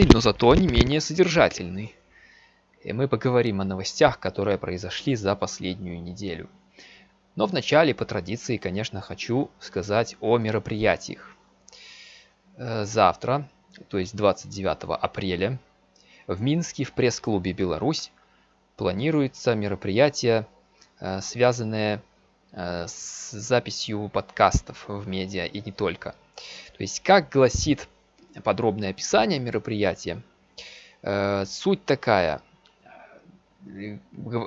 но зато не менее содержательный. И мы поговорим о новостях, которые произошли за последнюю неделю. Но вначале, по традиции, конечно, хочу сказать о мероприятиях. Э, завтра, то есть 29 апреля, в Минске в пресс-клубе «Беларусь» планируется мероприятие, э, связанное э, с записью подкастов в медиа и не только. То есть, как гласит подробное описание мероприятия, суть такая.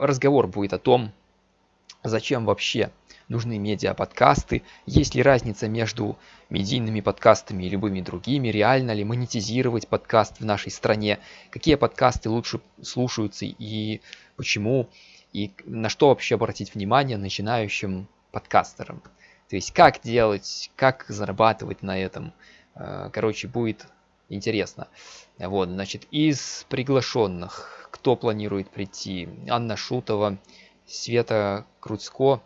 Разговор будет о том, зачем вообще нужны медиа-подкасты, есть ли разница между медийными подкастами и любыми другими, реально ли монетизировать подкаст в нашей стране, какие подкасты лучше слушаются и почему, и на что вообще обратить внимание начинающим подкастерам. То есть как делать, как зарабатывать на этом. Э, короче, будет интересно. Вот, значит, из приглашенных, кто планирует прийти? Анна Шутова, Света Круцко,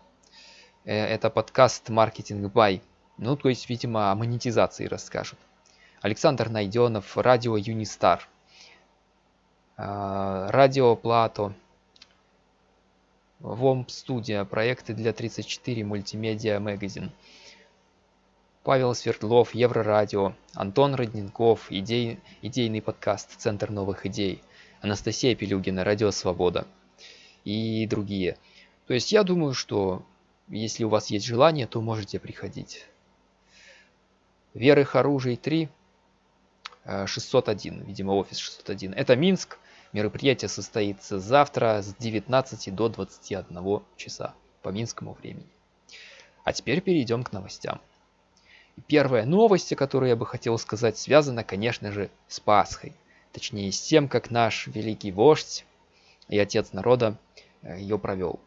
э, это подкаст «Маркетинг Бай». Ну, то есть, видимо, о монетизации расскажут. Александр Найденов, радио Юнистар, э, радио Плато, ВОМП Студия, проекты для 34, мультимедиа магазин. Павел Свердлов, Еврорадио, Антон Родненков, идей, идейный подкаст «Центр новых идей», Анастасия Пелюгина, Радио Свобода – и другие. То есть я думаю, что если у вас есть желание, то можете приходить. Верых оружий 3, 601, видимо офис 601. Это Минск. Мероприятие состоится завтра с 19 до 21 часа по минскому времени. А теперь перейдем к новостям. Первая новость, о которой я бы хотел сказать, связана, конечно же, с Пасхой. Точнее, с тем, как наш великий вождь и отец народа Э, ее провел.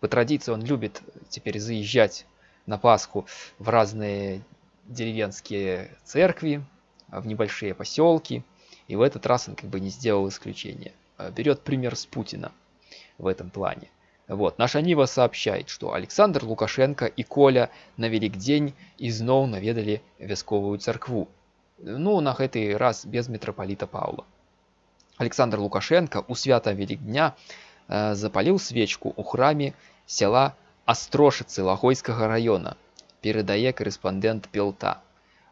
По традиции он любит теперь заезжать на Пасху в разные деревенские церкви, в небольшие поселки. И в этот раз он как бы не сделал исключения. Э, берет пример с Путина в этом плане. Вот, наша Нива сообщает, что Александр Лукашенко и Коля на Великдень изноў наведали вясковую церкву. Ну, на гэты раз без митрополита Павла. Александр Лукашенко у свята Великдня Э, запаліў свечку ў храме села Астрошицы Лохойского района, передае корреспондент Пелта.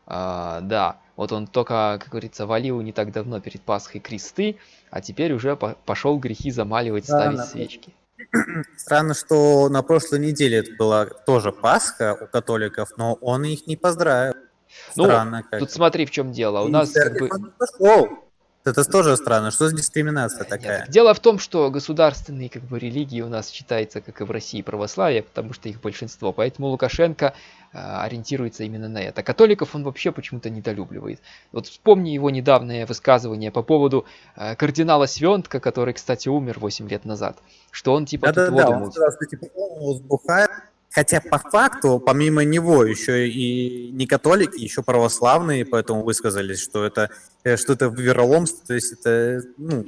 А, да, вот он только, как говорится, валил не так давно перед Пасхой кресты, а теперь уже по пошел грехи замаливать, да, ставить свечки. Странно, что на прошлой неделе это была тоже Пасха у католиков, но он их не поздравил. Ну, Странно, как. тут смотри, в чем дело. У нас как бы... Пошел. Это тоже странно. Что за дискриминация такая? Нет, дело в том, что государственные как бы, религии у нас считаются, как и в России, православие, потому что их большинство. Поэтому Лукашенко э, ориентируется именно на это. Католиков он вообще почему-то недолюбливает. Вот вспомни его недавнее высказывание по поводу э, кардинала Свентка, который, кстати, умер 8 лет назад. Что он типа да, тут да, он сказал, что типа он сбухает, Хотя по факту, помимо него, еще и не католики, еще православные, поэтому высказались, что это э, что-то вероломство, то есть это, ну,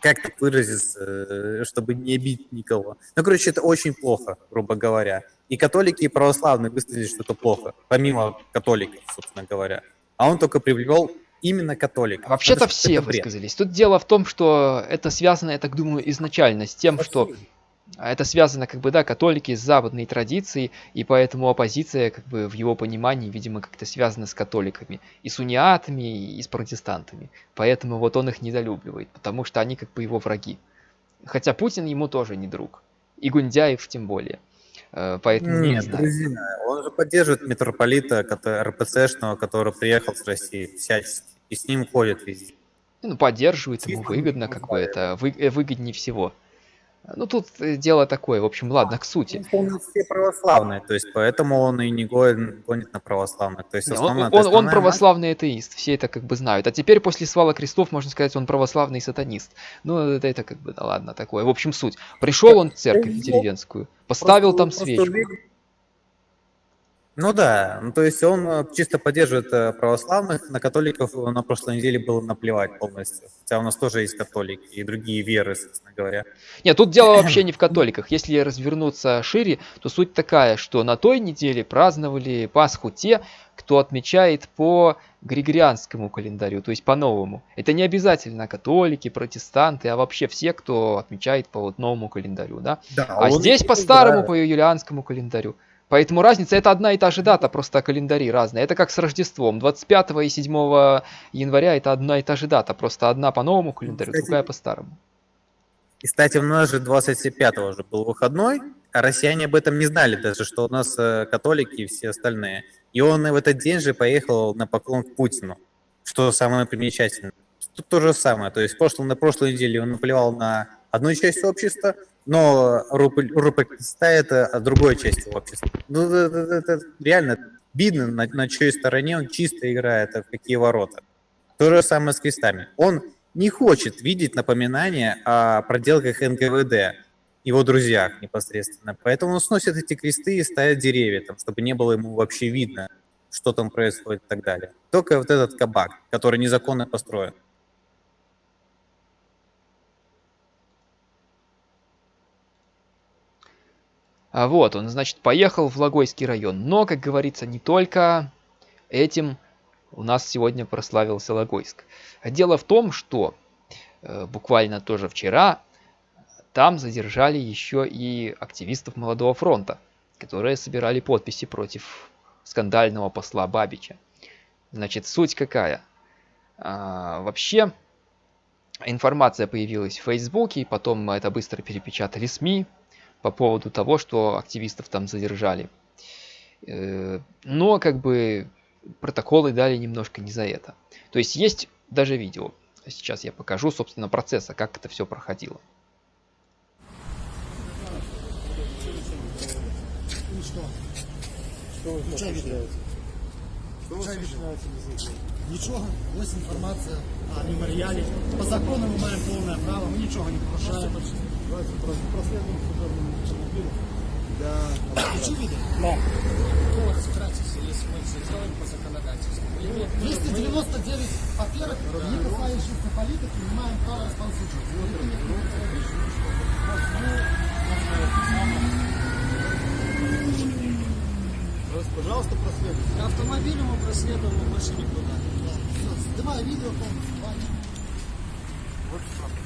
как так выразиться, э, чтобы не обидеть никого. Ну, короче, это очень плохо, грубо говоря. И католики, и православные высказались, что это плохо, помимо католиков, собственно говоря. А он только привел именно католиков. Вообще-то все высказались. Тут дело в том, что это связано, я так думаю, изначально с тем, что а это связано, как бы, да, католики с западной традицией, и поэтому оппозиция, как бы, в его понимании, видимо, как-то связана с католиками, и с униатами, и с протестантами. Поэтому вот он их недолюбливает, потому что они, как бы, его враги. Хотя Путин ему тоже не друг. И Гундяев тем более. Э, поэтому Нет, не друзья, он же поддерживает митрополита РПЦшного, который приехал с России всячески, и с ним ходит везде. Ну, поддерживает, ему выгодно, как бы это вы, э, выгоднее всего. Ну, тут э, дело такое, в общем, ладно, к сути. Он все православные, то есть поэтому он и не гонит, гонит на православных. То есть основная, он, он, он православный атеист, все это как бы знают. А теперь после свала крестов, можно сказать, он православный сатанист. Ну, это, это как бы, да ладно, такое. В общем, суть. Пришел он в церковь деревенскую, поставил там свечку. Ну да, ну то есть он э, чисто поддерживает э, православных, на католиков на прошлой неделе было наплевать полностью. Хотя у нас тоже есть католики и другие веры, собственно говоря. Нет, тут дело вообще не в католиках. Если развернуться шире, то суть такая, что на той неделе праздновали Пасху те, кто отмечает по григорианскому календарю, то есть по-новому. Это не обязательно католики, протестанты, а вообще все, кто отмечает по вот новому календарю, да? да а здесь по старому, по юлианскому календарю. Поэтому разница это одна и та же дата, просто календари разные. Это как с Рождеством. 25 и 7 января это одна и та же дата, просто одна по новому календарю, кстати, другая по старому. И, кстати, у нас же 25 уже был выходной, а россияне об этом не знали даже, что у нас э, католики и все остальные. И он в этот день же поехал на поклон к Путину, что самое примечательное. Тут то же самое, то есть прошлый, на прошлой неделе он наплевал на одну часть общества, но РПКСТА это другой части общества. Ну, это, это, это реально видно, на, на чьей стороне он чисто играет, а в какие ворота. То же самое с крестами. Он не хочет видеть напоминания о проделках НКВД, его друзьях непосредственно. Поэтому он сносит эти кресты и ставит деревья, там, чтобы не было ему вообще видно, что там происходит и так далее. Только вот этот кабак, который незаконно построен. А вот, он, значит, поехал в Логойский район. Но, как говорится, не только этим у нас сегодня прославился Логойск. Дело в том, что э, буквально тоже вчера там задержали еще и активистов Молодого фронта, которые собирали подписи против скандального посла Бабича. Значит, суть какая? А, вообще, информация появилась в Фейсбуке, потом это быстро перепечатали СМИ, по поводу того, что активистов там задержали. Э, но как бы протоколы дали немножко не за это. То есть есть даже видео. Сейчас я покажу, собственно, процесса, как это все проходило. Нічого, ось інформація о меморіалі. По закону ми маємо повне право, ми нічого не порушаємо. Давайте проследуем судебному автомобилю. Да. Включи видео? Да. Вкратце, если мы все сделаем по законодательству. 299 папирок, не касающихся политики, не имеем права распонсаживать. Пожалуйста, проследуйте. Автомобилем мы проследуем, но больше никуда. Да. Все, снимай видео полностью. Вот что.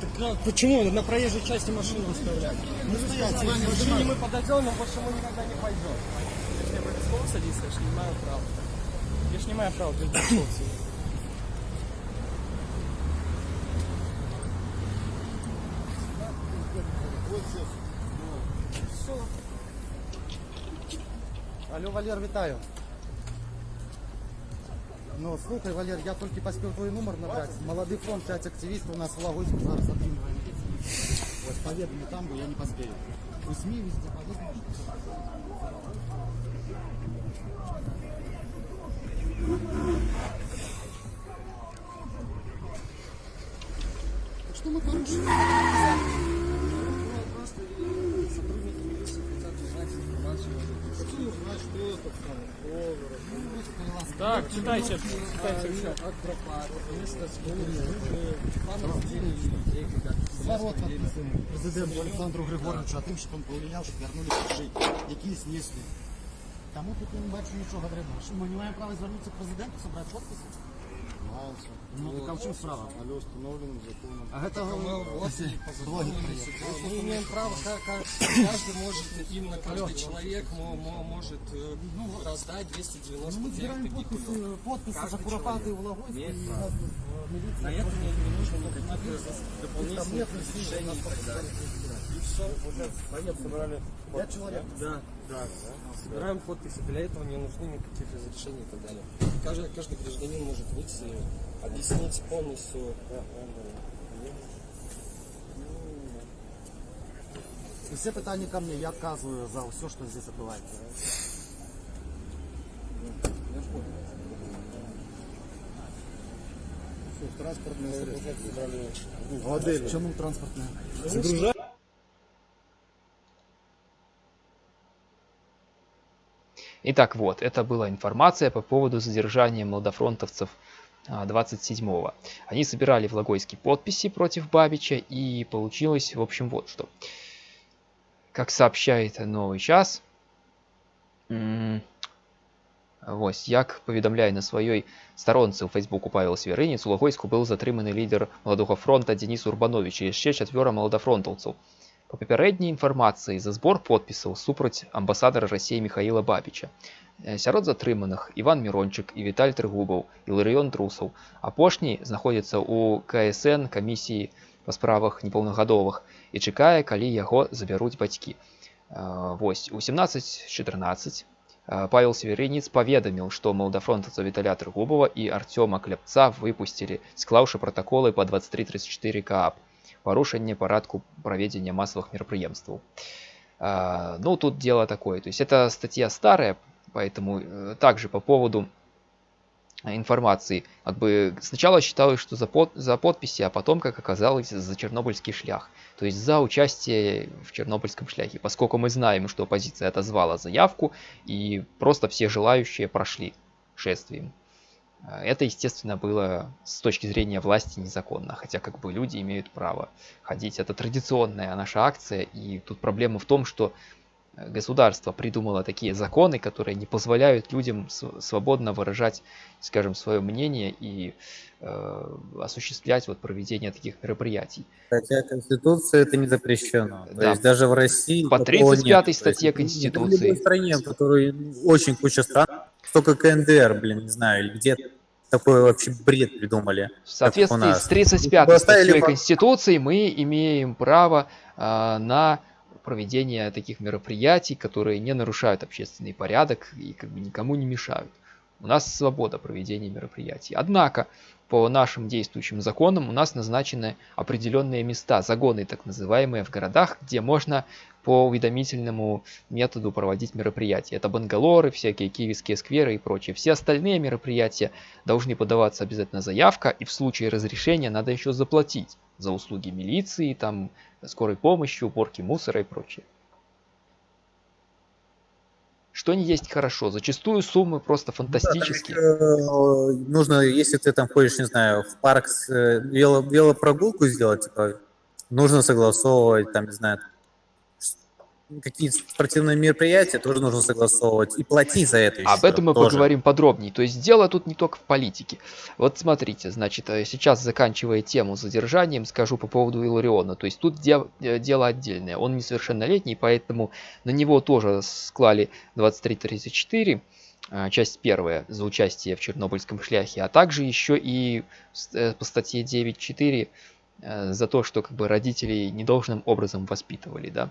Так а почему? На проезжей части машину выставляют. Мы стоять, в машине мы подойдем, но больше мы никогда не пойдем. Я ж не обовязково садиться, я ж не имею права. Я ж не имею права без Алло, Валер, вітаю. Слухай, Валер, я только поспел твой номер набрать. Молодый фронт, 5 активистов у нас в Лагойске зараз отримываем. Вот, поведали там, бы я не поспею. У СМИ везде поведали. Что мы порушили? Зворот подписаний президенту Олександру Григоровичу, а тим, щоб він повлияв, щоб вернули жити. Які снесли. Тому тут не бачу нічого треба. Ми не маємо права звернутися президенту, собрати підписи? Мається. Ну, так а в чому справа? Але установленным законом. А это Мы имеем право, как, каждый может, именно каждый человек может э, ну, раздать 299 ну, подписи, подписи за куропаты в Логойске. На это не, не нужно никаких дополнительных решений и так далее. И все. Уже собрали Я человек. Да, да. Собираем подписи. Для этого не нужны никаких разрешений и так далее. Каждый, каждый гражданин может выйти, объяснить полностью. И все питания ко мне, я отказываю за все, что здесь отбывается. Чому транспортне? Итак, вот, это была информация по поводу задержания молодофронтовцев 27-го. Они собирали в Логойске подписи против Бабича, и получилось, в общем, вот что. Как сообщает Новый час, Вось як паведамляе на сваёй старонцы ў фейсбуку павел сверыніц у лагойску быў затрыманы лідар маладога фронта Денис урбанович і яшчэ чацвёра маладафронтаўцаў па папярэдняй інфармацыі за збор подпісаў супраць амбасадара рассеі михаила бабіча сярод затрыманых иван мирончык і віталь трыгубаў і ларыён трусаў апошні знаходзіцца ў ксн камісіі па справах непаўнагадовых і чакае калі яго забяруць бацькі вось у 17-14 Э, Павел Северинец паведаміў, што малдафронтаўца Віталя Трыгубова і Арцёма Кляпца выпусцілі, склаўшы пратаколы па 2334 КАП, парушэнне парадку праведзення масавых мерапрыемстваў. Э, ну, тут дело такое. То есть это статья старая, поэтому э, также по поводу информации. Как бы сначала считалось, что за, под, за подписи, а потом, как оказалось, за Чернобыльский шлях. То есть за участие в Чернобыльском шляхе. Поскольку мы знаем, что оппозиция отозвала заявку, и просто все желающие прошли шествием. Это, естественно, было с точки зрения власти незаконно, хотя как бы люди имеют право ходить. Это традиционная наша акция, и тут проблема в том, что государство придумало такие законы, которые не позволяют людям свободно выражать, скажем, свое мнение и э, осуществлять вот проведение таких мероприятий. Хотя Конституция это не запрещено. Да. То есть даже в России... По 35 статье Конституции. В стране, в которой очень куча стран, только КНДР, блин, не знаю, или где такой вообще бред придумали. В соответствии с 35 статьей Конституции мы имеем право э, на проведения таких мероприятий, которые не нарушают общественный порядок и как бы никому не мешают. У нас свобода проведения мероприятий. Однако, по нашим действующим законам у нас назначены определенные места, загоны так называемые в городах, где можно по уведомительному методу проводить мероприятия. Это бангалоры, всякие киевские скверы и прочее. Все остальные мероприятия должны подаваться обязательно заявка, и в случае разрешения надо еще заплатить за услуги милиции, там, скорой помощи, уборки мусора и прочее. Что не есть хорошо. Зачастую суммы просто фантастические. Да, нужно, если ты там ходишь, не знаю, в парк с, э, вело, велопрогулку сделать, типа, нужно согласовывать, там, не знаю, какие-то спортивные мероприятия тоже нужно согласовывать и платить за это. Об этом мы тоже. поговорим подробнее. То есть дело тут не только в политике. Вот смотрите, значит, э, сейчас заканчивая тему задержанием, скажу по поводу Илариона. То есть тут де э, дело отдельное. Он несовершеннолетний, поэтому на него тоже склали 2334 э, часть первая за участие в Чернобыльском шляхе, а также еще и по статье 9.4 за то, что как бы родителей недолжным образом воспитывали, да.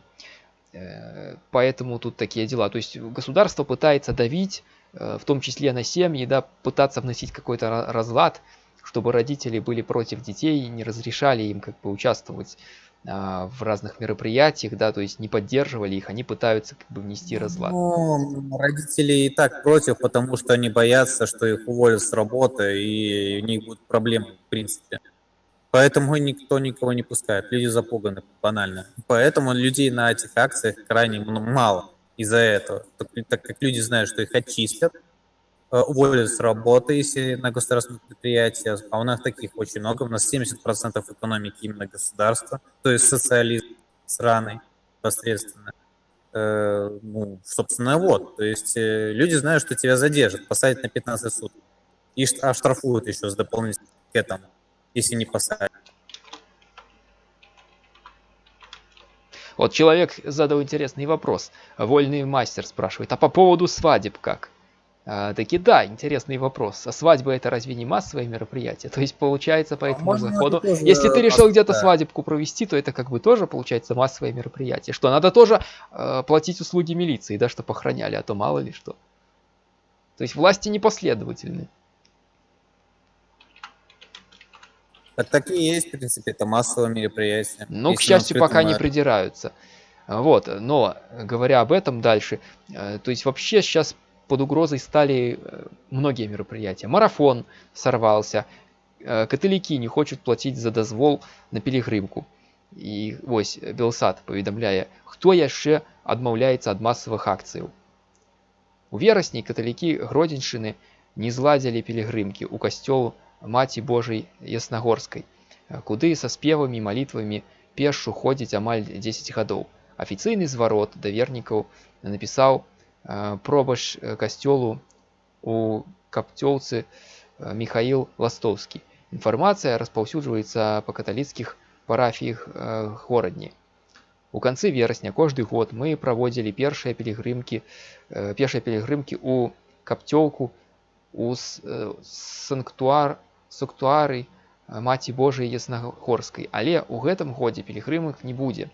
Э, поэтому тут такие дела. То есть государство пытается давить, э, в том числе на семьи, да, пытаться вносить какой-то разлад, чтобы родители были против детей, не разрешали им как бы участвовать а, в разных мероприятиях, да, то есть не поддерживали их, они пытаются как бы внести разлад. Ну, родители и так против, потому что они боятся, что их уволят с работы и у них будут проблемы в принципе. Поэтому никто никого не пускает. Люди запуганы банально. Поэтому людей на этих акциях крайне мало из-за этого. Так, так как люди знают, что их очистят, э, уволят с работы, если на государственных предприятиях, а у нас таких очень много, у нас 70% экономики именно государства, то есть социализм сраный посредственно. Э, ну, собственно, вот, то есть э, люди знают, что тебя задержат, посадят на 15 суток и оштрафуют еще с дополнительным к этому если не посадят. Вот человек задал интересный вопрос. Вольный мастер спрашивает, а по поводу свадеб как? А, таки да, интересный вопрос. А свадьба это разве не массовое мероприятие? То есть получается по а этому а заходу, если ты решил где-то свадебку провести, то это как бы тоже получается массовое мероприятие. Что надо тоже э, платить услуги милиции, да, чтобы охраняли, а то мало ли что. То есть власти непоследовательны. Так такие есть, в принципе, это массовое мероприятие. Ну, к счастью, пока не придираются. Вот, но говоря об этом дальше, э, то есть вообще сейчас под угрозой стали э, многие мероприятия. Марафон сорвался, э, католики не хочуць платіць за дазвол на пілігрымку і вось белсад паведамляе хто яшчэ адмаўляецца ад масавых акцыяў у верасні каталікі гродзеньшчыны не зладзілі пілігрымкі ў касцёл маці божай яснагорскай куды са спевамі малітвамі пешшу ходзіць амаль 10 гадоў афіцыйны зварот да вернікаў напісаў пробач касцёлу у капцёлцы михаил ластовскі інфармацыя распаўсюджваецца па каталіцкіх парафіях горадні у канцы верасня кожны год мы праводзілі першыя пілігрымкі першыя пілігрымкі у капцёлку у санктуар сактуары маці божай яснагорскай але ў гэтым годзе пілігрымак не будзе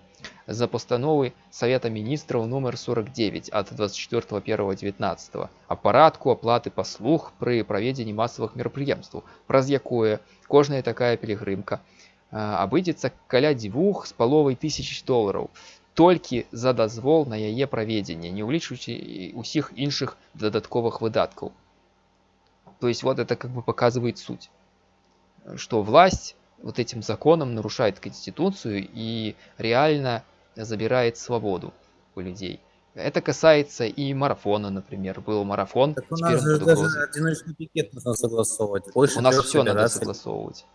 за постановы Совета Министров номер 49 от 24.1.19 о парадку оплаты паслуг пры праведзенні масавых мерапрыемстваў, праз якое кожная такая пілігрымка абыдзецца каля дзвюх з паловай тысяч долараў толькі за дазвол на яе праведзенне, не ўлічваючы усіх іншых дадатковых выдаткаў. То есть вот это как бы показывает суть, что власть вот этим законом нарушает Конституцию и реально забирает свободу у людей. Это касается и марафона, например. Был марафон. Так у нас же даже одиночный пикет нужно согласовывать. Больше у нас все надо согласовывать.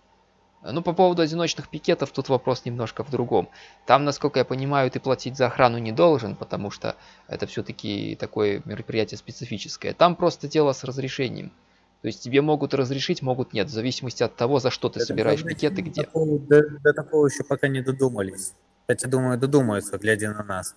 Ну, по поводу одиночных пикетов, тут вопрос немножко в другом. Там, насколько я понимаю, ты платить за охрану не должен, потому что это все-таки такое мероприятие специфическое. Там просто дело с разрешением. То есть тебе могут разрешить, могут нет, в зависимости от того, за что ты это собираешь пикеты, где. Такого, до, до такого еще пока не додумались. Кстати, думаю, додумаются, глядя на нас.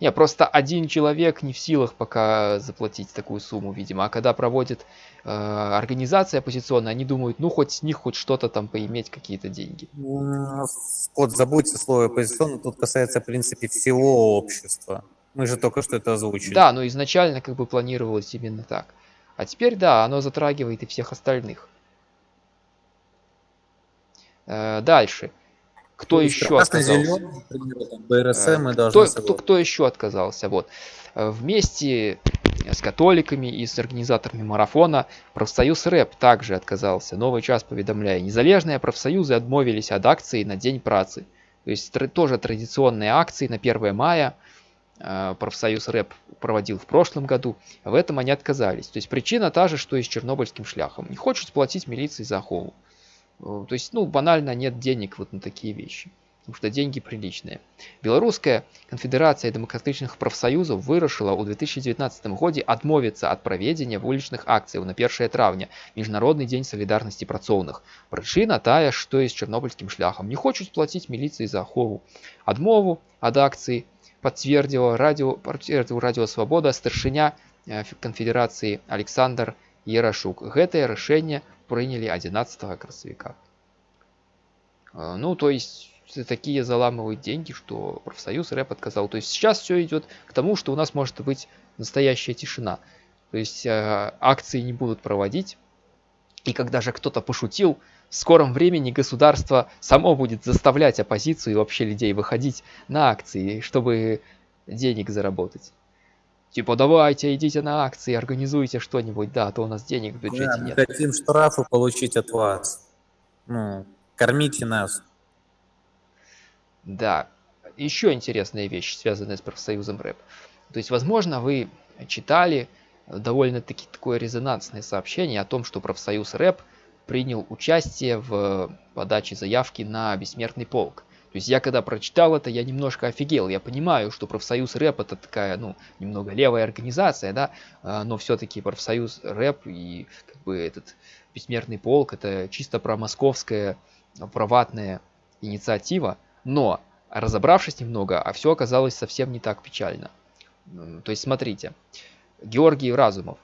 Не, просто один человек не в силах пока заплатить такую сумму, видимо. А когда проводит э, организация оппозиционная, они думают, ну хоть с них хоть что-то там поиметь, какие-то деньги. Вот забудьте слово оппозиционно, тут касается, в принципе, всего общества. Мы же только что это озвучили. Да, но изначально как бы планировалось именно так. А теперь, да, оно затрагивает и всех остальных. Э, дальше. Кто ну, еще отказался? Зеленый, БРСМ э, кто, кто, кто еще отказался? Вот. Э, вместе с католиками и с организаторами марафона профсоюз рэп также отказался. Новый час поведомляя. Незалежные профсоюзы отмовились от акции на День працы. То есть тоже традиционные акции на 1 мая – профсоюз рэп проводил в прошлом году, в этом они отказались. То есть причина та же, что и с чернобыльским шляхом. Не хочет платить милиции за охову. Э, то есть, ну, банально нет денег вот на такие вещи. Потому что деньги приличные. Белорусская конфедерация демократичных профсоюзов вырашила у 2019 году отмовиться от проведения уличных акций на 1 травня, Международный день солидарности працоўных. Причина тая, что и с чернобыльским шляхом. Не хочет платить милиции за охову. Адмову от акции подтвердил радио, подтвердил радио Свобода старшыня э, конфедерации Александр Ярашук. Гэтае решение приняли 11 красавіка. Э, ну, то есть такие заламывают деньги, что профсоюз рэп отказал. То есть сейчас все идет к тому, что у нас может быть настоящая тишина. То есть э, акции не будут проводить. И когда же кто-то пошутил, в скором времени государство само будет заставлять оппозицию и вообще людей выходить на акции, чтобы денег заработать. Типа, давайте, идите на акции, организуйте что-нибудь, да, а то у нас денег в бюджете да, нет. Мы хотим штрафы получить от вас. Ну, кормите нас. Да. Еще интересная вещь, связанная с профсоюзом рэп. То есть, возможно, вы читали довольно-таки такое резонансное сообщение о том, что профсоюз рэп – принял участие в подаче заявки на бессмертный полк. То есть я когда прочитал это, я немножко офигел. Я понимаю, что профсоюз рэп это такая, ну, немного левая организация, да, а, но все-таки профсоюз рэп и как бы этот бессмертный полк это чисто про московская проватная инициатива. Но разобравшись немного, а все оказалось совсем не так печально. То есть смотрите, Георгий Разумов,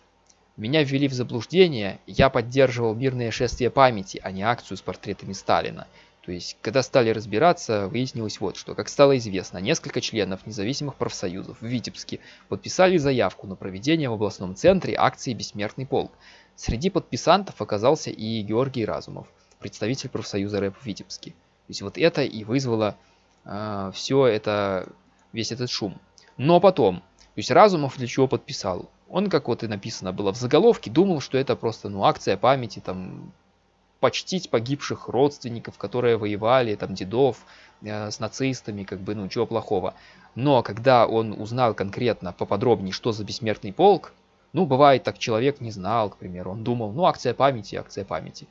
меня ввели в заблуждение, я поддерживал мирное шествие памяти, а не акцию с портретами Сталина. То есть, когда стали разбираться, выяснилось вот что. Как стало известно, несколько членов независимых профсоюзов в Витебске подписали заявку на проведение в областном центре акции «Бессмертный полк». Среди подписантов оказался и Георгий Разумов, представитель профсоюза рэп в Витебске. То есть вот это и вызвало э, все это весь этот шум. Но потом, то есть Разумов для чего подписал? Он, как вот и написано было в заголовке, думал, что это просто ну, акция памяти, там, почтить погибших родственников, которые воевали, там, дедов э, с нацистами, как бы, ну, чего плохого. Но когда он узнал конкретно, поподробнее, что за бессмертный полк, ну, бывает так, человек не знал, к примеру, он думал, ну, акция памяти, акция памяти.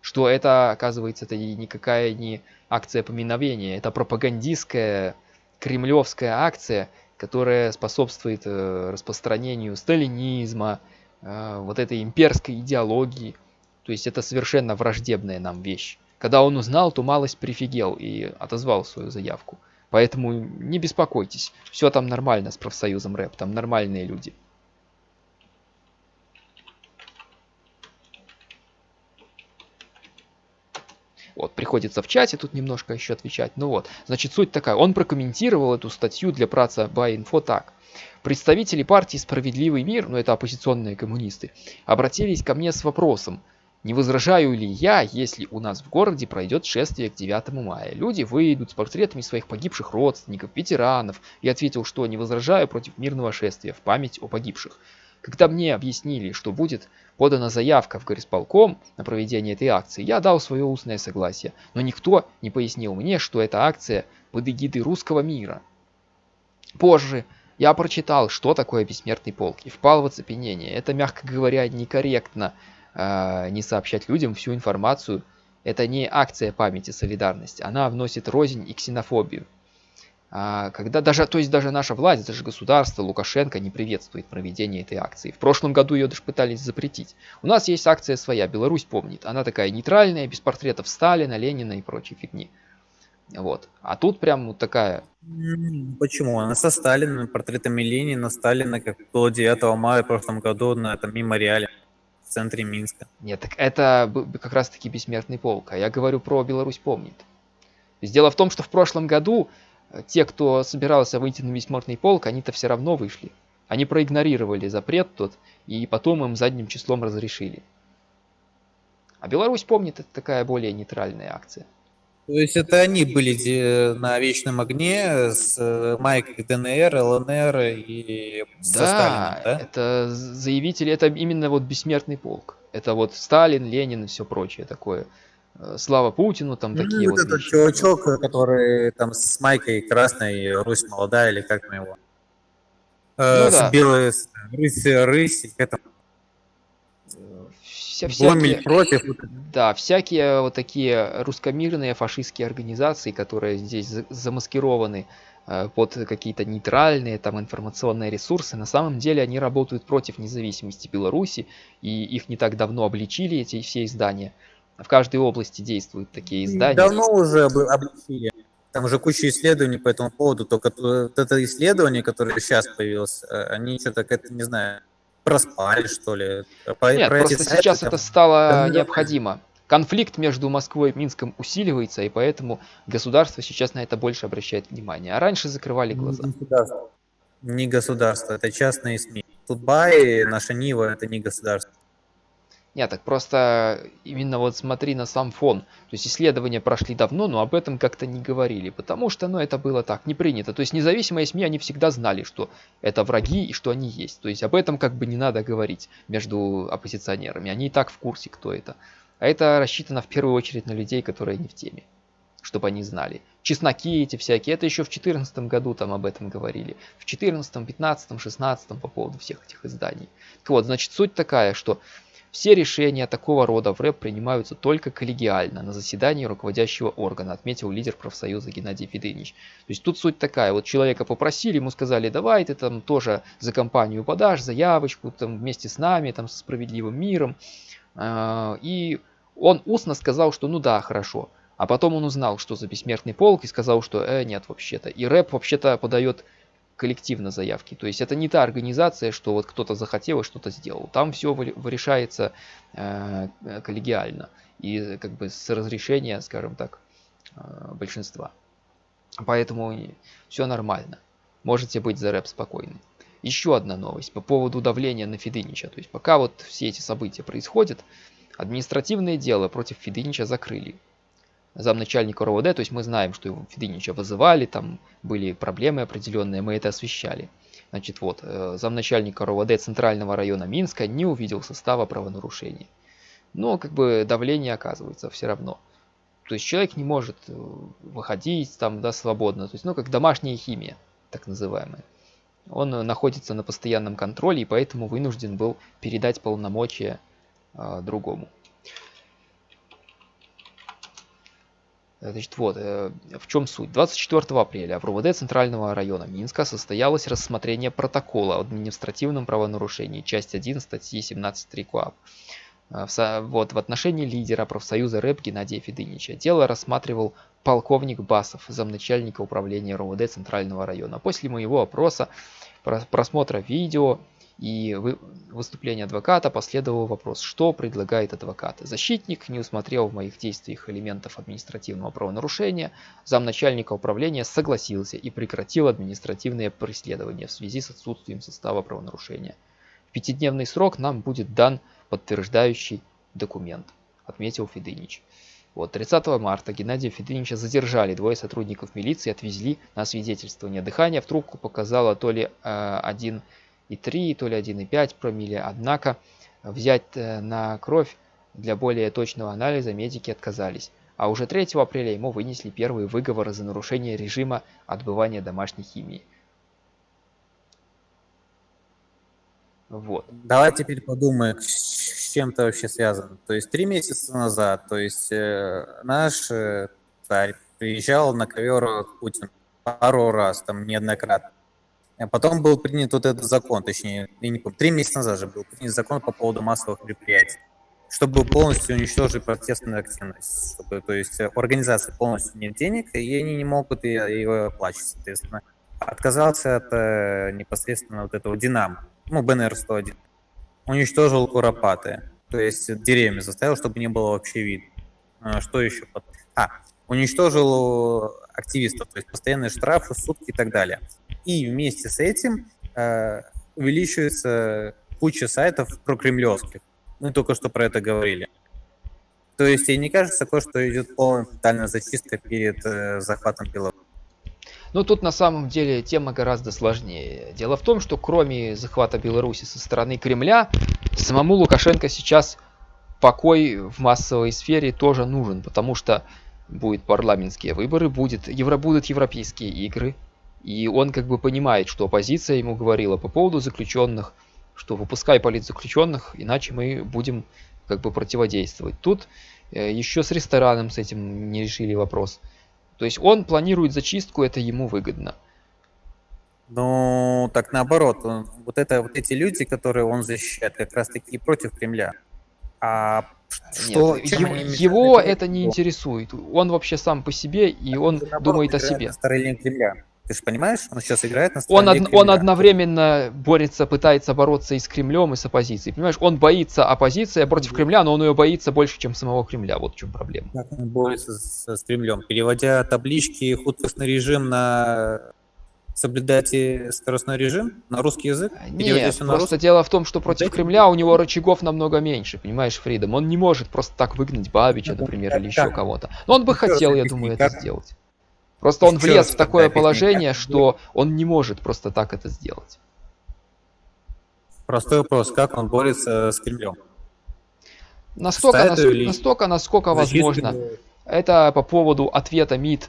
Что это, оказывается, это никакая не акция поминовения, это пропагандистская кремлевская акция, которая способствует э, распространению сталинизма, э, вот этой имперской идеологии. То есть это совершенно враждебная нам вещь. Когда он узнал, то малость прифигел и отозвал свою заявку. Поэтому не беспокойтесь, все там нормально с профсоюзом рэп, там нормальные люди. Вот, приходится в чате тут немножко еще отвечать. Ну вот, значит, суть такая. Он прокомментировал эту статью для праца Байинфо так. Представители партии «Справедливый мир», ну это оппозиционные коммунисты, обратились ко мне с вопросом, не возражаю ли я, если у нас в городе пройдет шествие к 9 мая? Люди выйдут с портретами своих погибших родственников, ветеранов. Я ответил, что не возражаю против мирного шествия в память о погибших. Когда мне объяснили, что будет подана заявка в горисполком на проведение этой акции, я дал свое устное согласие, но никто не пояснил мне, что эта акция под эгидой русского мира. Позже я прочитал, что такое бессмертный полк, и впал в оцепенение. Это, мягко говоря, некорректно э, не сообщать людям всю информацию. Это не акция памяти солидарности, она вносит рознь и ксенофобию. А, когда даже, то есть даже наша власть, даже государство, Лукашенко не приветствует проведение этой акции. В прошлом году ее даже пытались запретить. У нас есть акция своя, Беларусь помнит. Она такая нейтральная, без портретов Сталина, Ленина и прочей фигни. Вот. А тут прям вот такая... Почему? Она со Сталином, портретами Ленина, Сталина, как было 9 мая в прошлом году на этом мемориале в центре Минска. Нет, так это как раз таки бессмертный полк. А я говорю про Беларусь помнит. Дело в том, что в прошлом году те, кто собирался выйти на бессмертный полк, они-то все равно вышли. Они проигнорировали запрет тот, и потом им задним числом разрешили. А Беларусь помнит, это такая более нейтральная акция. То есть это они были на вечном огне с э, майкой ДНР, ЛНР и со да, Сталином, да? это заявители, это именно вот бессмертный полк. Это вот Сталин, Ленин и все прочее такое. Э, слава Путину, там ну, такие вот. вот этот чувачок, который там с майкой красной, Русь молодая, или как мы его? Э, ну, с да. белой, с рысь, рысь, это Вся, всякие, против. Да, всякие вот такие русскомирные фашистские организации, которые здесь замаскированы э, под какие-то нейтральные там информационные ресурсы, на самом деле они работают против независимости Беларуси, и их не так давно обличили, эти все издания в каждой области действуют такие издания. Давно уже обличили. Там уже куча исследований по этому поводу, только вот это исследование, которое сейчас появилось, э, они что-то, это, не знаю, проспали, что ли. По, Нет, просто сайты, сейчас там, это стало там, необходимо. Конфликт между Москвой и Минском усиливается, и поэтому государство сейчас на это больше обращает внимание. А раньше закрывали глаза. Не государство, не государство это частные СМИ. Тутбай, наша Нива, это не государство. Нет, так просто именно вот смотри на сам фон. То есть исследования прошли давно, но об этом как-то не говорили, потому что, ну, это было так, не принято. То есть независимые СМИ, они всегда знали, что это враги и что они есть. То есть об этом как бы не надо говорить между оппозиционерами. Они и так в курсе, кто это. А это рассчитано в первую очередь на людей, которые не в теме. Чтобы они знали. Чесноки эти всякие, это еще в 2014 году там об этом говорили. В 2014, 2015, 2016 по поводу всех этих изданий. Так вот, значит, суть такая, что все решения такого рода в рэп принимаются только коллегиально, на заседании руководящего органа, отметил лидер профсоюза Геннадий Федынович. То есть тут суть такая, вот человека попросили, ему сказали, давай ты там тоже за компанию подашь заявочку, там вместе с нами, там со справедливым миром. А, и он устно сказал, что ну да, хорошо. А потом он узнал, что за бессмертный полк и сказал, что э, нет вообще-то. И рэп вообще-то подает коллективно заявки. То есть это не та организация, что вот кто-то захотел и что-то сделал. Там все решается э, коллегиально и как бы с разрешения, скажем так, э, большинства. Поэтому все нормально. Можете быть за рэп спокойны. Еще одна новость по поводу давления на Федынича. То есть пока вот все эти события происходят, административное дело против Федынича закрыли. Замначальника РОВД, то есть мы знаем, что его Федынича вызывали, там были проблемы определенные, мы это освещали. Значит, вот, э, замначальника РОВД Центрального района Минска не увидел состава правонарушения. Но как бы давление оказывается все равно. То есть человек не может э, выходить там, да, свободно. То есть, ну, как домашняя химия, так называемая. Он находится на постоянном контроле и поэтому вынужден был передать полномочия э, другому. Значит, вот, э, в чем суть. 24 апреля в РУВД Центрального района Минска состоялось рассмотрение протокола о административном правонарушении, часть 1 статьи 17.3 КОАП. Э, вот, в отношении лидера профсоюза РЭП Геннадия Федынича дело рассматривал полковник Басов, замначальника управления РУВД Центрального района. После моего опроса, просмотра видео и выступления адвоката последовал вопрос, что предлагает адвокат. Защитник не усмотрел в моих действиях элементов административного правонарушения, замначальника управления согласился и прекратил административное преследование в связи с отсутствием состава правонарушения. В пятидневный срок нам будет дан подтверждающий документ, отметил Федынич. Вот 30 марта Геннадия Федынича задержали, двое сотрудников милиции отвезли на свидетельствование дыхания. В трубку показала то ли э, один 1,3, то ли 1,5 промилле. Однако взять э, на кровь для более точного анализа медики отказались. А уже 3 апреля ему вынесли первые выговоры за нарушение режима отбывания домашней химии. Вот. Давай теперь подумаем, с чем это вообще связано. То есть три месяца назад, то есть э, наш э, царь приезжал на ковер к Путину пару раз, там неоднократно. А потом был принят вот этот закон, точнее, не три месяца назад же был принят закон по поводу массовых мероприятий, чтобы полностью уничтожить протестную активность. Чтобы, то есть у организации полностью нет денег, и они не могут ее оплачивать, соответственно. Отказался от э, непосредственно вот этого Динамо, ну, БНР-101. Уничтожил Куропаты, то есть деревьями заставил, чтобы не было вообще видно. А, что еще? А, уничтожил активистов, то есть постоянные штрафы, сутки и так далее. И вместе с этим э, увеличивается куча сайтов про кремлевских. Мы только что про это говорили. То есть, и не кажется такое, что идет полная тотальная зачистка перед э, захватом Беларуси? Ну, тут на самом деле тема гораздо сложнее. Дело в том, что кроме захвата Беларуси со стороны Кремля, самому Лукашенко сейчас покой в массовой сфере тоже нужен, потому что будут парламентские выборы, будет, евро, будут европейские игры, и он как бы понимает, что оппозиция ему говорила по поводу заключенных, что выпускай политзаключенных, иначе мы будем как бы противодействовать. Тут э, еще с рестораном с этим не решили вопрос. То есть он планирует зачистку, это ему выгодно. Ну, так наоборот, вот это вот эти люди, которые он защищает, как раз таки против Кремля. А что, Нет, его, его это не интересует. Он вообще сам по себе, и он наоборот, думает о себе. На стороне Кремля. Ты же понимаешь, он сейчас играет на он, од, он одновременно борется, пытается бороться и с Кремлем, и с оппозицией. Понимаешь, он боится оппозиции против Кремля, но он ее боится больше, чем самого Кремля. Вот в чем проблема. Как он борется с, с Кремлем? Переводя таблички художественный режим на соблюдайте скоростной режим на русский язык? Нет, просто на русский? дело в том, что против Дайте... Кремля у него рычагов намного меньше, понимаешь, Фридом. Он не может просто так выгнать Бабича, например, или еще кого-то. Но он бы хотел, я думаю, это сделать. Просто он влез в такое положение, что он не может просто так это сделать. Простой вопрос, как он борется с Кремлем? Настолько, настолько, настолько насколько возможно. Это по поводу ответа МИД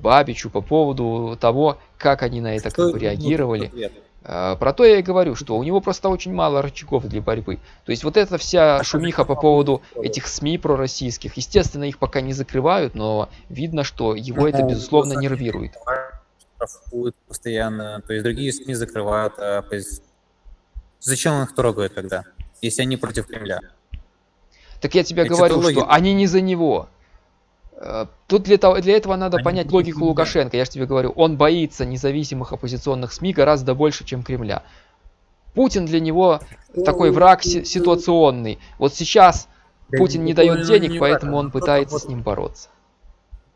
Бабичу, по поводу того, как они на это как бы реагировали. А, про то я и говорю, что у него просто очень мало рычагов для борьбы. То есть вот эта вся шумиха по поводу этих СМИ пророссийских, естественно, их пока не закрывают, но видно, что его это, безусловно, нервирует. постоянно, то есть другие СМИ закрывают, а зачем он их трогает тогда, если они против Кремля? Так я тебе говорю, что они не за него. Э, тут для, того, для этого надо понять логику Лукашенко. Я же тебе говорю, он боится независимых оппозиционных СМИ гораздо больше, чем Кремля. Путин для него такой враг ситуационный. Вот сейчас Путин не дает денег, поэтому он пытается с ним бороться.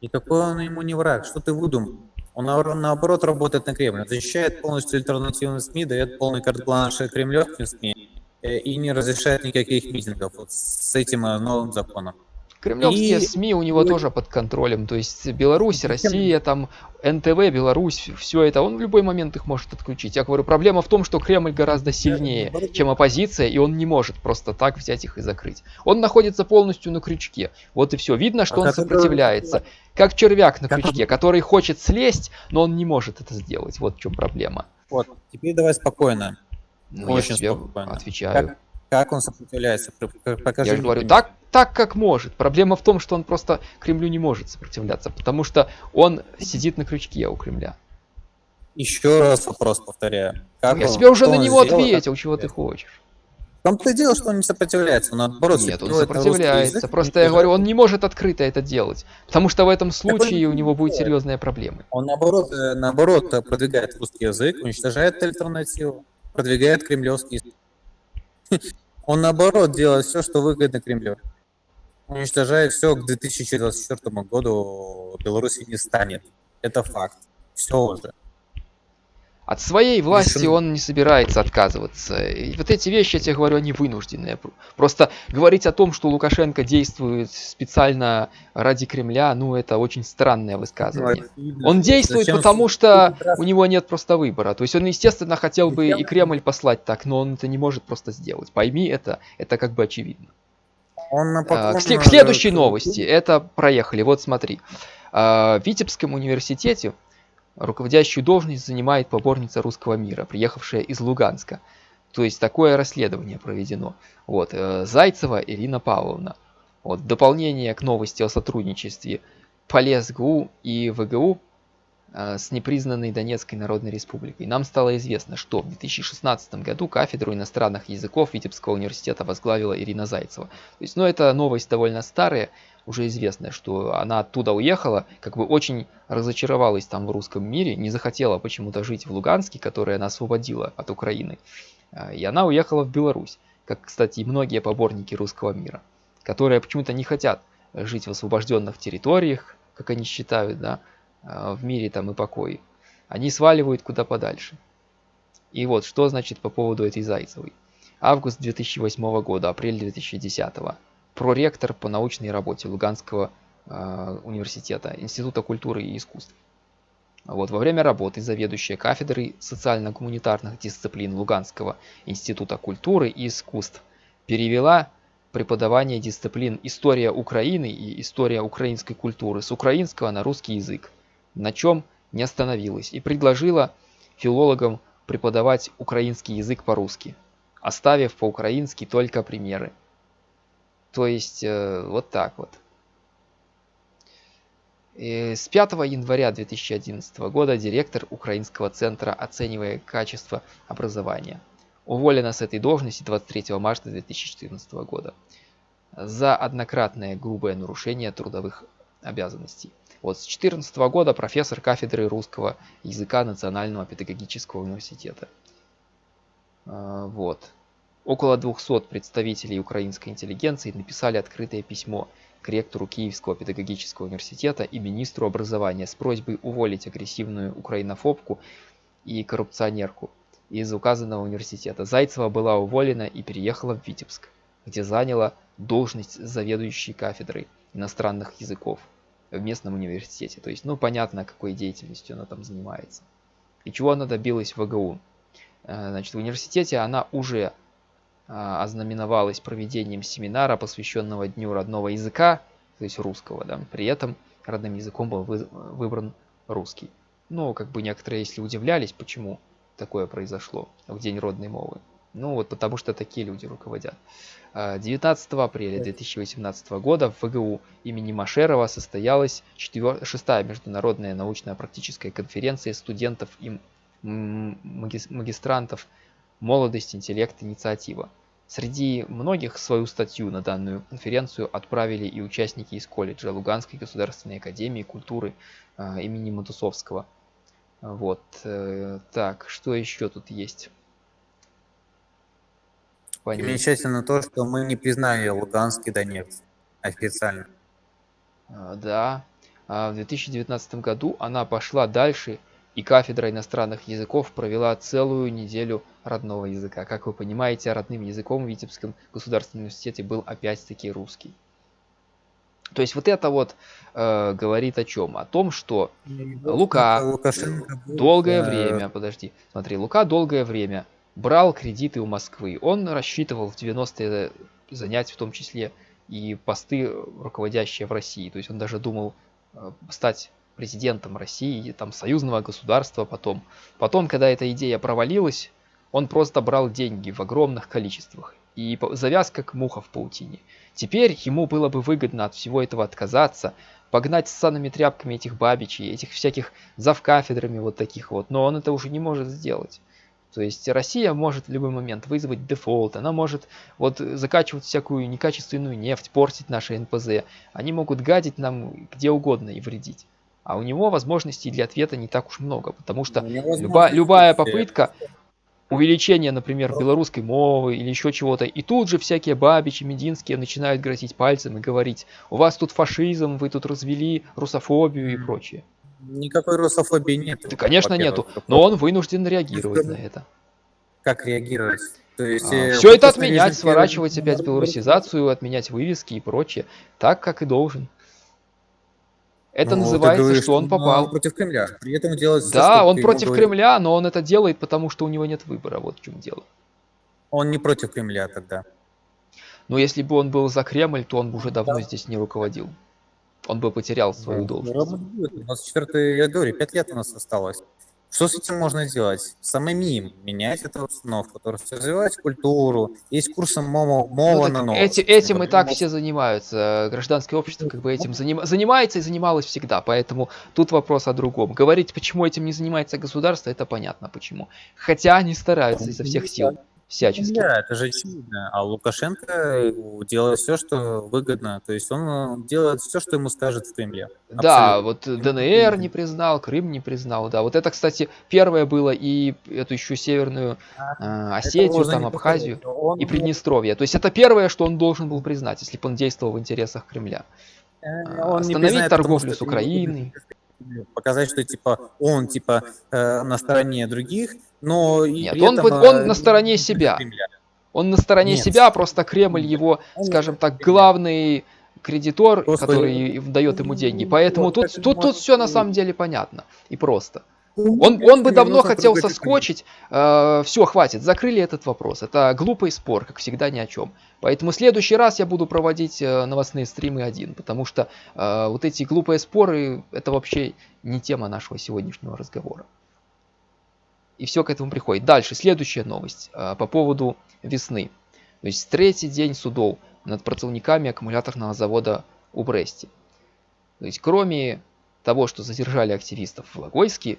Никакой он ему не враг. Что ты выдумал? Он наоборот работает на Кремль. Защищает полностью альтернативные СМИ, дает полный карт-бланш кремлевским СМИ э, и не разрешает никаких митингов вот с этим э, новым законом. Кремлевские И- СМИ у него и- тоже под контролем. То есть Беларусь? Россия, там НТВ, Беларусь, все это, он в любой момент их может отключить. Я говорю, проблема в том, что Кремль гораздо сильнее, чем оппозиция, и он не может просто так взять их и закрыть. Он находится полностью на крючке. Вот и все. Видно, что А он как это- сопротивляется. Как червяк на крючке, который хочет слезть, но он не может это сделать. Вот в чем проблема. Вот, теперь давай спокойно. Ну, я Очень тебе спокойно. отвечаю. Как, как он сопротивляется? Покажи Я же говорю, так, так как может. Проблема в том, что он просто Кремлю не может сопротивляться, потому что он сидит на крючке у Кремля. Еще раз вопрос повторяю. Как Я он- тебе уже на него сделал, ответил, чего ты хочешь. Том-то и дело, что он не сопротивляется, он наоборот Нет, он сопротивляется. язык, Просто я говорю, он не может открыто это делать. Потому что в этом случае у не него будут делает. серьезные проблемы. Он наоборот, э, наоборот э, продвигает русский язык, уничтожает альтернативу, продвигает кремлевский язык. Он наоборот делает все, что выгодно Кремлю. Уничтожает все к 2024 году Беларуси не станет. Это факт. Все уже. От своей власти он не собирается отказываться. И вот эти вещи, я тебе говорю, они вынужденные. Пр- Просто говорить о том, что Лукашенко действует специально ради Кремля, ну это очень странное высказывание. Он действует, Зачем потому что у него нет просто выбора. То есть он, естественно, хотел бы и Кремль послать так, но он это не может просто сделать. Пойми это, это как бы очевидно. Он А, К к э, следующей новости. Это проехали. Вот смотри. А, В Витебском университете руководящую должность занимает поборница русского мира, приехавшая из Луганска. То есть такое расследование проведено. Вот. э, Зайцева Ирина Павловна. Вот. Дополнение к новости о сотрудничестве ПолесГУ и ВГУ э, с непризнанной Донецкой Народной Республикой. Нам стало известно, что в 2016 году кафедру иностранных языков Витебского университета возглавила Ирина Зайцева. То есть, ну, это новость довольно старая, уже известная, что она оттуда уехала, как бы очень разочаровалась там в русском мире, не захотела почему-то жить в Луганске, который она освободила от Украины. А, И она уехала в Беларусь, как, кстати, и многие поборники русского мира, которые почему-то не хотят жить в освобожденных территориях, как они считают, да, а, в мире там и покое. Они сваливают куда подальше. И вот, что значит по поводу этой Зайцевой. Август 2008 года, апрель 2010. Проректор по научной работе Луганского э, университета, Института культуры и искусств. Вот, во время работы заведующая кафедрой социально-гуманитарных дисциплин Луганского Института культуры и искусств перевела преподавание дисциплин «История Украины» и «История украинской культуры» с украинского на русский язык, на чем не остановилась, и предложила филологам преподавать украинский язык по-русски, оставив по-украински только примеры. То есть э, вот так вот. И с 5 января 2011 года директор Украинского центра оценивая качество образования. Уволена с этой должности 23 марта 2014 года за однократное грубое нарушение трудовых обязанностей. Вот с 2014 года профессор кафедры русского языка Национального педагогического университета. А, Вот. Около 200 представителей украинской интеллигенции написали открытое письмо к ректору Киевского педагогического университета и министру образования с просьбой уволить агрессивную украинофобку и коррупционерку из указанного университета. Зайцева была уволена и переехала в Витебск, где заняла должность заведующей кафедрой иностранных языков в местном университете. То есть, ну, понятно, какой деятельностью она там занимается. И чего она добилась в ВГУ. Э, Значит, в университете она уже а, ознаменовалась проведением семинара, посвященного Дню родного языка, то есть русского, да. При этом родным языком был вы- выбран русский. Ну, как бы некоторые, если удивлялись, почему такое произошло в День родной мовы. Ну, вот потому что такие люди руководят. А, 19 апреля 2018 года в ВГУ имени Машерова состоялась четвер- шестая международная научно-практическая конференция студентов и магистрантов «Молодость, интеллект, инициатива». Среди многих свою статью на данную конференцию отправили и участники из колледжа Луганской государственной академии культуры а, имени Матусовского. Вот. э, Так, что еще тут есть? Понятно. Примечательно то, что мы не признали Луганский Донец официально. А, Да. А В 2019 году она пошла дальше, и кафедра иностранных языков провела целую неделю родного языка. Как вы понимаете, родным языком в Витебском государственном университете был опять-таки русский. То есть вот это вот э, говорит о чем? О том, что Лука Лукашенко будет, долгое э, время, подожди, смотри, Лука долгое время брал кредиты у Москвы. Он рассчитывал в 90-е занять в том числе и посты, руководящие в России. То есть он даже думал э, стать президентом России, там, союзного государства потом. Потом, когда эта идея провалилась, он просто брал деньги в огромных количествах. И по- завяз как муха в паутине. Теперь ему было бы выгодно от всего этого отказаться, погнать с санными тряпками этих бабичей, этих всяких завкафедрами вот таких вот, но он это уже не может сделать. То есть Россия может в любой момент вызвать дефолт, она может вот закачивать всякую некачественную нефть, портить наши НПЗ. Они могут гадить нам где угодно и вредить. А у него возможностей для ответа не так уж много, потому что люба- любая попытка увеличения, например, белорусской мовы или еще чего-то, и тут же всякие бабичи, мединские начинают грозить пальцем и говорить, у вас тут фашизм, вы тут развели русофобию и прочее. Никакой русофобии нет. Да, конечно, нету, но он вынужден реагировать на это. Как реагировать? То есть, все э, это просто отменять, сворачивать опять белорусизацию, отменять вывески и прочее, так, как и должен. Это Ну, называется, говоришь, что он попал. против Кремля. При этом делает Да, он против говоришь. Кремля, но он это делает, потому что у него нет выбора, вот в чем дело. Он не против Кремля тогда. Но если бы он был за Кремль, то он бы уже давно здесь не руководил. Он бы потерял свою Да. должность. Ровно будет. У нас четвертый, я говорю, пять лет у нас осталось. Что с этим можно сделать? Самим менять эту обстановку, то есть развивать культуру. Есть курсы мова, Ну, мова так на новом. эти- этим и так все занимаются. Гражданское общество как бы этим заним- занимается и занималось всегда. Поэтому тут вопрос о другом. Говорить, почему этим не занимается государство, это понятно почему. Хотя они стараются изо всех сил. Всячески. Да, это же очевидно. А Лукашенко э, делает все, что выгодно. То есть он э, делает все, что ему скажет в Кремле. Да, Абсолютно. вот ДНР не признал, Крым не признал, да. Вот это, кстати, первое было и эту еще северную э, Это Осетию, там Абхазию. Он- и Приднестровье. То есть это первое, что он должен был признать, если бы он действовал в интересах Кремля. э, а, он не остановить признает, потому торговлю что с Украиной. Показать, что типа он типа э, на стороне других, но и Нет, он этом, э, он на стороне себя. Кремля. Он на стороне Нет. себя, просто Кремль его, Он скажем так, главный кредитор, Просто- который дает ему деньги. Поэтому Вот, тут, тут, может тут все на самом деле понятно и просто. Ну, Он, конечно, он бы давно хотел соскочить. все, хватит, закрыли этот вопрос. Это глупый спор, как всегда, ни о чем. Поэтому в следующий раз я буду проводить э, новостные стримы один, потому что э, вот эти глупые споры это вообще не тема нашего сегодняшнего разговора. И все к этому приходит. Дальше, следующая новость э, по поводу весны. То есть третий день судов над працовниками аккумуляторного завода у Бресте. То есть кроме того, что задержали активистов в Логойске,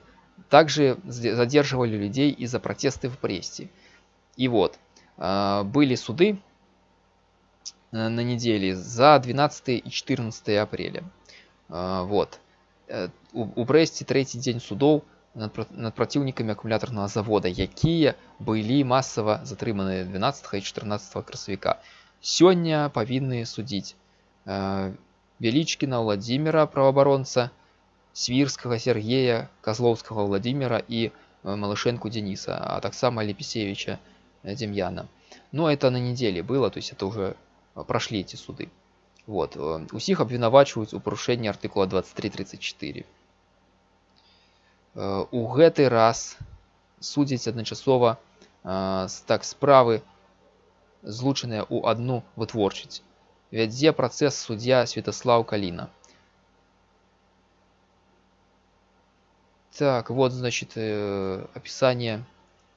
также задерживали людей из-за протесты в Бресте. И вот, э, были суды э, на неделе за 12 и 14 апреля. Э, Вот. У, у Бресте третий день судов над, про- над противниками аккумуляторного завода, якія былі масава затрыманыя 12 і 14 красавіка. Сёння павінны судзіць э, Велічкіна Владимира праваабаронца, Свірскага Сергея, Козловскага Владимира і э, Малышенку Дениса, а таксама Лепесевича э, Демьяна. Но это на неделе было, то есть это уже э, прошли эти суды. Вот. э, Усіх абвінавачваюць у парушэнні артыкула 2334. Э, У гэты раз судзяць адначасова э, с- так справы злучаныя ў адну вытворчасць. Вядзе працэс суддзя Святаслаў Каліна. Так, вот, значит, э, описание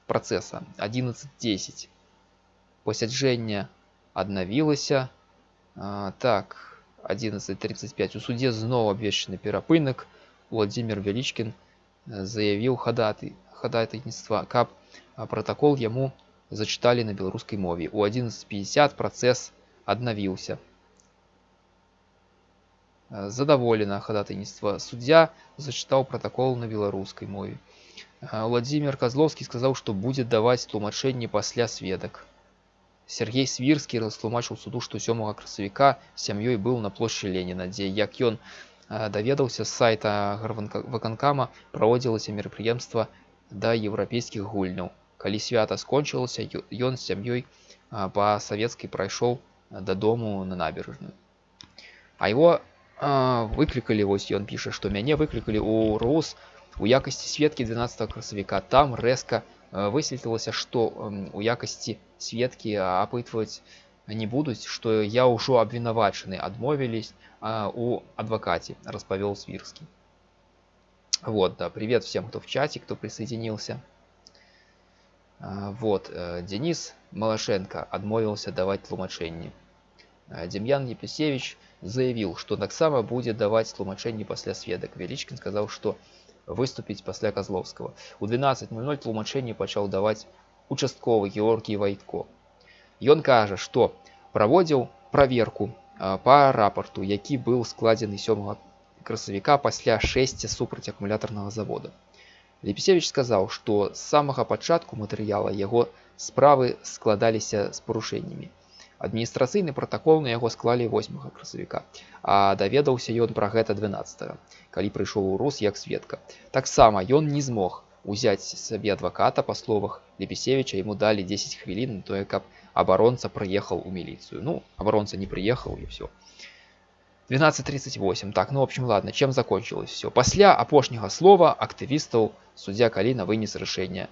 процесса. 11.10. Пасяджэнне аднавілася. А, так, 11.35. У суде зноў абвешчаны перапынак. Владимир Велічкін э, заявіў хадаты хадайніцтва, каб а, пратакол яму зачыталі на беларускай мове. У 11.50 працэс аднавіўся. Э, Задаволена хадатайніцтва. Суддзя зачытаў пратакол на беларускай мове. А, Владимир Козловский сказаў, што будзе даваць тлумачэнне пасля сведак. Сергей Свірскі растлумачыў суду, што 7 красавіка з сям'ёй быў на плошчы Леніна, дзе як ён а, даведаўся з сайта гарванка- ваканкама праводзілася мерапрыемства да еўрапейскіх гульняў. Калі свята скончылася, ё- ён з сям'ёй а, па савецкай прайшоў а, дадому на набережную. А его а, выклікалі вось ён піша што мяне выклікалі ў рус у якасці сведкі 12 красавіка там рэзка э, высветлілася што у якасці сведкі апытваць не будуць што я ўжо абвінавачаны адмовілись у адвакаце распавёл свірскі вот да привет всем кто в чате кто присоединился вот э, денис малашенко адмовіўся даваць тлумачэнні демьян епісевич заявіў што таксама будзе даваць тлумачэнні пасля сведак велічкін сказаў што выступіць пасля казловскага у 12:00 тлумачэнні пачаў даваць участковы георгій вайтко ён кажа што праводзіў праверку па рапарту які быў складзены сёмага красавіка пасля 6 супраць акумулятарнага завода лепісевич сказаў што з самага пачатку матэрыяла яго справы складаліся з парушэннямі адміністрацыйны пратакол на яго склалі 8 красавіка а даведаўся ён пра гэта 12 калі прыйшоў у рус як сведка таксама ён не змог узяць сабе адваката па словах лепісевича ему далі 10 хвілін тое каб абаронца прыехаў у міліцыю ну абаронца не прыехаў і все 12:38 так ну в общем ладно чем закончилось все пасля апошняга слова актывістаў суддзя каліна вынес рашэнне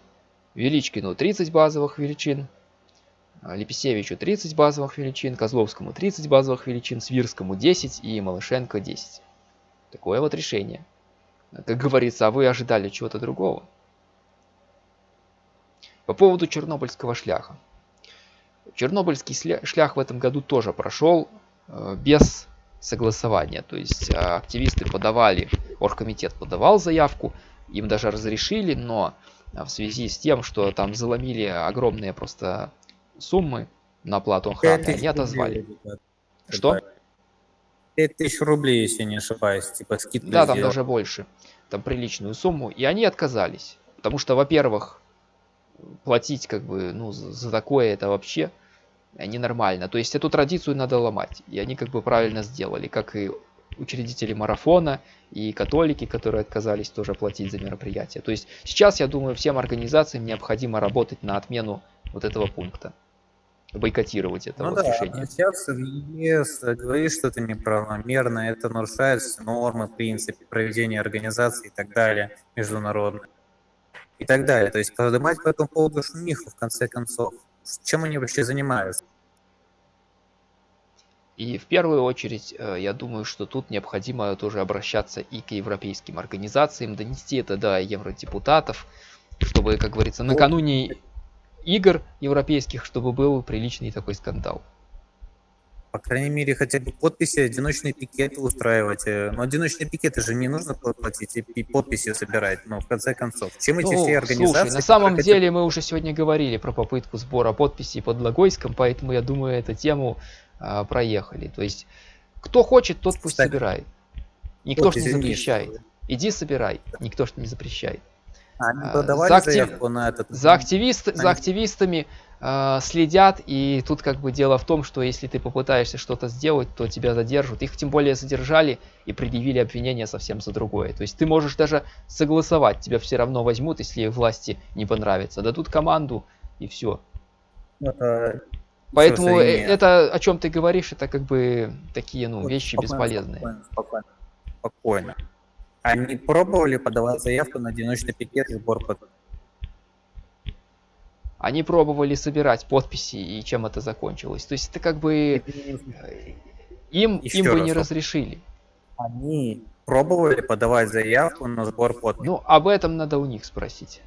велічкіну 30 базовых велічин Лепесевичу 30 базовых величин, Козловскому 30 базовых величин, Свирскому 10 и Малышенко 10. Такое вот решение. Как говорится, а вы ожидали чего-то другого. По поводу Чернобыльского шляха. Чернобыльский шлях в этом году тоже прошел э, без согласования. То есть э, активисты подавали, оргкомитет подавал заявку, им даже разрешили, но в связи с тем, что там заломили огромные просто суммы на оплату охраны они отозвали. Что? 5000 рублей, если не ошибаюсь, типа скидка. Да, там даже больше. Там приличную сумму. И они отказались. Потому что, во-первых, платить как бы, ну, за такое это вообще ненормально. То есть эту традицию надо ломать. И они как бы правильно сделали. Как и учредители марафона и католики, которые отказались тоже платить за мероприятие. То есть сейчас, я думаю, всем организациям необходимо работать на отмену вот этого пункта бойкотировать это ну вот да, решение. Сейчас ЕС говорит, что это неправомерно, это нарушает нормы, принципы проведения организации и так далее, международные. И так далее. То есть поднимать по этому поводу шумиху, в конце концов. Чем они вообще занимаются? И в первую очередь, э, я думаю, что тут необходимо тоже обращаться и к европейским организациям, донести это до евродепутатов, чтобы, как говорится, накануне игр европейских, чтобы был приличный такой скандал. По крайней мере, хотя бы подписи, одиночные пикеты устраивать. Э, но одиночные пикеты же не нужно платить и подписи собирать. Но в конце концов, чем эти ну, все организации... Слушай, на самом хотят... деле мы уже сегодня говорили про попытку сбора подписей под Логойском, поэтому я думаю, эту тему а, проехали. То есть, кто хочет, тот пусть Кстати, собирает. Никто ж не запрещает. Иди собирай, никто ж не запрещает. Они а, подавали за, актив... на этот... за, активист... Они... за активистами э, следят, и тут как бы дело в том, что если ты попытаешься что-то сделать, то тебя задержат. Их тем более задержали и предъявили обвинение совсем за другое. То есть ты можешь даже согласовать, тебя все равно возьмут, если власти не понравится. Дадут команду, и все. Это... Поэтому э, это, о чем ты говоришь, это как бы такие ну, вещи спокойно, бесполезные. Спокойно, спокойно. спокойно. Они пробовали подавать заявку на одиночный пикет сбор? Они пробовали собирать подписи, и чем это закончилось. То есть это как бы им, им бы не разрешили. Они пробовали подавать заявку на сбор подписей? Ну, об этом надо у них спросить.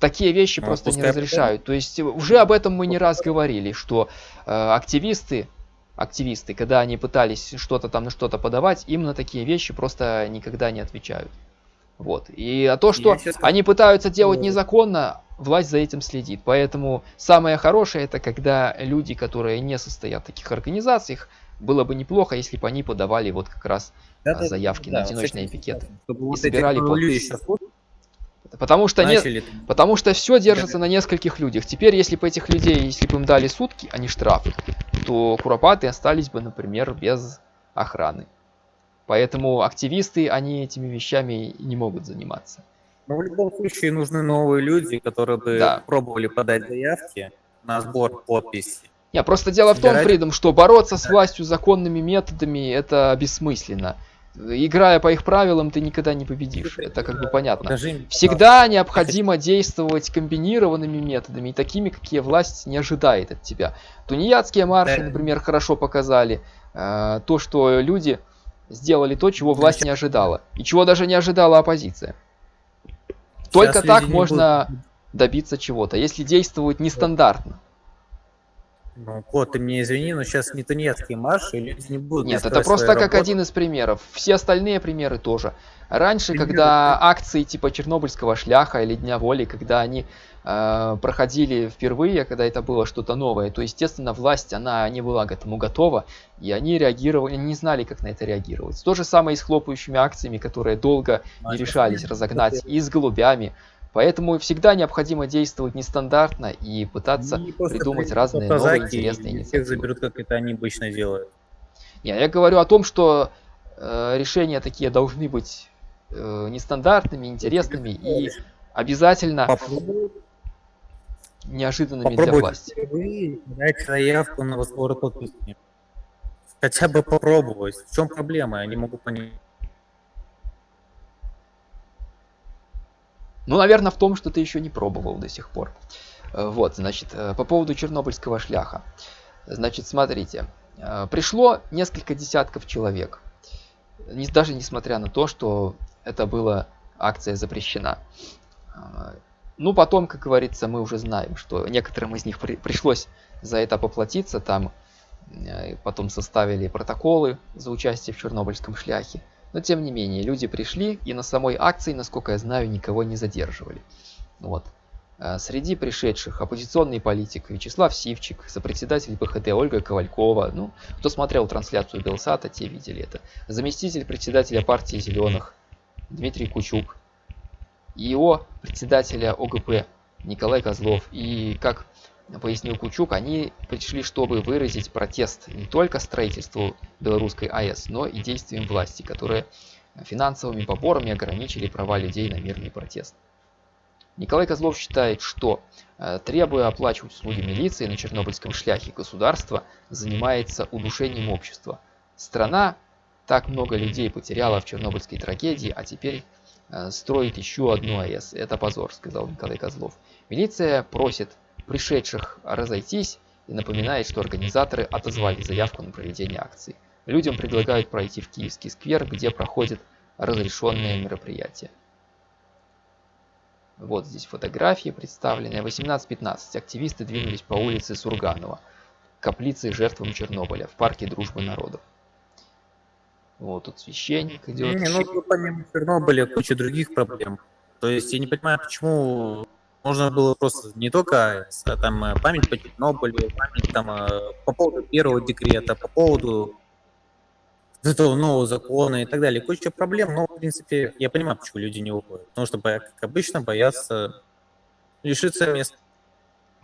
Такие вещи ну, просто не разрешают. То есть уже об этом мы не раз говорили, что э, активисты активисты, когда они пытались что-то там на что-то подавать, им на такие вещи просто никогда не отвечают. Вот. И а то, что они пытаются делать незаконно, власть за этим следит. Поэтому самое хорошее это когда люди, которые не состоят в таких организациях, было бы неплохо, если бы они подавали вот как раз да, заявки да, на одиночные пикеты и вот собирали подписи. Потому что, не, потому что все держится на нескольких людях. Теперь, если бы этих людей, если бы им дали сутки, а не штрафы, то куропаты остались бы, например, без охраны. Поэтому активисты, они этими вещами не могут заниматься. Но в любом случае нужны новые люди, которые бы да. пробовали подать заявки на сбор подписей. Не, просто дело в том, Фридом, что бороться с властью законными методами это бессмысленно. Играя по их правилам, ты никогда не победишь. Это как бы понятно. Всегда необходимо действовать комбинированными методами, такими, какие власть не ожидает от тебя. Тунеядские марши, например, хорошо показали э, то, что люди сделали то, чего власть не ожидала, и чего даже не ожидала оппозиция. Только Сейчас так можно добиться чего-то, если действовать нестандартно. Ну, Кот, ты мне извини, но сейчас не тунеядские марши, и люди не будут Нет, это просто как работу. один из примеров. Все остальные примеры тоже. Раньше, Примеры, когда акции типа Чернобыльского шляха или Дня воли, когда они э, проходили впервые, когда это было что-то новое, то, естественно, власть, она не была к этому готова, и они реагировали, не знали, как на это реагировать. То же самое и с хлопающими акциями, которые долго А не решались разогнать, и с голубями. Поэтому всегда необходимо действовать нестандартно и пытаться просто придумать разные новые интересные и всех инициативы. заберут, как это они обычно делают. Не, я говорю о том, что э, решения такие должны быть э, нестандартными, интересными и обязательно Попробуй, неожиданными для попробуй власти. впервые дать заявку на сбор подписей. Хотя бы попробовать. В чем проблема? Я не могу понять. Ну, наверное, в том, что ты еще не пробовал до сих пор. Э, Вот, значит, э, по поводу чернобыльского шляха. Значит, смотрите, э, пришло несколько десятков человек. Не- даже несмотря на то, что это была акция запрещена. Ну, потом, как говорится, мы уже знаем, что некоторым из них при- пришлось за это поплатиться. Там э, потом составили протоколы за участие в чернобыльском шляхе. Но тем не менее, люди пришли и на самой акции, насколько я знаю, никого не задерживали. Вот. Э, Среди пришедших оппозиционный политик Вячеслав Сивчик, сопредседатель БХД Ольга Ковалькова, ну, кто смотрел трансляцию Белсата, те видели это, заместитель председателя партии Зеленых Дмитрий Кучук, ИО председателя ОГП Николай Козлов. И, как пояснил Кучук, они пришли, чтобы выразить протест не только строительству белорусской АЭС, но и действиям власти, которые финансовыми поборами ограничили права людей на мирный протест. Николай Козлов считает, что э, требуя оплачивать услуги милиции на Чернобыльском шляхе, государство занимается удушением общества. Страна так много людей потеряла в Чернобыльской трагедии, а теперь э, строит еще одну АЭС. Это позор, сказал Николай Козлов. Милиция просит пришедших разойтись и напоминает, что организаторы отозвали заявку на проведение акции. Людям предлагают пройти в Киевский сквер, где проходит разрешенное мероприятие. Вот здесь фотографии представлены. 18.15. Активисты двинулись по улице Сурганова, каплице жертвам Чернобыля, в парке Дружбы Народов. Вот тут священник идет. Не, ну тут помимо Чернобыля куча других проблем. То есть я не понимаю, почему можно было просто не только а там э, память по Чернобылю, память там э, по поводу первого декрета, по поводу этого нового закона и так далее. Куча проблем, но, в принципе, я понимаю, почему люди не уходят. Потому что, как обычно, боятся лишиться места.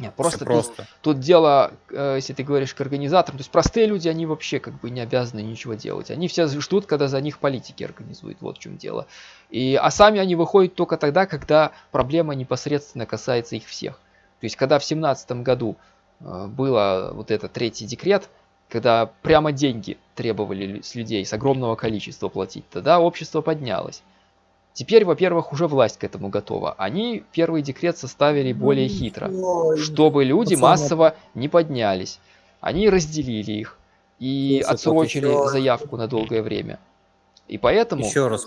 Нет, Просто, просто тут. Тут дело, э, если ты говоришь к организаторам, то есть простые люди, они вообще как бы не обязаны ничего делать. Они все ждут, когда за них политики организуют, вот в чем дело. И, а сами они выходят только тогда, когда проблема непосредственно касается их всех. То есть, когда в семнадцатом году э, было вот этот третий декрет, когда прямо деньги требовали с людей, с огромного количества платить, тогда общество поднялось. Теперь, во-первых, уже власть к этому готова. Они первый декрет составили более хитро чтобы люди массово не поднялись. Они разделили их и Слушай, отсрочили заявку на долгое время. И поэтому... Еще раз.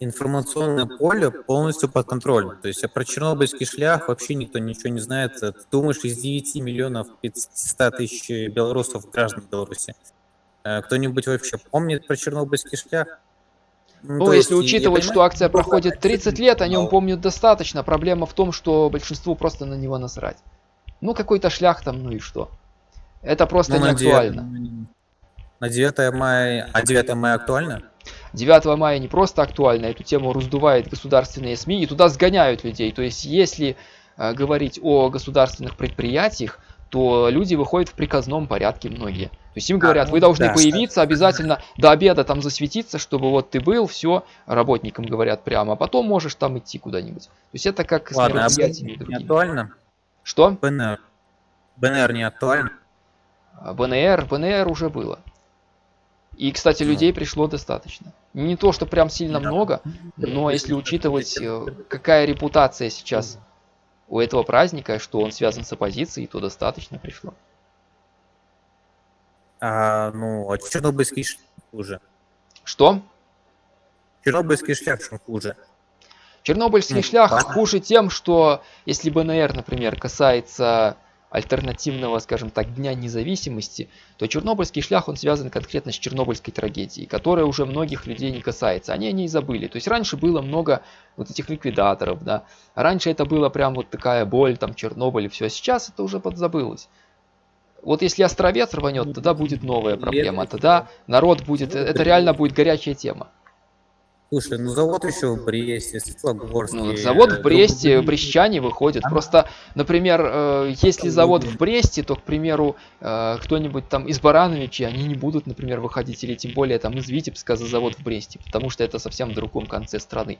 Информационное поле полностью под контролем. То есть про Чернобыльский шлях вообще никто ничего не знает. Ты думаешь, из 9 миллионов 500 тысяч белорусов, граждан Беларуси, э, кто-нибудь вообще помнит про Чернобыльский шлях? Ну, то если есть, я учитывать, что акция много проходит 30 лет, о нем помнят достаточно. Проблема в том, что большинству просто на него насрать. Ну, какой-то шлях там, ну и что? Это просто ну, не на 9 актуально. На 9 мая, а 9 мая актуально? 9 мая не просто актуально, эту тему раздувает государственные СМИ и туда сгоняют людей. То есть, если э, говорить о государственных предприятиях, то люди выходят в приказном порядке многие. То есть им говорят, ну вы должны да. появиться обязательно до обеда там засветиться, чтобы вот ты был, все, работникам говорят прямо, а потом можешь там идти куда-нибудь. То есть это как с Ладно, а мероприятиями не актуально? Что? ПНР. БНР не актуально? А БНР, БНР уже было. И, кстати, Ну. людей пришло достаточно. Не то, что прям сильно Да. много, но если учитывать, э, какая репутация сейчас у этого праздника, что он связан с оппозицией, то достаточно пришло. А, ну, а чернобыльский шлях хуже. Что? Чернобыльский шлях чем хуже. Чернобыльский Ну, шлях хуже тем, что если БНР, например, касается альтернативного, скажем так, Дня независимости, то Чернобыльский шлях, он связан конкретно с Чернобыльской трагедией, которая уже многих людей не касается. Они о ней забыли. То есть раньше было много вот этих ликвидаторов, да. Раньше это было прям вот такая боль, там, Чернобыль и все. Сейчас это уже подзабылось. Вот если островец рванет, тогда будет новая проблема. Тогда народ будет, это реально будет горячая тема. Слушай, ну завод еще в Бресте, Светлогорске. Ну, завод в э, Бресте, брестчане выходят. Там- Просто, например, э, если завод в Бресте, то, к примеру, э, кто-нибудь там из Барановичей, они не будут, например, выходить, или тем более там из Витебска за завод в Бресте, потому что это совсем в другом конце страны.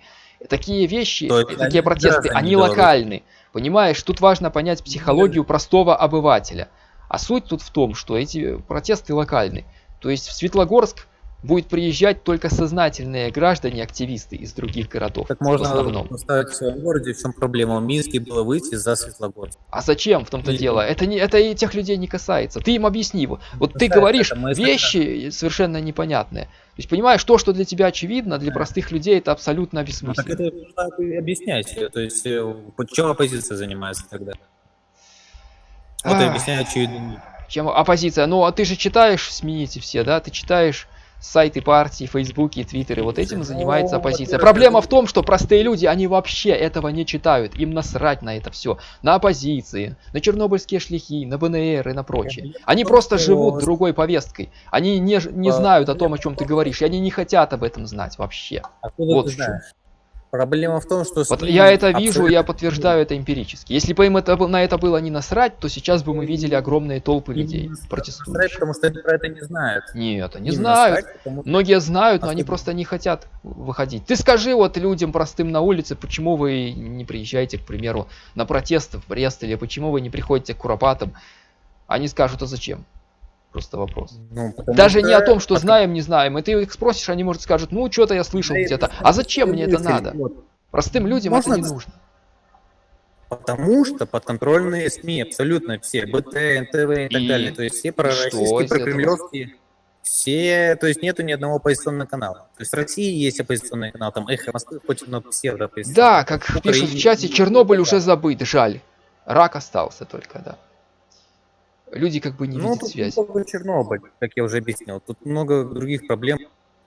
Такие вещи, То есть э, они такие протесты, они Беларуси. локальны. Понимаешь, тут важно понять психологию простого обывателя. А суть тут в том, что эти протесты локальны. То есть в Светлогорск будет приезжать только сознательные граждане, активисты из других городов. Так в можно основном. поставить в своем городе, в чем проблема? В Минске было выйти за Светлогорск. А зачем в том-то И- дело? Это, не, это и тех людей не касается. Ты им объясни. Вот, вот ты говоришь это вещи совершенно непонятные. То есть, понимаешь, то, что для тебя очевидно, для простых людей это абсолютно Ну, так бессмысленно. это нужно объяснять. То есть, э, чем оппозиция занимается тогда? Вот и Ах. объясняю очевидно. Чем оппозиция? Ну, а ты же читаешь эти все, да? Ты читаешь сайты партии, фейсбуки, твиттеры. Вот этим занимается оппозиция. Проблема в том, что простые люди, они вообще этого не читают. Им насрать на это все. На оппозиции, на чернобыльские шляхи, на БНР и на прочее. Они просто- живут другой повесткой. Они не, не знают о том, о чем ты говоришь, и они не хотят об этом знать вообще. Откуда Вот ты знаешь? Проблема в том, что... Вот я это вижу, абсолютно- я подтверждаю это эмпирически. Если бы им это, на это было не насрать, то сейчас бы мы видели огромные толпы людей насрать, протестующих. Потому что они про это не знают. Нет, они Им знают. насрать, потому- Многие знают, но они просто не хотят выходить. Ты скажи вот людям простым на улице, почему вы не приезжаете, к примеру, на протесты в Брест, или почему вы не приходите к Куропатам. Они скажут, а зачем? Просто вопрос. Ну, Даже что- не о том, что знаем, не знаем. И ты их спросишь, они, может, скажут, ну, что-то я слышал Да, где-то. А зачем мне это надо? вот. Простым людям Можно это не нужно. Потому что подконтрольные СМИ, абсолютно все, БТ, НТВ и так И далее, то есть все что пророссийские, прокремлевские, все, то есть нету ни одного оппозиционного канала. То есть в России есть оппозиционный канал, там Эхо Москвы, хоть но псевдо Да, как пишут в чате, и- Чернобыль уже забыт, жаль. Рак остался только, да. Люди как бы не Ну, видят тут не только Чернобыль, как я уже объяснил. Тут много других проблем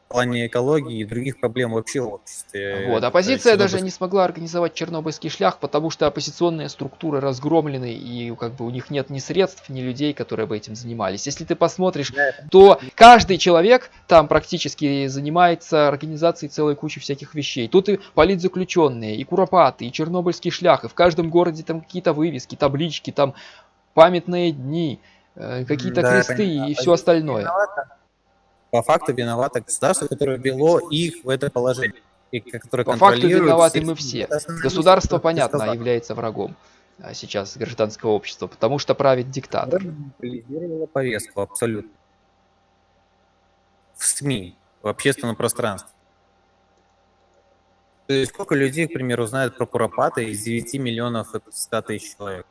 в плане экологии и других проблем вообще в обществе. Вот, оппозиция даже не смогла организовать чернобыльский шлях, потому что оппозиционные структуры разгромлены, и как бы у них нет ни средств, ни людей, которые бы этим занимались. Если ты посмотришь, Да, то каждый человек там практически занимается организацией целой кучи всяких вещей. Тут и политзаключенные, и куропаты, и чернобыльский шлях, и в каждом городе там какие-то вывески, таблички, там памятные дни, э, какие-то Да, кресты и все остальное. виновата. По факту виновато государство, которое ввело их в это положение. И которое По факту виноваты мы все. Государство, понятно, сказал. является врагом а, сейчас гражданского общества, потому что правит диктатор. Повестку абсолютно. В СМИ, в общественном пространстве. То есть сколько людей, к примеру, знают про Куропаты из 9 миллионов это 100 тысяч человек?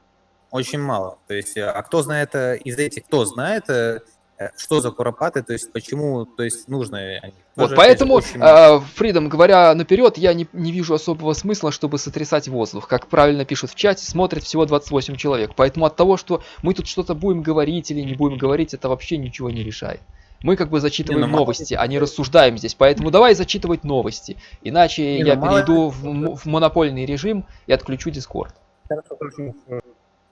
Очень мало. То есть, а кто знает э, из этих, кто знает, э, э, что за Куропаты, то есть почему, то есть нужно они? Вот, Тоже, поэтому, очень мало. Фридом, говоря наперед, я не, не вижу особого смысла, чтобы сотрясать воздух. Как правильно пишут в чате, смотрит всего 28 человек. Поэтому от того, что мы тут что-то будем говорить или не будем говорить, это вообще ничего не решает. Мы как бы зачитываем Не, ну, мало новости, ли- а не рассуждаем здесь. Поэтому давай зачитывать новости. Иначе Не, ну, я мало ли- перейду в, в монопольный режим и отключу Дискорд. Хорошо.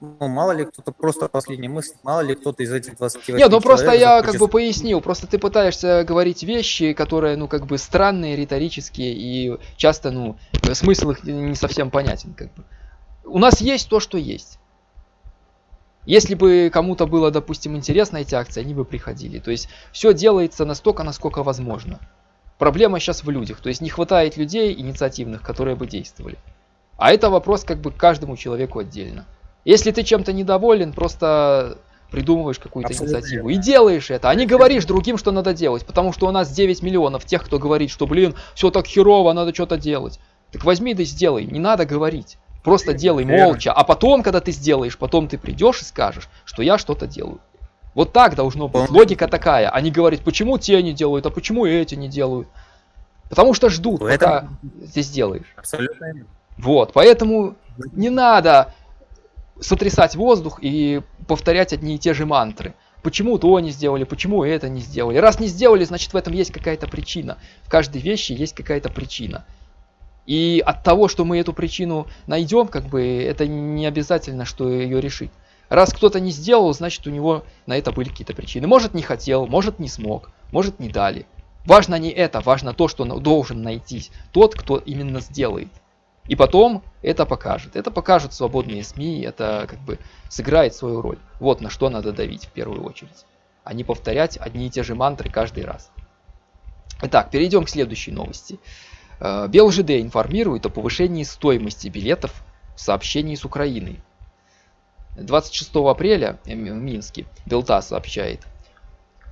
Ну, мало ли кто-то, просто последняя мысль, мало ли кто-то из этих 28 Нет, ну просто я как бы пояснил, просто ты пытаешься говорить вещи, которые, ну, как бы странные, риторические, и часто, ну, смысл их не совсем понятен, как бы. У нас есть то, что есть. Если бы кому-то было, допустим, интересно эти акции, они бы приходили. То есть все делается настолько, насколько возможно. Проблема сейчас в людях, то есть не хватает людей инициативных, которые бы действовали. А это вопрос как бы к каждому человеку отдельно. Если ты чем-то недоволен, просто придумываешь какую-то инициативу и делаешь это, а не говоришь другим, что надо делать, потому что у нас 9 миллионов тех, кто говорит, что, блин, все так херово, надо что-то делать. Так возьми да сделай, не надо говорить. Просто делай молча, а потом, когда ты сделаешь, потом ты придешь и скажешь, что я что-то делаю. Вот так должно быть. Логика такая. Они говорят, почему те не делают, а почему эти не делают. Потому что ждут, пока ты сделаешь. Абсолютно. Вот, поэтому не надо сотрясать воздух и повторять одни и те же мантры. Почему то не сделали, почему это не сделали. Раз не сделали, значит в этом есть какая-то причина. В каждой вещи есть какая-то причина. И от того, что мы эту причину найдем, как бы это не обязательно, что ее решить. Раз кто-то не сделал, значит у него на это были какие-то причины. Может не хотел, может не смог, может не дали. Важно не это, важно то, что должен найтись тот, кто именно сделает. И потом это покажет. Это покажут свободные СМИ, это как бы сыграет свою роль. Вот на что надо давить в первую очередь. А не повторять одни и те же мантры каждый раз. Итак, перейдем к следующей новости. Э, БелЖД информирует о повышении стоимости билетов в сообщении с Украиной. 26 апреля в Минске Белта сообщает.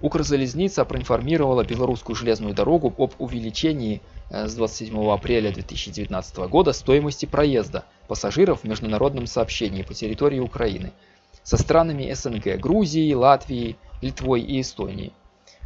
Укрзалезница проинформировала белорусскую железную дорогу об увеличении с 27 апреля 2019 года стоимости проезда пассажиров в международном сообщении по территории Украины со странами СНГ, Грузией, Латвией, Литвой и Эстонией.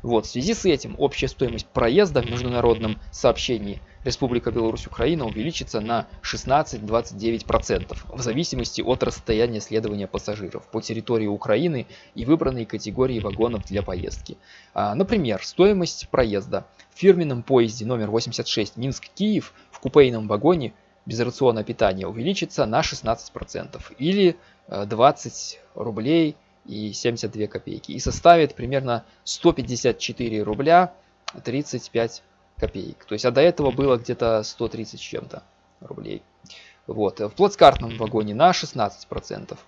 Вот, в связи с этим общая стоимость проезда в международном сообщении – Республика Беларусь-Украина увеличится на 16-29% в зависимости от расстояния следования пассажиров по территории Украины и выбранной категории вагонов для поездки. А, например, стоимость проезда в фирменном поезде номер 86 Минск-Киев в купейном вагоне без рациона питания увеличится на 16% или 20 э, рублей и 72 копейки и составит примерно 154 рубля 35 копеек. То есть, а до этого было где-то 130 с чем-то рублей. Вот. В плацкартном вагоне на 16%,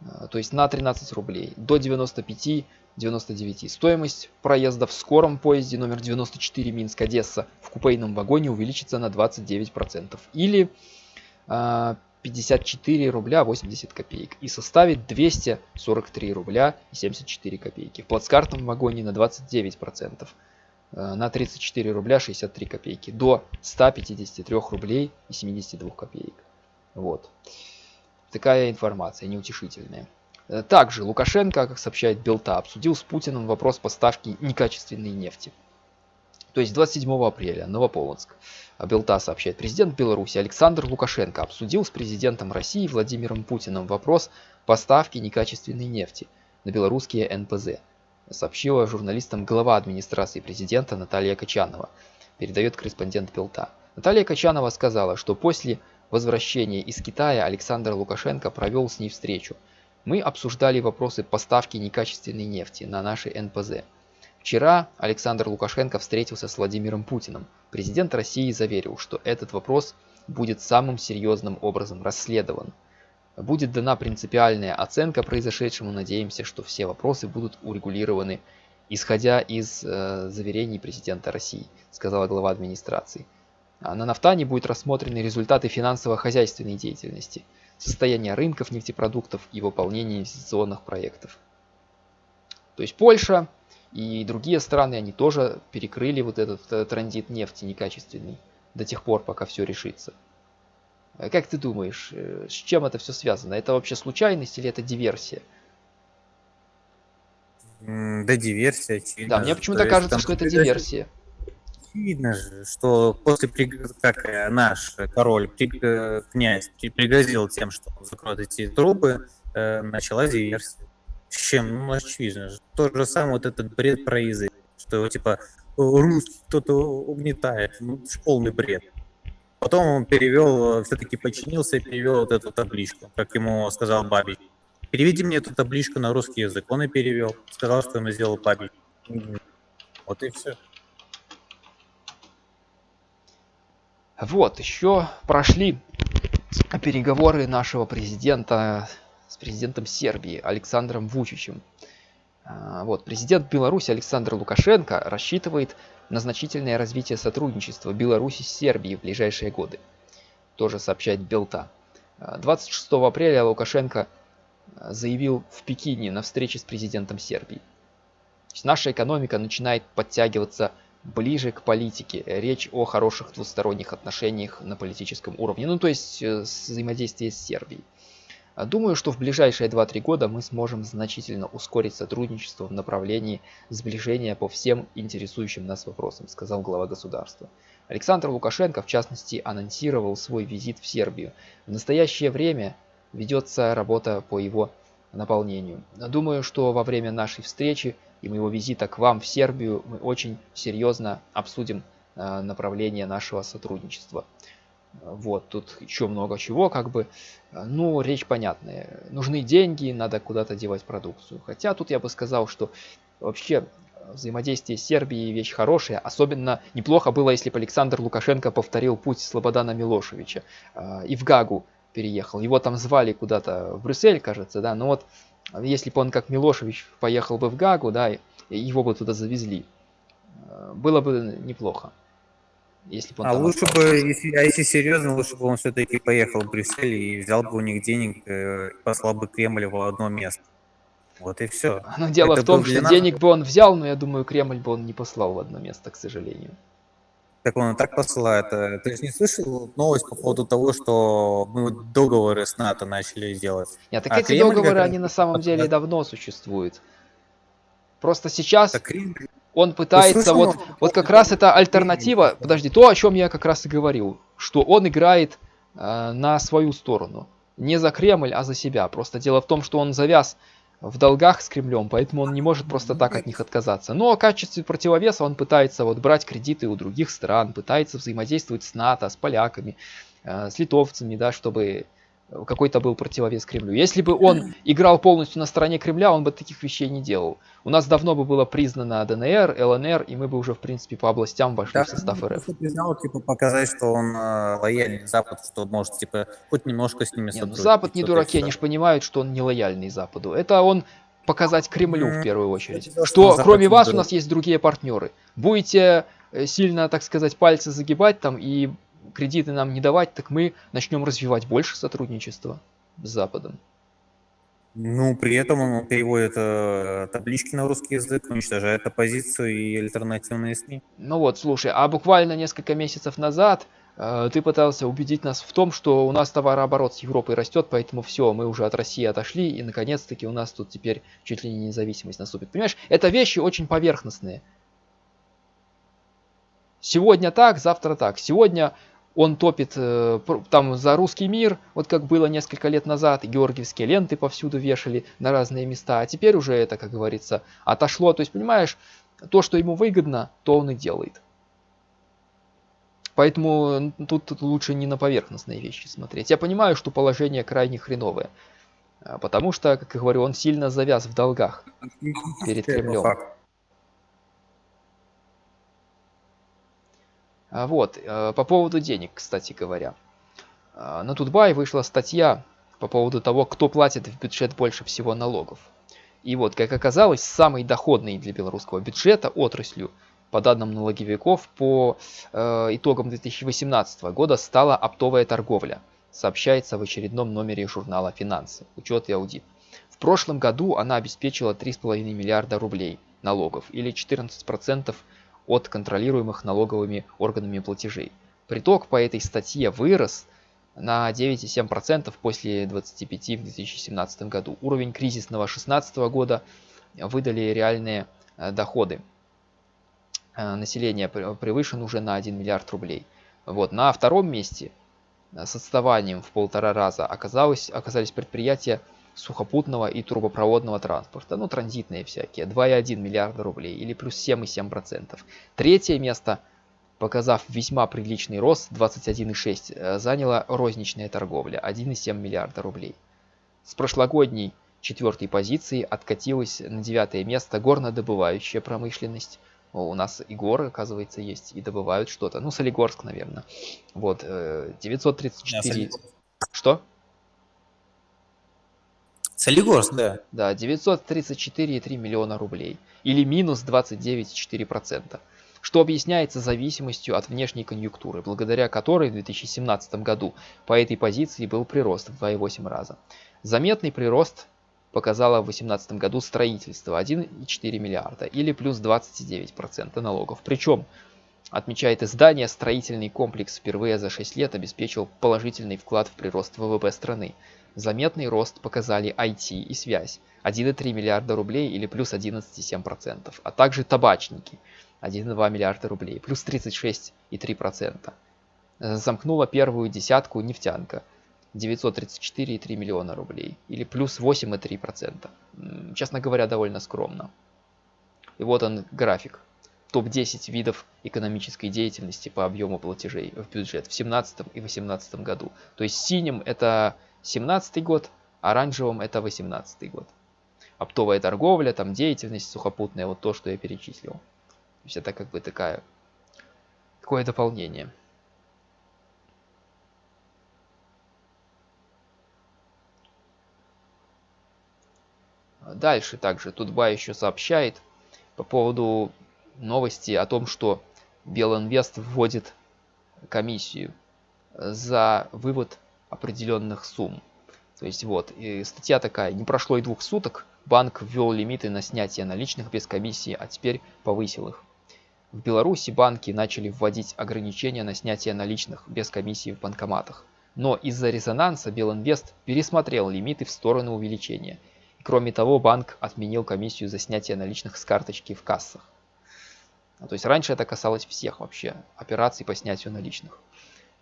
э, то есть на 13 рублей, до 95-99. Стоимость проезда в скором поезде номер 94 Минск-Одесса в купейном вагоне увеличится на 29%. Или 54 э, рубля 80 копеек и составит 243 рубля 74 копейки. В плацкартном вагоне на 29%. Э, на 34 рубля 63 копейки до 153 рублей и 72 копеек. Вот. Такая информация неутешительная. Э, также Лукашенко, как сообщает Белта, обсудил с Путиным вопрос поставки некачественной нефти. То есть 27 апреля, Новополоцк. Белта сообщает, президент Беларуси Александр Лукашенко обсудил с президентом России Владимиром Путиным вопрос поставки некачественной нефти на белорусские НПЗ сообщила журналистам глава администрации президента Наталья Качанова, передает корреспондент Пелта. Наталья Качанова сказала, что после возвращения из Китая Александр Лукашенко провел с ней встречу. Мы обсуждали вопросы поставки некачественной нефти на наши НПЗ. Вчера Александр Лукашенко встретился с Владимиром Путиным. Президент России заверил, что этот вопрос будет самым серьезным образом расследован. Будет дана принципиальная оценка произошедшему. Надеемся, что все вопросы будут урегулированы, исходя из э, заверений президента России, сказала глава администрации. А на Нафтане будут рассмотрены результаты финансово-хозяйственной деятельности, состояние рынков нефтепродуктов и выполнение инвестиционных проектов. То есть Польша и другие страны, они тоже перекрыли вот этот э, транзит нефти некачественный до тех пор, пока все решится. Э, как ты думаешь, э, с чем это все связано? Это вообще случайность или это диверсия? Да, диверсия, очевидно. Да, мне почему-то кажется, что это диверсия. Видно же, что после, как наш король, князь, пригрозил тем, что закроет эти трубы, началась диверсия. Чем? Ну, очевидно. То же самое вот этот бред про язык, что типа, русский кто-то угнетает. Ну, полный бред. Потом он перевел, э, все-таки подчинился и перевел вот эту табличку, как ему сказал Бабич. Переведи мне эту табличку на русский язык. Он и перевел. Сказал, что ему сделал Бабич. Вот и все. Вот, еще прошли переговоры нашего президента с президентом Сербии Александром Вучичем. А, вот, президент Беларуси Александр Лукашенко рассчитывает на значительное развитие сотрудничества Беларуси с Сербией в ближайшие годы. Тоже сообщает Белта. 26 а, апреля Лукашенко заявил в Пекине на встрече с президентом Сербии. наша экономика начинает подтягиваться ближе к политике. Речь о хороших двусторонних отношениях на политическом уровне, ну то есть э, взаимодействие с Сербией. А думаю, что в ближайшие 2-3 года мы сможем значительно ускорить сотрудничество в направлении сближения по всем интересующим нас вопросам, сказал глава государства. Александр Лукашенко, в частности, анонсировал свой визит в Сербию. В настоящее время ведется работа по его наполнению. Думаю, что во время нашей встречи и моего визита к вам в Сербию мы очень серьезно обсудим э, направление нашего сотрудничества. Вот, тут еще много чего, как бы, ну, речь понятная. Нужны деньги, надо куда-то девать продукцию. Хотя тут я бы сказал, что вообще взаимодействие с Сербией вещь хорошая. Особенно неплохо было, если бы Александр Лукашенко повторил путь Слободана Милошевича э, и в Гагу переехал. Его там звали куда-то в Брюссель, кажется, да. Но вот если бы он как Милошевич поехал бы в Гагу, да, его бы туда завезли, э, было бы неплохо. Если бы а лучше остался. бы, если, а если серьезно, лучше бы он все-таки поехал в Брюссель и взял бы у них денег, э, и послал бы Кремль в одно место. Вот и все. Но дело Это в том, что нас... денег бы он взял, но я думаю, Кремль бы он не послал в одно место, к сожалению. Так он и так посылает. Э, ты же не слышал новость по поводу того, что мы договоры с НАТО начали делать? Нет, так а эти Кремль договоры, они на самом деле давно существуют. Просто сейчас Кремль... он пытается, вот, вот как раз это альтернатива, подожди, то, о чем я как раз и говорил, что он играет э, на свою сторону. Не за Кремль, а за себя. Просто дело в том, что он завяз в долгах с Кремлем, поэтому он не может просто так от них отказаться. Но в качестве противовеса он пытается вот брать кредиты у других стран, пытается взаимодействовать с НАТО, с поляками, э, с литовцами, да, чтобы какой-то был противовес Кремлю. Если бы он играл полностью на стороне Кремля, он бы таких вещей не делал. У нас давно бы было признано ДНР, ЛНР, и мы бы уже, в принципе, по областям вошли да, в состав РФ. признал, типа, показать, что он э, лояльный Западу, что может, типа, хоть немножко с ними не, ну, Запад не дураки, они же понимают, что он не лояльный Западу. Это он показать Кремлю в первую очередь. Что, что кроме вас у нас есть другие партнеры. Будете э, сильно, так сказать, пальцы загибать там и кредиты нам не давать, так мы начнем развивать больше сотрудничества с Западом. Ну, при этом он переводит э, таблички на русский язык, уничтожает оппозицию и альтернативные СМИ. Ну вот, слушай, а буквально несколько месяцев назад э, ты пытался убедить нас в том, что у нас товарооборот с Европой растет, поэтому все, мы уже от России отошли, и наконец-таки у нас тут теперь чуть ли не независимость наступит. Понимаешь, это вещи очень поверхностные. Сегодня так, завтра так. Сегодня он топит э, там за русский мир, вот как было несколько лет назад, георгиевские ленты повсюду вешали на разные места, а теперь уже это, как говорится, отошло. То есть, понимаешь, то, что ему выгодно, то он и делает. Поэтому тут, тут лучше не на поверхностные вещи смотреть. Я понимаю, что положение крайне хреновое. А, потому что, как я говорю, он сильно завяз в долгах перед Кремлем. Вот, э, по поводу денег, кстати говоря. А, на Тутбай вышла статья по поводу того, кто платит в бюджет больше всего налогов. И вот, как оказалось, самой доходной для белорусского бюджета отраслью, по данным налоговиков, по э, итогам 2018 года стала оптовая торговля, сообщается в очередном номере журнала «Финансы. Учет и аудит». В прошлом году она обеспечила 3,5 миллиарда рублей налогов, или 14% от контролируемых налоговыми органами платежей. Приток по этой статье вырос на 9,7% после 25% в 2017 году. Уровень кризисного 2016 года выдали реальные э, доходы э, населения превышен уже на 1 миллиард рублей. Вот. На втором месте э, с отставанием в полтора раза оказалось, оказались предприятия сухопутного и трубопроводного транспорта, ну транзитные всякие, 2,1 миллиарда рублей или плюс 7,7%. Третье место, показав весьма приличный рост, 21,6, э, заняла розничная торговля, 1,7 миллиарда рублей. С прошлогодней четвертой позиции откатилась на девятое место горнодобывающая промышленность. О, у нас и горы, оказывается, есть, и добывают что-то. Ну, Солигорск, наверное. Вот, 934... Э, что? Солигорск, да. Да, 934,3 миллиона рублей. Или минус 29,4%. Что объясняется зависимостью от внешней конъюнктуры, благодаря которой в 2017 году по этой позиции был прирост в 2,8 раза. Заметный прирост показало в 2018 году строительство 1,4 миллиарда или плюс 29% налогов. Причем, отмечает издание, строительный комплекс впервые за 6 лет обеспечил положительный вклад в прирост ВВП страны. Заметный рост показали IT и связь 1,3 миллиарда рублей или плюс 11,7%, а также табачники 1,2 миллиарда рублей плюс 36,3%. Замкнула первую десятку нефтянка 934,3 миллиона рублей или плюс 8,3%. Честно говоря, довольно скромно. И вот он график. Топ-10 видов экономической деятельности по объему платежей в бюджет в 2017 и 2018 году. То есть синим это 17 год, оранжевым это 18 год. Оптовая торговля, там деятельность сухопутная, вот то, что я перечислил. То есть это как бы такая, такое дополнение. Дальше также Тутба еще сообщает по поводу новости о том, что Белинвест вводит комиссию за вывод определенных сумм. То есть вот, и статья такая, не прошло и двух суток, банк ввел лимиты на снятие наличных без комиссии, а теперь повысил их. В Беларуси банки начали вводить ограничения на снятие наличных без комиссии в банкоматах. Но из-за резонанса Белинвест пересмотрел лимиты в сторону увеличения. И кроме того, банк отменил комиссию за снятие наличных с карточки в кассах. Ну, то есть раньше это касалось всех вообще операций по снятию наличных.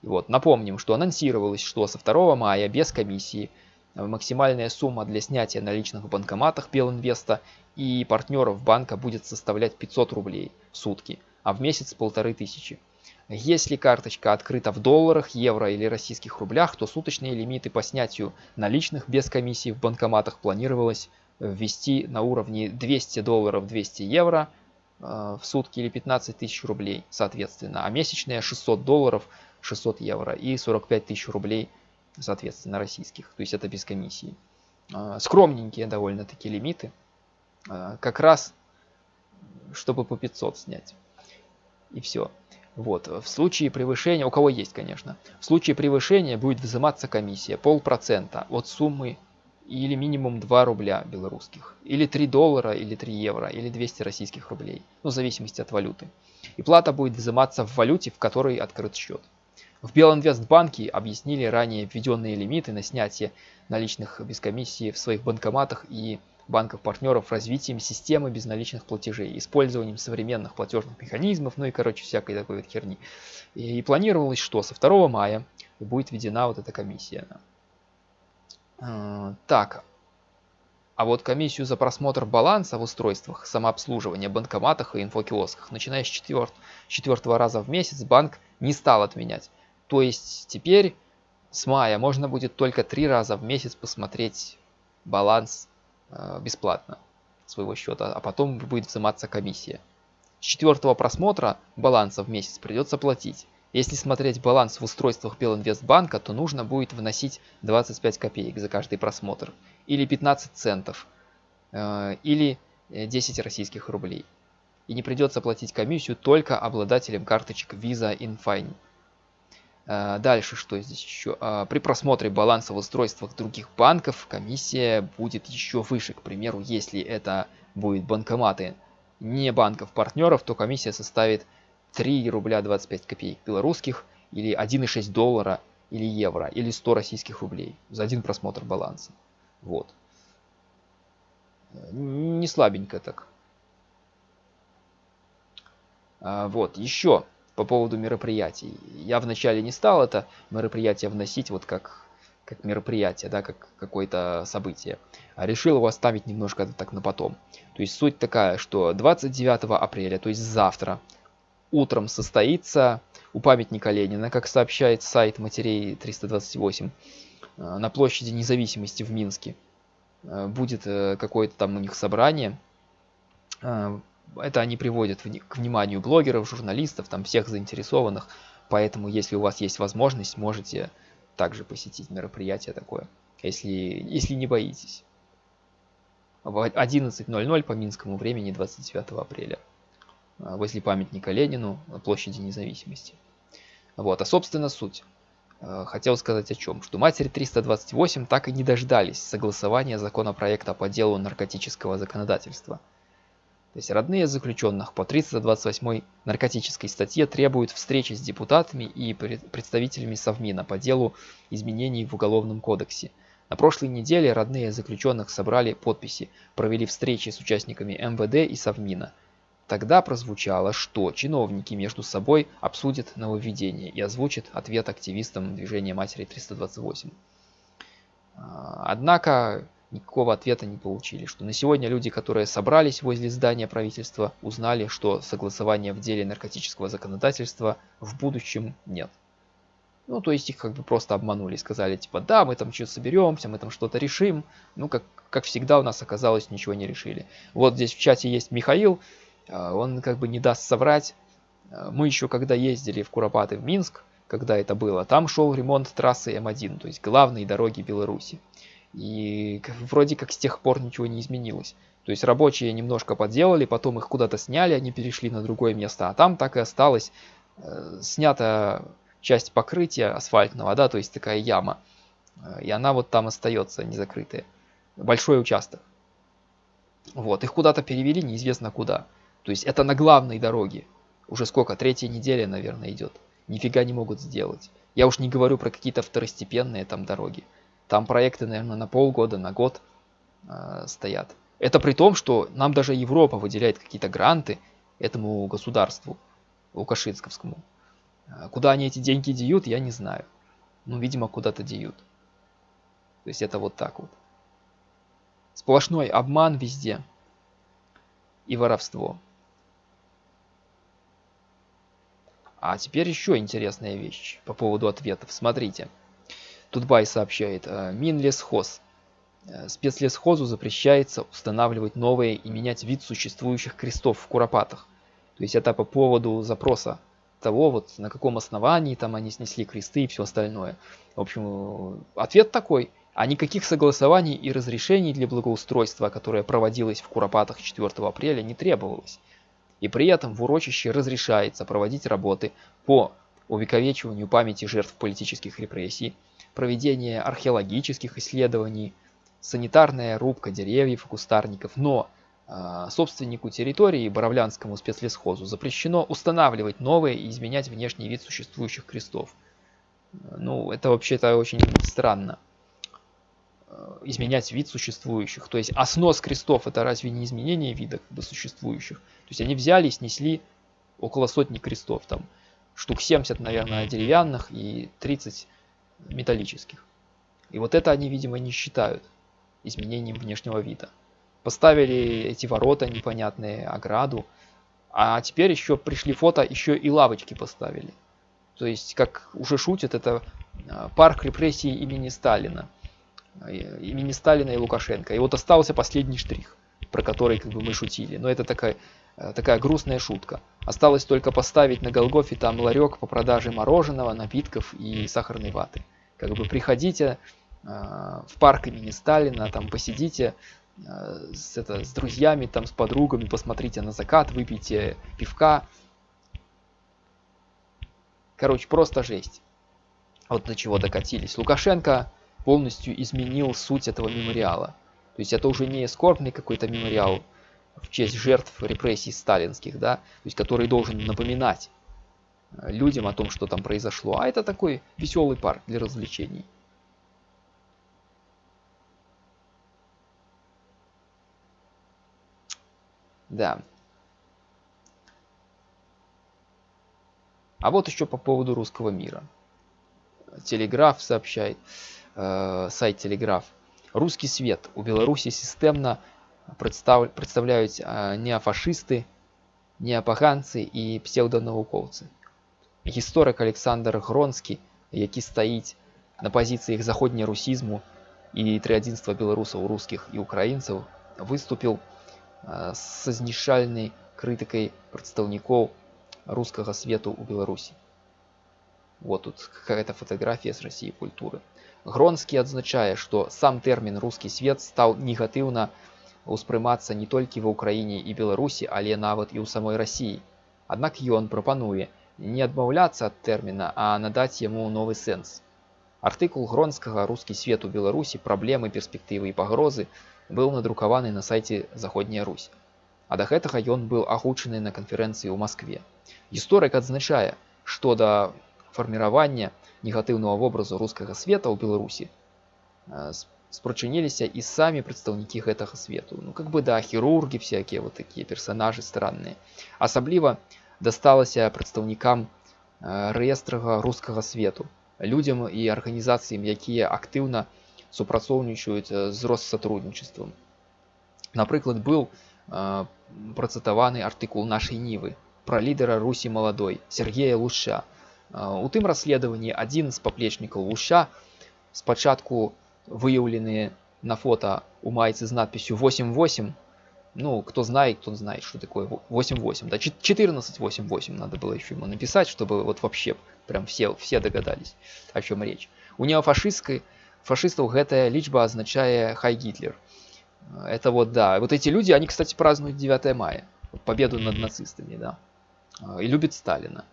Вот, напомним, что анонсировалось, что со 2 мая без комиссии э, максимальная сумма для снятия наличных в банкоматах Белинвеста и партнеров банка будет составлять 500 рублей в сутки, а в месяц полторы тысячи. Если карточка открыта в долларах, евро или российских рублях, то суточные лимиты по снятию наличных без комиссии в банкоматах планировалось ввести на уровне 200 долларов 200 евро э, в сутки или 15 тысяч рублей соответственно, а месячные 600 долларов 600 евро и 45 тысяч рублей, соответственно, российских. То есть это без комиссии. А, скромненькие довольно-таки лимиты. А, как раз, чтобы по 500 снять. И все. Вот. В случае превышения, у кого есть, конечно, в случае превышения будет взиматься комиссия полпроцента от суммы или минимум 2 рубля белорусских, или 3 доллара, или 3 евро, или 200 российских рублей, ну, в зависимости от валюты. И плата будет взиматься в валюте, в которой открыт счет. В Белинвестбанке объяснили ранее введенные лимиты на снятие наличных без комиссии в своих банкоматах и банков-партнеров развитием системы безналичных платежей, использованием современных платежных механизмов, ну и, короче, всякой такой вот херни. И, и планировалось, что со 2 мая будет введена вот эта комиссия. А, так, а вот комиссию за просмотр баланса в устройствах самообслуживания, банкоматах и инфокиосках, начиная с четвертого раза в месяц, банк не стал отменять. То есть теперь с мая можно будет только три раза в месяц посмотреть баланс э, бесплатно своего счета, а потом будет взиматься комиссия. С четвертого просмотра баланса в месяц придется платить. Если смотреть баланс в устройствах Белинвестбанка, то нужно будет вносить 25 копеек за каждый просмотр, или 15 центов, э, или 10 российских рублей. И не придется платить комиссию только обладателям карточек Visa InFine. А, дальше что здесь еще? А, при просмотре баланса в устройствах других банков комиссия будет еще выше. К примеру, если это будет банкоматы не банков-партнеров, то комиссия составит 3 рубля 25 копеек белорусских или 1,6 доллара или евро или 100 российских рублей за один просмотр баланса. Вот. Не слабенько так. А, вот, еще по поводу мероприятий. Я вначале не стал это мероприятие вносить вот как, как мероприятие, да, как какое-то событие. А решил его оставить немножко так на потом. То есть суть такая, что 29 апреля, то есть завтра, утром состоится у памятника Ленина, как сообщает сайт матерей 328, э, на площади независимости в Минске. Э, будет э, какое-то там у них собрание это они приводят к вниманию блогеров, журналистов, там всех заинтересованных. Поэтому, если у вас есть возможность, можете также посетить мероприятие такое, если, если не боитесь. В 11.00 по минскому времени 29 апреля а, возле памятника Ленину на площади независимости. Вот, а собственно суть. э, хотел сказать о чем, что матери 328 так и не дождались согласования законопроекта по делу наркотического законодательства. То есть родные заключенных по 328 наркотической статье требуют встречи с депутатами и представителями Совмина по делу изменений в Уголовном кодексе. На прошлой неделе родные заключенных собрали подписи, провели встречи с участниками МВД и Совмина. Тогда прозвучало, что чиновники между собой обсудят нововведение и озвучат ответ активистам движения Матери 328. А, однако никакого ответа не получили, что на сегодня люди, которые собрались возле здания правительства, узнали, что согласования в деле наркотического законодательства в будущем нет. Ну, то есть их как бы просто обманули, сказали, типа, да, мы там что-то соберемся, мы там что-то решим. Ну, как, как всегда у нас оказалось, ничего не решили. Вот здесь в чате есть Михаил, а, он как бы не даст соврать. А, мы еще когда ездили в Куропаты в Минск, когда это было, там шел ремонт трассы М1, то есть главной дороги Беларуси. И вроде как с тех пор ничего не изменилось. То есть рабочие немножко подделали, потом их куда-то сняли, они перешли на другое место, а там так и осталось э, снята часть покрытия асфальтного, да, то есть такая яма. Э, и она вот там остается не закрытая. Большой участок. Вот, их куда-то перевели, неизвестно куда. То есть это на главной дороге. Уже сколько, третья неделя, наверное, идет. Нифига не могут сделать. Я уж не говорю про какие-то второстепенные там дороги. Там проекты, наверное, на полгода, на год э, стоят. Это при том, что нам даже Европа выделяет какие-то гранты этому государству, лукашинсковскому. Э, куда они эти деньги деют, я не знаю. Ну, видимо, куда-то деют. То есть это вот так вот. Сплошной обман везде. И воровство. А теперь еще интересная вещь по поводу ответов. Смотрите. Тутбай сообщает, э, Минлесхоз. Э, спецлесхозу запрещается устанавливать новые и менять вид существующих крестов в Куропатах. То есть это по поводу запроса того, вот на каком основании там они снесли кресты и все остальное. В общем, ответ такой. А никаких согласований и разрешений для благоустройства, которое проводилось в Куропатах 4 апреля, не требовалось. И при этом в урочище разрешается проводить работы по увековечиванию памяти жертв политических репрессий, проведение археологических исследований, санитарная рубка деревьев и кустарников, но э, собственнику территории, Боровлянскому спецлесхозу, запрещено устанавливать новые и изменять внешний вид существующих крестов. Ну, это вообще-то очень странно. Э, изменять вид существующих. То есть, а снос крестов это разве не изменение вида как бы, существующих? То есть, они взяли и снесли около сотни крестов. Там штук 70, наверное, деревянных и 30 металлических. И вот это они, видимо, не считают изменением внешнего вида. Поставили эти ворота непонятные, ограду. А теперь еще пришли фото, еще и лавочки поставили. То есть, как уже шутят, это а, парк репрессий имени Сталина. Имени Сталина и Лукашенко. И вот остался последний штрих, про который как бы мы шутили. Но это такая, э, такая грустная шутка. Осталось только поставить на Голгофе там ларек по продаже мороженого, напитков и сахарной ваты. Как бы приходите э, в парк имени Сталина, там посидите э, с, это, с друзьями, там с подругами, посмотрите на закат, выпейте пивка. Короче, просто жесть. Вот до чего докатились. Лукашенко полностью изменил суть этого мемориала. То есть это уже не скорбный какой-то мемориал в честь жертв репрессий сталинских, да, то есть который должен напоминать э, людям о том, что там произошло, а это такой веселый парк для развлечений. Да. А вот еще по поводу русского мира. Телеграф сообщает, э, сайт Телеграф. Русский свет у Беларуси системно представ... представляют э, неофашисты, неапаганцы і псевдонауковцы. Гісторык Александр Гронскі, які стаіць на пазіцыях заходнерусізму і трыадзінства беларусаў рускіх і украінцаў, выступіў са знішальнай крытыкай прадстаўнікоў рускага свету ў Беларусі. Вот тут какая-то фотография с России культуры. Гронскі адзначае, што сам тэрмін рускі свет стаў негатыўна успрымацца не толькі ва ўкраіне і беларусі але нават і ў самой рассіі аднак ён прапануе не адмаўляцца ад тэрміна а надаць яму новы сэнс Артыкул гронскага рускі свет у беларусі праблемы перспектывы і пагрозы быў надрукаваны на сайце заходняя русь а да гэтага ён быў агучаны на канферэнцыі ў москве гісторык адзначае што да фарміравання негатыўнага вобразу рускага света ў беларусі спрачыніліся і самі прадстаўнікі гэтага свету ну как бы да хірургі всякие вот такія персонажы странныя асабліва дасталася прадстаўнікам рэестрага рускага свету людзям і арганізацыям якія актыўна супрацоўнічаюць з россотрудничеством напрыклад быў працытаваны артыкул нашай нівы пра лідара русі маладой Сергея луша у тым расследаванні адзін з паплечнікаў луша спачатку выяўленыя на фото у майцы з надписью 88 ну кто знает кто знает что такое 88 да 14 88 надо было еще ему написать чтобы вот вообще прям все все догадались о чем речь. У неофашистской фашистов гэтая лічба означая хай гитлер это вот да вот эти люди они кстати празднуют 9 мая. Победу над нацистами да. И любит сталина.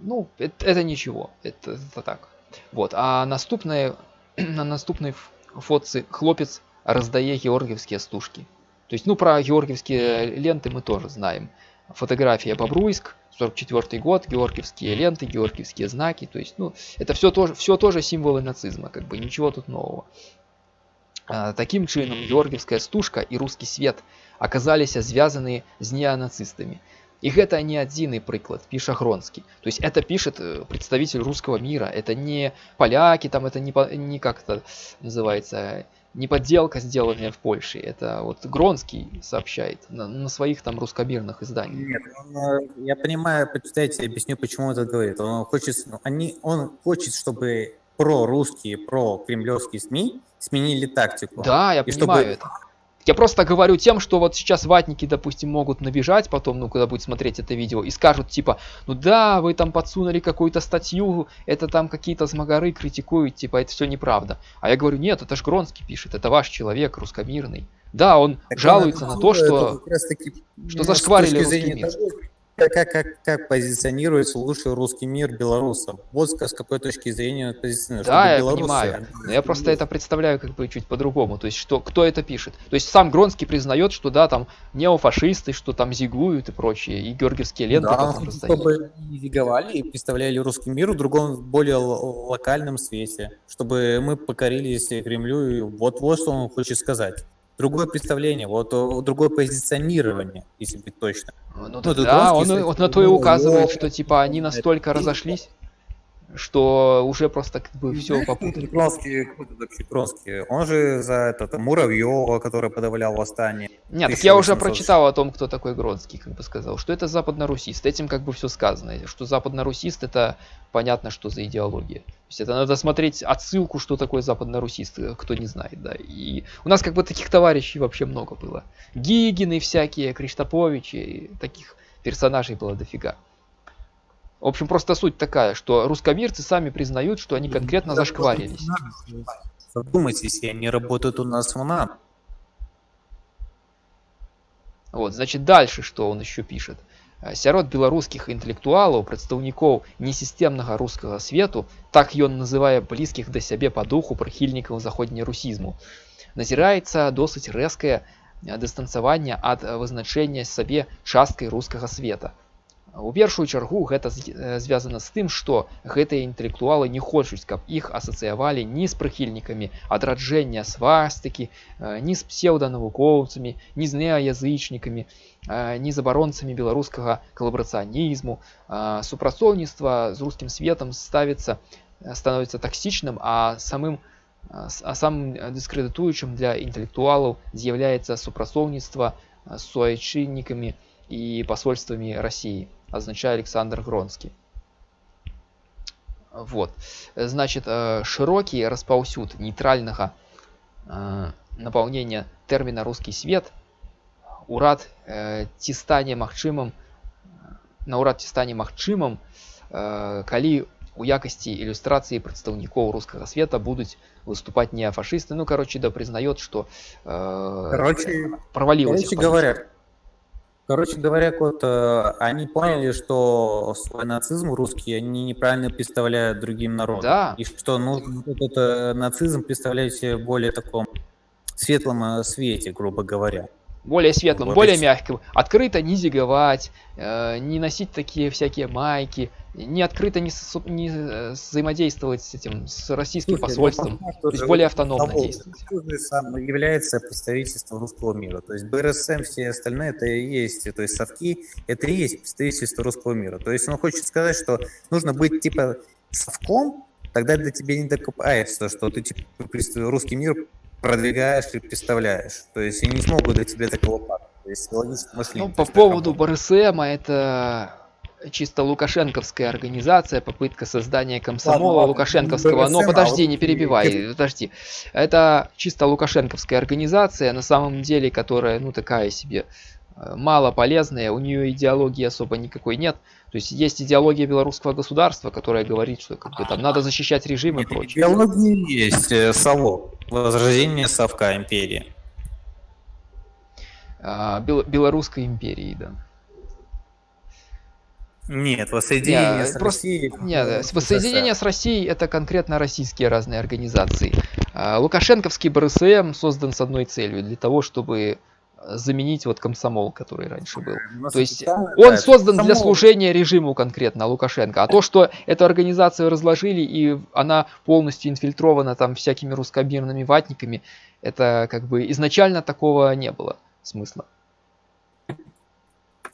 Ну это, это ничего это, это так вот а наступная на наступной фотцы хлопец раздае георгиевские стужки. То есть ну про георгиевские ленты мы тоже знаем. Фотография бобруйск 44 год георгиевские ленты георгиевские знаки. То есть ну это все тоже все тоже символы нацизма как бы ничего тут нового. А, таким чынам георгиевская стужка и русский свет оказались связаны с неонацистами и гэта не адзіны прыклад піша гронскі то есть это пишет э, представитель русского мира это не поляки там это не не как-то называется не подделка сделанная в польше это вот гронский сообщает на, на своих там русскомирных изданиях Нет, он, э, я понимаю почитайте объясню почему это говорит он хочет они он хочет чтобы про русские про кремлевские сми сменили тактику да я и понимаю чтобы... это я просто говорю тем, что вот сейчас ватники, допустим, могут набежать потом, ну, когда будет смотреть это видео, и скажут, типа, ну да, вы там подсунули какую-то статью, это там какие-то смогары критикуют, типа, это все неправда. А я говорю, нет, это ж Гронский пишет, это ваш человек, русскомирный. Да, он так жалуется на то, что, что зашкварили русский мир. Того, как, как, как позиционируется лучший русский мир белорусов? Вот с какой точки зрения позиционирует. Да, я белорусы... понимаю. Но я просто это представляю как бы чуть по-другому. То есть, что, кто это пишет? То есть, сам Гронский признает, что да, там неофашисты, что там зигуют и прочее, и георгиевские ленты да, чтобы зиговали и представляли русский мир в другом, более локальном свете, чтобы мы покорились Кремлю, и вот вот что он хочет сказать другое представление, вот другое позиционирование, если быть точно. Ну, ну да, он вот на то и указывает, что типа они настолько разошлись что уже просто как бы все попутали. Петровский, Петровский, он же за этот Муравьева, который подавлял восстание. Нет, так я уже прочитал о том, кто такой Гродский, как бы сказал, что это западно-русист. Этим как бы все сказано, что западно-русист это понятно, что за идеология. То есть это надо смотреть отсылку, что такое западно-русист, кто не знает, да. И у нас как бы таких товарищей вообще много было. Гигины всякие, Криштоповичи, таких персонажей было дофига. В общем, просто суть такая, что русскомирцы сами признают, что они конкретно зашкварились. Задумайтесь, они работают у нас в НАТО. Вот, значит, дальше что он еще пишет. Сярод беларускіх інтэлектуалаў прадстаўнікоў несістэмнага рускага свету так ён называе блізкіх да сябе па духу прыхільнікаў заходнерусізму назіраецца досыць рэзкае дыстанцаванне ад вызначэння сабе часткай рускага света у першую чаргу гэта звязана з тым што гэтыя інтэлектуалы не хочуць каб іх асацыявалі ні з прыхільнікамі адраджэння свастыкі ні з псеўданавукоўцамі ні з неаязычнікамі ні з абаронцамі беларускага калабрацыянізму супрацоўніцтва з рускім светом ставіцца становіцца таксічным а самым а самым дыскрэдытуючым для інтэлектуалаў з'яўляецца супрацоўніцтва з суайчыннікамі і пасольствамі рассіі означает Александр Гронский. Вот. Значит, э, широкий распаўсюд нейтральнага э, напаўнення тэрміна русский свет урад ці стане магчымым наўрад ці стане магчымым калі у якасці ілюстрацыі прадстаўнікоў рускага света будуць выступаць неафашысты ну короче да прызнает что короче, провалилось короче говоря Короче говоря, вот, э, они поняли, что свой нацизм русские они неправильно представляют другим народам. Да. И что нужно этот э, нацизм представлять в более таком светлом э, свете, грубо говоря. более светлым, Вот более мягким, открыто не зиговать, э, не носить такие всякие майки, не открыто не, со- не, э, взаимодействовать с этим, с российским Слушай, ну, посольством, то есть более автономно того, действовать. сам является представительством русского мира. То есть БРСМ, все остальные, это и есть, то есть совки, это и есть представительство русского мира. То есть он хочет сказать, что нужно быть типа совком, тогда до тебя не докопается, что ты типа русский мир продвигаешь и представляешь. То есть они не смогут до тебя такого пака. То есть логическое мышление. Ну, по поводу. БРСМа, это чисто лукашенковская организация, попытка создания комсомола ладно, лукашенковского. Но подожди, не перебивай, подожди. Это чисто лукашенковская организация, на самом деле, которая, ну, такая себе э, мало полезная, у нее идеологии особо никакой нет. То есть есть идеология белорусского государства, которая говорит, что как бы, там надо защищать режим и Нет, прочее. идеология есть э, совок. Возрождение совка империи. А, бел- Белорусской империи, да. Нет, воссоединение Не, с просто- Россией. Нет, э, воссоединение с Россией это конкретно российские разные организации. А, Лукашенковский БРСМ создан с одной целью, для того, чтобы э, заменить вот комсомол, который раньше был. То есть Он да, создан для комсомол. служения режиму конкретно Лукашенко. А то, что эту организацию разложили и она полностью инфильтрована там всякими русскомирными ватниками, это как бы изначально такого не было смысла.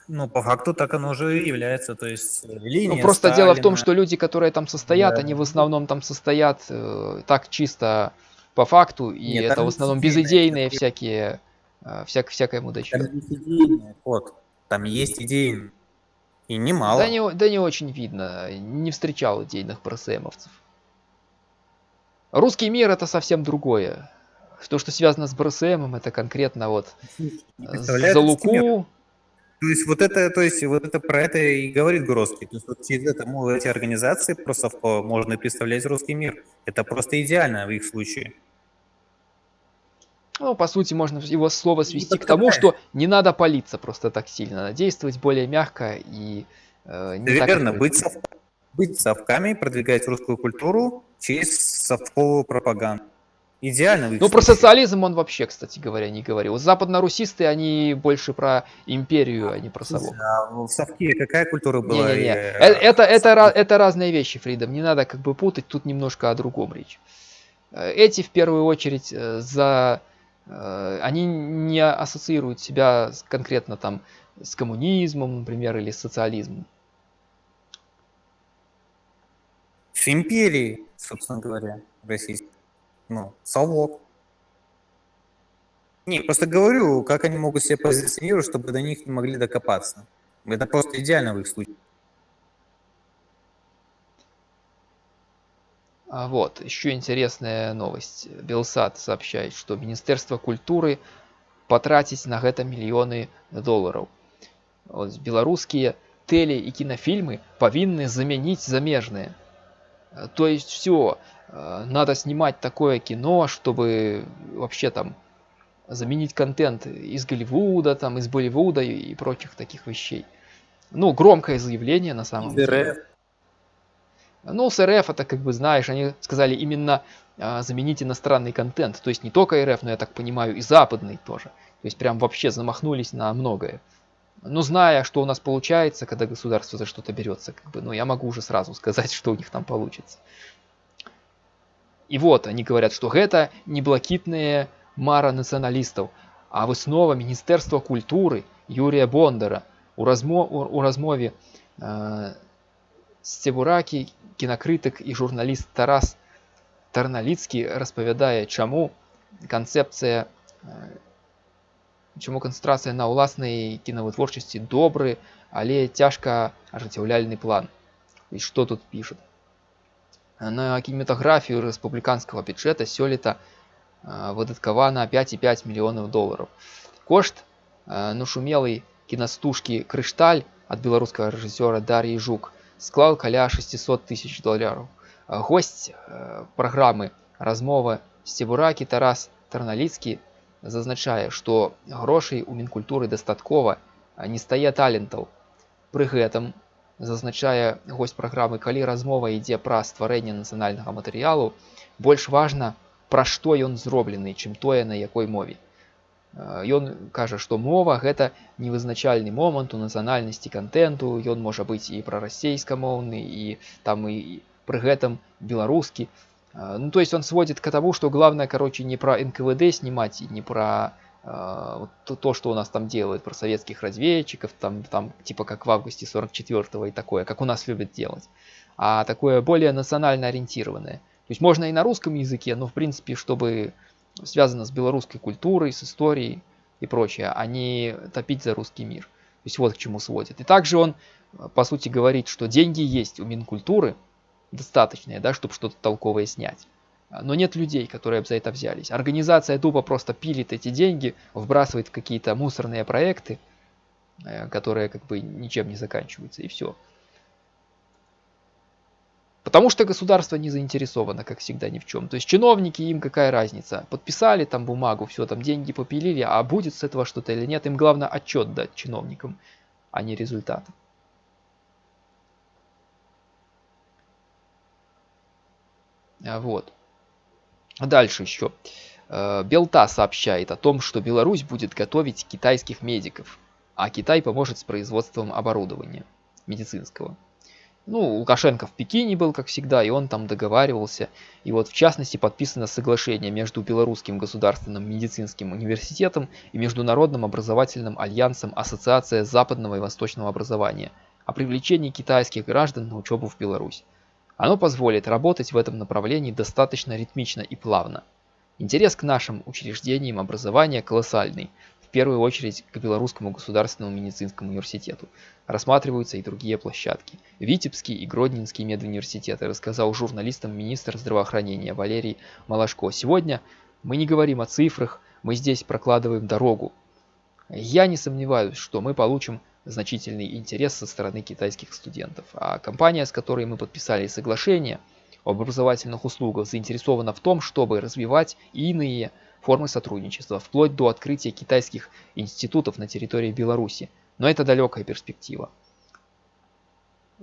Ну, по факту так оно уже и является. То есть э, линия Ну, просто дело в том, Сталина. что люди, которые там состоят, Да. они в основном там состоят э, так чисто по факту, и Нет, это в основном есть идейные безыдейные такие- всякие, э, всяк, всякая мудачье. Там есть идейный ход. Там есть идеи. И немало. Да не, да не очень видно, не встречал идейных БРСМовцев. Русский мир это совсем другое. То, что связано с БРСМом, это конкретно вот э, за. Луку, То есть вот это, то есть вот это про это и говорит Грозский. То есть вот через это ну, эти организации просто в- можно представлять русский мир. Это просто идеально в их случае. ну, по сути, можно его слово свести к так тому, что не надо палиться просто так сильно, надо действовать более мягко и э, не так Верно, открыто. быть, сов- быть совками, продвигать русскую культуру через совковую пропаганду. Идеально в их Ну, про социализм он вообще, кстати говоря, не говорил. Западно-русисты, они больше про империю, а не про совок. А в совке какая культура была? Не-не-не. э, Э, Это, это, это разные вещи, Фридом. Не надо как бы путать, тут немножко о другом речь. Э, Эти в первую очередь э, за... э, Они не ассоциируют себя конкретно там с коммунизмом, например, или с социализмом. С империей, собственно говоря, российской. Ну, совок. Не, просто говорю, как они могут себя позиционировать, чтобы до них не могли докопаться. Это просто идеально в их случае. А вот, еще интересная новость. Белсат сообщает, что Министерство культуры потратить на это миллионы долларов. Вот, белорусские теле- и кинофильмы повинны заменить замежные. То есть все, надо снимать такое кино, чтобы вообще там заменить контент из Голливуда, там, из Болливуда и, и прочих таких вещей. Ну, громкое заявление на самом Из деле. РФ. Ну, с РФ это как бы знаешь, они сказали именно а, заменить иностранный контент. То есть не только РФ, но я так понимаю и западный тоже. То есть прям вообще замахнулись на многое. Но зная, что у нас получается, когда государство за что-то берется, как бы, ну я могу уже сразу сказать, что у них там получится. И вот они говорят, что это не блакитные мара националистов, а выснова Міністерства культури Юрія Бондара у, размо, у, у розмові е, Стебуракі, кінакритик і журналіст Тарас Тарналіцький розповідає, чому концепція е, чому концентрація на ўласнай кінавытворчасці добры, але цяжка ажыццяўляльны план. І што тут пішут? На кінематаграфію рэспубліканскага бюджэта сёлета э, выдаткавана 5,5 мільёнаў долараў. Кошт э, нашумелай кінастужкі крышталь ад беларускага рэжысёра Дар'і Жук склаў каля 600 тысяч долараў. А Госць э, праграмы размова Сцебуракі Тарас Тарналіцкі зазначае, што грошай у мінкультуры дастаткова не стае талентаў пры гэтым зазначае гость праграмы калі размова ідзе пра стварэнне нацыянальнага матэрыялу больш важна пра што ён зроблены чым тое на якой мове ён кажа што мова гэта невызначальны момант у нацыянальнасці контенту ён можа быць і пра расейскамоўны і там і пры гэтым беларускі ну то есть он сводит к тому что главное короче не про нквд снимать и не про э, то, то что у нас там делают про советских разведчиков там там типа как в августе 44 и такое как у нас любят делать. А такое более национально ориентированное. То есть можно и на русском языке но в принципе чтобы связано с белорусской культурой с историей и прочее а топить за русский мир. То есть вот к чему сводит. И также он по сути говорит что деньги есть у минкультуры достаточные, да, чтобы что-то толковое снять. Но нет людей, которые бы за это взялись. Организация тупо просто пилит эти деньги, вбрасывает в какие-то мусорные проекты, э, которые как бы ничем не заканчиваются, и все. Потому что государство не заинтересовано, как всегда, ни в чем. То есть чиновники, им какая разница. Подписали там бумагу, все, там деньги попилили, а будет с этого что-то или нет. Им главное отчет дать чиновникам, а не результат. А, вот. Дальше еще. Э, Белта сообщает о том, что Беларусь будет готовить китайских медиков, а Китай поможет с производством оборудования медицинского. Ну, Лукашенко в Пекине был, как всегда, и он там договаривался. И вот, в частности, подписано соглашение между Белорусским государственным медицинским университетом и Международным образовательным альянсом Ассоциация западного и восточного образования о привлечении китайских граждан на учебу в Беларусь. Оно позволит работать в этом направлении достаточно ритмично и плавно. Интерес к нашим учреждениям образования колоссальный, в первую очередь к Белорусскому государственному медицинскому университету. Рассматриваются и другие площадки. Витебский и Гродненский медуниверситеты, рассказал журналистам министр здравоохранения Валерий Малашко. Сегодня мы не говорим о цифрах, мы здесь прокладываем дорогу. Я не сомневаюсь, что мы получим значительный интерес со стороны китайских студентов. А компания, с которой мы подписали соглашение об образовательных услугах, заинтересована в том, чтобы развивать иные формы сотрудничества, вплоть до открытия китайских институтов на территории Беларуси. Но это далекая перспектива.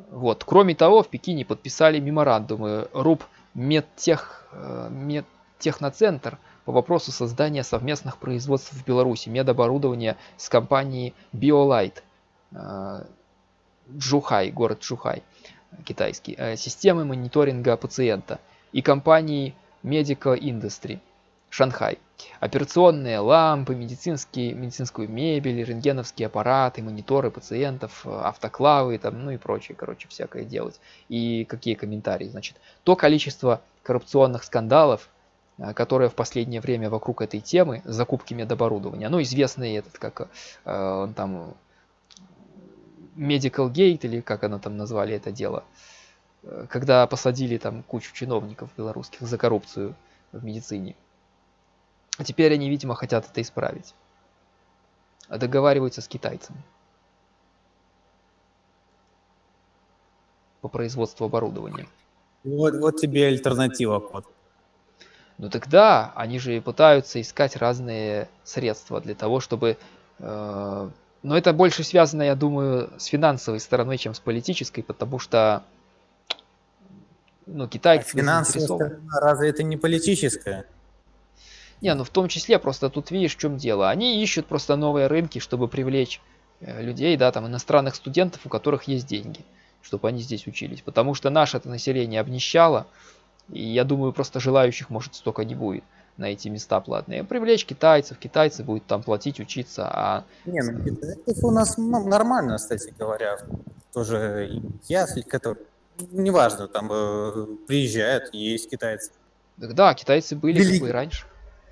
Вот. Кроме того, в Пекине подписали меморандумы РУП Медтех, э, Медтехноцентр по вопросу создания совместных производств в Беларуси медоборудования с компанией BioLight Э, Джухай, город Джухай, китайский, э, системы мониторинга пациента и компании Medical Industry, Шанхай. Операционные лампы, медицинские, медицинскую мебель, рентгеновские аппараты, мониторы пациентов, автоклавы, там, ну и прочее, короче, всякое делать. И какие комментарии, значит, то количество коррупционных скандалов, э, которые в последнее время вокруг этой темы, закупки медоборудования, ну, известный этот, как э, там Medical Gate, или как оно там назвали это дело, э, когда посадили там кучу чиновников белорусских за коррупцию в медицине. А теперь они, видимо, хотят это исправить. А договариваются с китайцами. По производству оборудования. Вот, вот тебе альтернатива, код. Ну тогда они же пытаются искать разные средства для того, чтобы э, но это больше связано, я думаю, с финансовой стороной, чем с политической, потому что ну, Китай... А финансовая сторона, разве это не политическая? Не, ну в том числе, просто тут видишь, в чем дело. Они ищут просто новые рынки, чтобы привлечь э, людей, да, там, иностранных студентов, у которых есть деньги, чтобы они здесь учились. Потому что наше это население обнищало, и я думаю, просто желающих, может, столько не будет на эти места платные. Привлечь китайцев, китайцы будут там платить, учиться, а... Не, ну китайцев у нас нормально, кстати говоря. Тоже ясли, которые... Неважно, там э, приезжают, есть китайцы. Да, китайцы были Велик... как бы и раньше.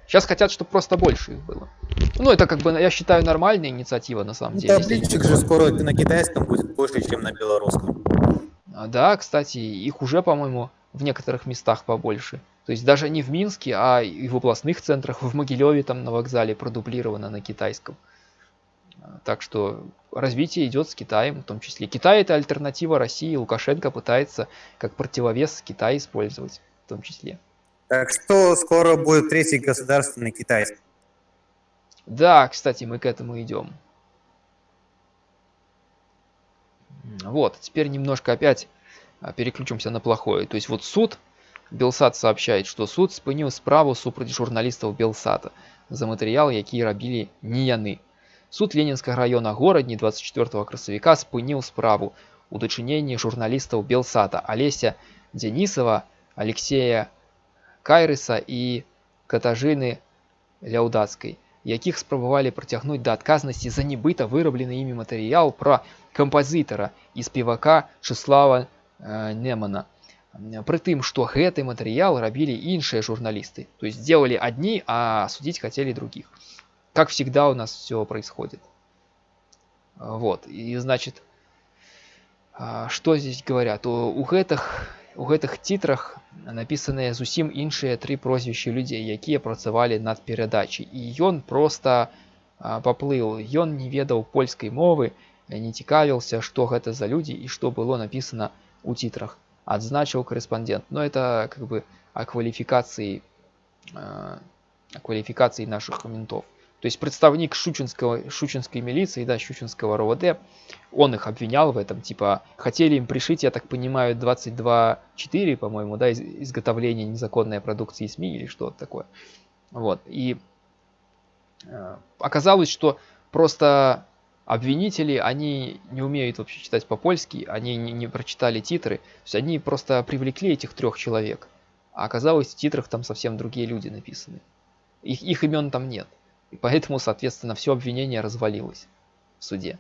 Сейчас хотят, чтобы просто больше их было. Ну, это как бы, я считаю, нормальная инициатива на самом ну, деле. Табличек же скоро на китайском будет больше, чем на белорусском. А, да, кстати, их уже, по-моему, в некоторых местах побольше. То есть даже не в Минске, а и в областных центрах, в Могилеве там на вокзале продублировано на китайском. Так что развитие идет с Китаем в том числе. Китай это альтернатива России. Лукашенко пытается как противовес Китай использовать в том числе. Так что скоро будет третий государственный Китай. Да, кстати, мы к этому идем. Вот, теперь немножко опять а, переключимся на плохое. То есть вот суд, Белсат сообщает, что суд спыніў справу супраць журналістаў Белсата за матэрыял, які рабілі не яны. Суд ленінскага района горадні 24 красавіка спыніў справу у дачыненні журналістаў Белсата Алеся Дзянісава, Алексея Кайрыса і Катажыны Ляўдацкай, якіх спрабавалі прыцягнуць да адказнасці за нібыта выраблены імі матэрыял пра кампазітара і спевака Чыслава э, Немана. Притым, что гэты матэрыял рабілі іншыя журналисты. То есть делали одни, а судить хотели других. Как всегда у нас все происходит. Вот. И значит, а, что здесь говорят? У, у гэтых у гэтых титрах напісаныя зусім іншыя тры прозвішчы людзей якія працавалі над перадачай і ён просто паплыў ён не ведаў польскай мовы не цікавіўся што гэта за людзі і што было напісана у титрах отзначил корреспондент. Но это как бы о квалификации, о квалификации наших ментов. То есть представник Шучинского, Шучинской милиции, да, Щучинского РОВД, он их обвинял в этом, типа, хотели им пришить, я так понимаю, 22.4, по-моему, да, из, изготовление незаконной продукции СМИ или что-то такое. Вот, и э, оказалось, что просто обвинители, они не умеют вообще читать по-польски, они не, не прочитали титры, то есть они просто привлекли этих трех человек, а оказалось в титрах там совсем другие люди написаны. Их, их имен там нет. И поэтому, соответственно, все обвинение развалилось в суде.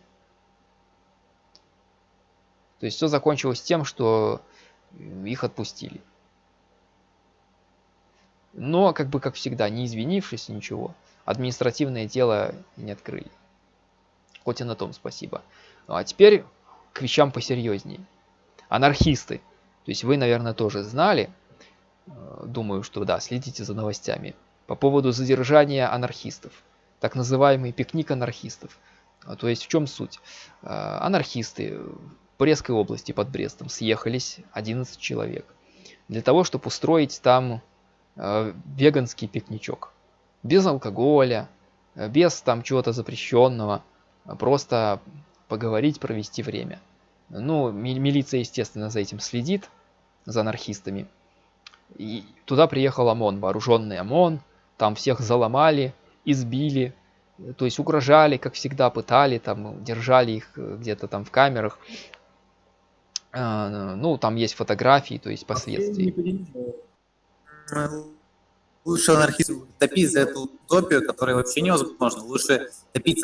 То есть все закончилось тем, что их отпустили. Но, как бы, как всегда, не извинившись, ничего, административное дело не открыли хоть и на том спасибо. Ну, а теперь к вещам посерьезнее. Анархисты. То есть вы, наверное, тоже знали, э, думаю, что да, следите за новостями, по поводу задержания анархистов. Так называемый пикник анархистов. А, то есть в чем суть? Э, анархисты в Брестской области под Брестом съехались 11 человек для того, чтобы устроить там э, веганский пикничок. Без алкоголя, без там чего-то запрещенного просто поговорить, провести время. Ну, милиция, естественно, за этим следит, за анархистами. И туда приехал ОМОН, вооруженный ОМОН, там всех заломали, избили, то есть угрожали, как всегда, пытали, там, держали их где-то там в камерах. А, ну, там есть фотографии, то есть последствия. Лучше анархизм топить за эту утопию, которая вообще невозможно. Лучше топить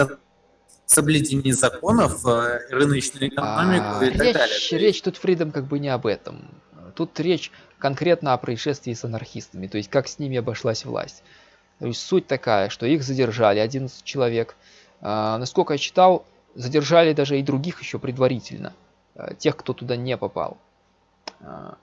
соблюдение законов, э, рыночную экономику а, и так речь, далее. Речь тут, Фридом, как бы не об этом. Тут речь конкретно о происшествии с анархистами, то есть как с ними обошлась власть. То есть суть такая, что их задержали 11 человек. А, насколько я читал, задержали даже и других еще предварительно, а, тех, кто туда не попал. А,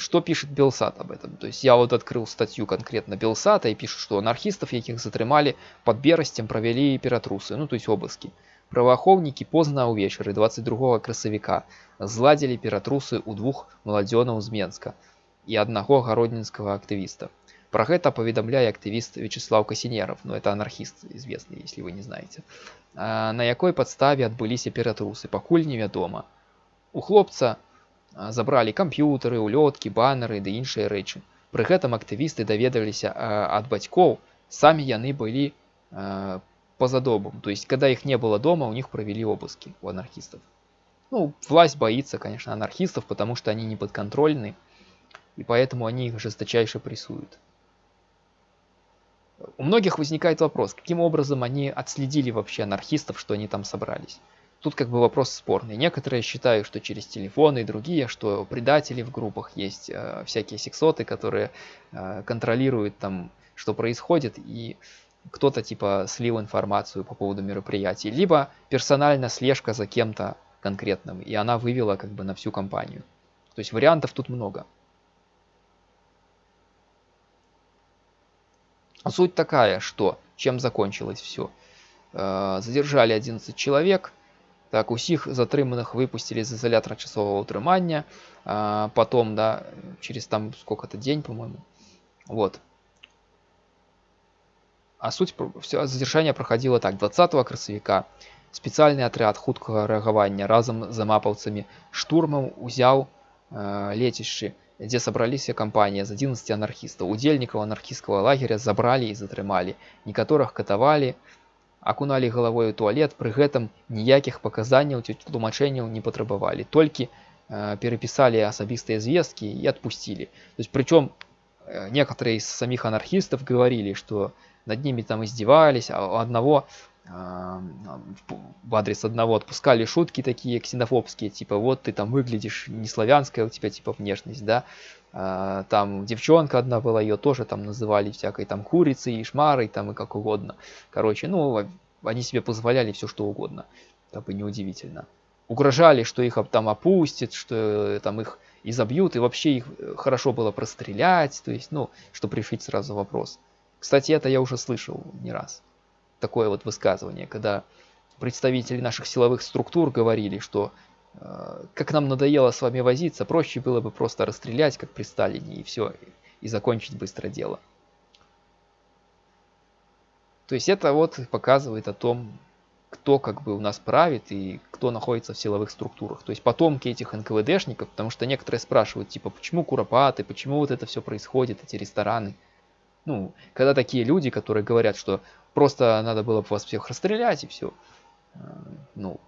что пишет Белсат об этом? То есть я вот открыл статью конкретно Белсата и пишет, что анархистов, яких затрымали под Беростем, провели ператрусы, ну то есть обыски. Праваахоўнікі позна ўвечары 22 красавіка зладзілі ператрусы ў двух маладзёнаў з Менска і аднаго гароднінскага актывіста. Про гэта паведамляе актывіст Вячеслав Касінеров, ну это анархіст известный, если вы не знаете. А на якой падставе адбыліся ператрусы, пакуль невядома. У хлопца забралі камп'ютары улёткі баннеры ды іншыя рэчы пры гэтым актывісты даведаліся ад бацькоў самі яны былі поза домом то есть когда их не было дома у них провели обыски у анархистов ну власть боится конечно анархистов потому что они не подконтрольны и поэтому они их жесточайше прессуют у многих возникает вопрос каким образом они отследили вообще анархистов что они там собрались Тут как бы вопрос спорный. Некоторые считают, что через телефоны и другие, что предатели в группах есть э, всякие сексоты, которые э, контролируют там, что происходит, и кто-то типа слил информацию по поводу мероприятий, либо персонально слежка за кем-то конкретным, и она вывела как бы на всю компанию. То есть вариантов тут много. Суть такая, что чем закончилось все. Э, задержали 11 человек, так усіх затрыманых выпустили з изолятора часового утрымання а, потом да через там сколько-то день по-моему вот а суть все задержание проходило так 20 красавіка спецыяльны атряд хуткага рэагавання разам з замапаўцамі штурмам узяў э, лецішчы дзе сабраліся кампанія з 11 анархістаў удзельнікаў анархісцкага лагеря забралі і затрымалі некаторых катавалі акуналі галавой у туалет пры гэтым ніякіх паказанняў ці тлумачэнняў не патрабавалі толькі э, перапісалі асабістыя звесткі і адпусцілі то есть причем э, некоторые из самих анархистов говорили что над ними там издевались а у одного в адрес одного отпускали шутки такие ксенофобские типа вот ты там выглядишь не славянская у тебя типа внешность да? А, там девчонка одна была ее тоже там называли всякой там курицей и шмарой там и как угодно. Короче ну они себе позволяли все что угодно. Как бы неудивительно. Угрожали что их там опустят что э, там их и забьют и вообще их э, хорошо было прострелять то есть ну чтобы решить сразу вопрос. Кстати это я уже слышал не раз такое вот высказывание когда представители наших силовых структур говорили что Э, как нам надоело с вами возиться, проще было бы просто расстрелять, как при Сталине, и все, и закончить быстро дело. То есть это вот показывает о том, кто как бы у нас правит и кто находится в силовых структурах. То есть потомки этих НКВДшников, потому что некоторые спрашивают, типа, почему Куропаты, почему вот это все происходит, эти рестораны. Ну, когда такие люди, которые говорят, что просто надо было бы вас всех расстрелять и все. Э, ну,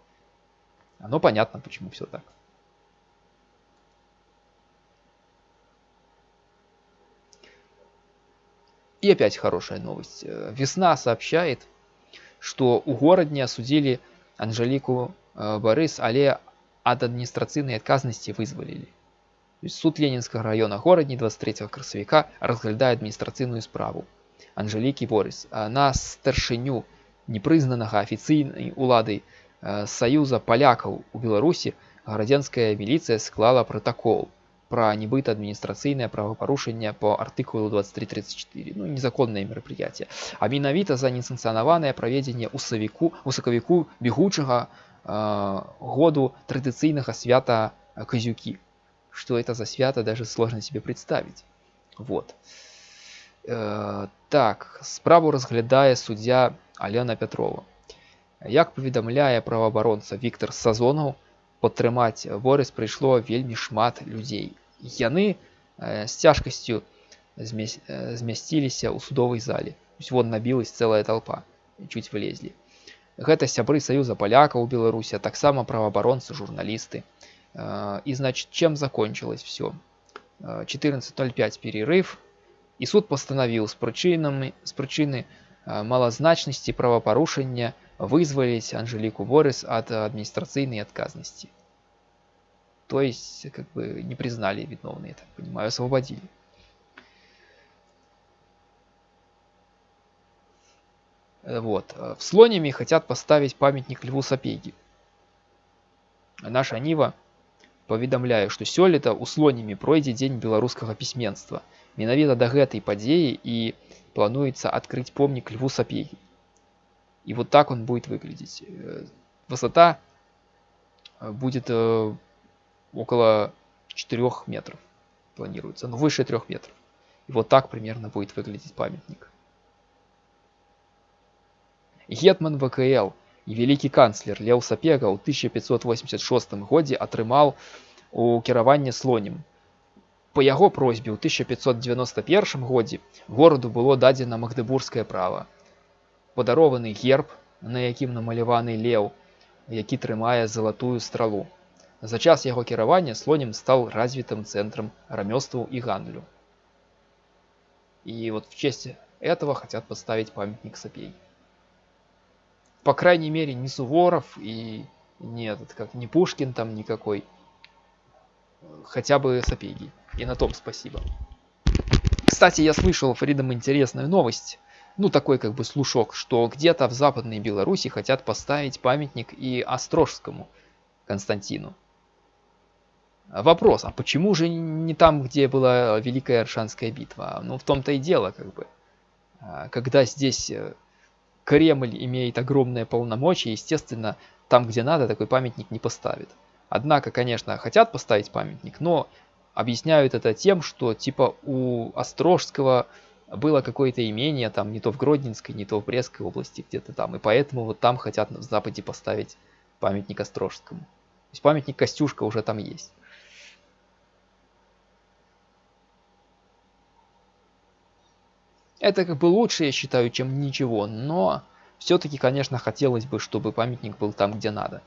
оно понятно, почему все так. И опять хорошая новость. Э, Весна сообщает, что у городня осудили Анжелику э, Борис, але от административной отказности вызволили. суд Ленинского района городни 23 красавіка разглядае адміністрацыйную справу Анжелікі Борис на старшыню непрызнанага афіцыйнай уладай Э, Саюза палякаў у Беларусі градзянская міліцыя склала протокол про нібыта адміністрацыйнае правапарушэнне по артыкулу 2334 ну незаконнае мерапрыяцце а менавіта за несанкцыянаванае праведзенне ў савіку у сакавіку бегучага э, году традыцыйнага свята казюкі что это за свято даже сложно себе представить вот э, так справу разглядае суддзя алена петрова Як паведамляе праваабаронца Віктор Сазонаў, падтрымаць Борыс прыйшло вельмі шмат людзей. Яны э, з цяжкасцю змясціліся ў судовай зале. вон набілась цэлая толпа, чуць вылезлі. Гэта сябры саюза палякаў у Беларусі, а таксама праваабаронцы, журналісты. Э, і значит, чем закончилось все? 14.05 перерыв, і суд пастанавіў з прычынамі з прычыны малазначнасці правапарушэння вызволить Анжелику Борис от административной отказности. То есть, как бы, не признали виновные, я так понимаю, освободили. Вот. В Слониме хотят поставить памятник Льву Сапеги. Наша Нива паведамляе, што сёлета ў слонімі пройдзе дзень беларускага пісьменства. Менавіта да гэтай падзеі і плануецца адкрыць помнік Льву Сапегі. И вот так он будет выглядеть. Э, высота э, будет э, около 4 метров планируется, но выше 3 метров. И вот так примерно будет выглядеть памятник. Гетман ВКЛ и великий канцлер Леў Сапега ў 1586 годзе атрымаў у кіраванне слонем. По яго просьбе ў 1591 годзе гораду было дадзена магдыбургскае права падарованы герб, на якім намаляваны леў, які трымае залатую стралу. За час яго кіравання слонем стал развитым центром рамёстваў и гандлю. И вот в честь этого хотят поставить памятник Сапей. По крайней мере, не Суворов и не этот, как не Пушкин там никакой. Хотя бы Сапеги. И на том спасибо. Кстати, я слышал, Фридом, интересную новость ну такой как бы слушок, что где-то в Западной Беларуси хотят поставить памятник и Острожскому Константину. Вопрос, а почему же не там, где была Великая Аршанская битва? Ну в том-то и дело, как бы. А, когда здесь э, Кремль имеет огромное полномочия, естественно, там, где надо, такой памятник не поставит. Однако, конечно, хотят поставить памятник, но объясняют это тем, что типа у Острожского было какое-то имение там не то в Гродненской, не то в Брестской области где-то там. И поэтому вот там хотят в Западе поставить памятник Острожскому. То есть памятник Костюшка уже там есть. Это как бы лучше, я считаю, чем ничего, но все-таки, конечно, хотелось бы, чтобы памятник был там, где надо.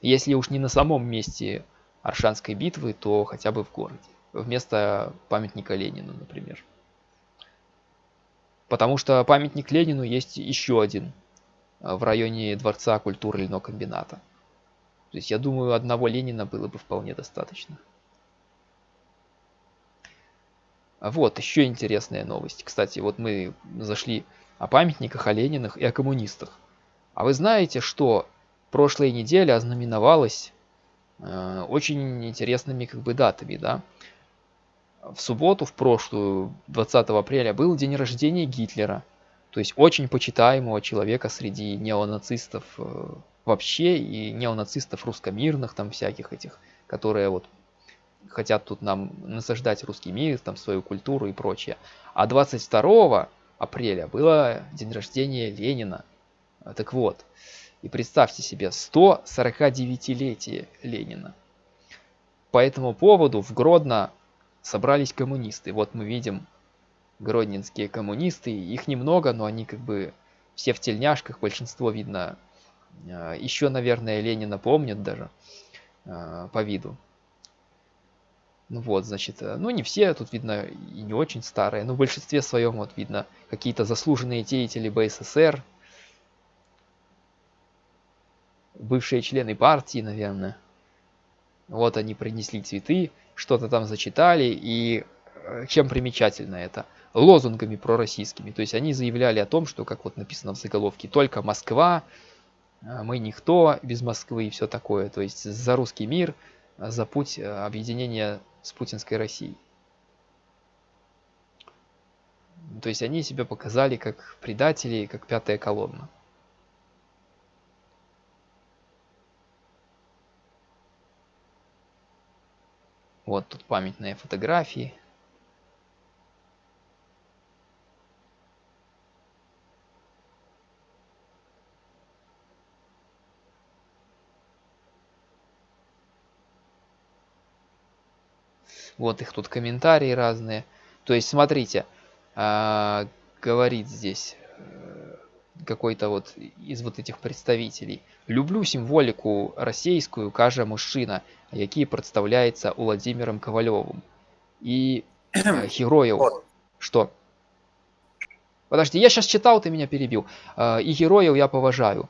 Если уж не на самом месте Аршанской битвы, то хотя бы в городе. Вместо памятника Ленину, например. Потому что памятник Ленину есть еще один в районе Дворца культуры льнокомбината. То есть я думаю, одного Ленина было бы вполне достаточно. Вот, еще интересная новость. Кстати, вот мы зашли о памятниках, о Ленинах и о коммунистах. А вы знаете, что прошлая неделя ознаменовалась э, очень интересными как бы датами, да? В субботу, в прошлую, 20 апреля, был день рождения Гитлера. То есть очень почитаемого человека среди неонацистов э, вообще и неонацистов русскомирных там всяких этих, которые вот хотят тут нам насаждать русский мир, там свою культуру и прочее. А 22 апреля было день рождения Ленина. Так вот, и представьте себе, 149-летие Ленина. По этому поводу в Гродно собрались коммунисты. Вот мы видим гродненские коммунисты, их немного, но они как бы все в тельняшках, большинство видно, э, еще, наверное, Ленина помнят даже э, по виду. Ну вот, значит, э, ну не все, тут видно и не очень старые, но в большинстве своем вот видно какие-то заслуженные деятели БССР, бывшие члены партии, наверное. Вот они принесли цветы, что-то там зачитали, и э, чем примечательно это? Лозунгами пророссийскими. То есть они заявляли о том, что, как вот написано в заголовке, только Москва, э, мы никто без Москвы и все такое. То есть за русский мир, за путь объединения с путинской Россией. То есть они себя показали как предатели, как пятая колонна. Вот тут памятные фотографии. Вот их тут комментарии разные. То есть, смотрите, а, говорит здесь э, какой-то вот из вот этих представителей. Люблю символику российскую, кажа мужчина, який представляется Владимиром Ковалевым. И э, героев... Что? Подожди, я сейчас читал, ты меня перебил. Э, и героев я поважаю.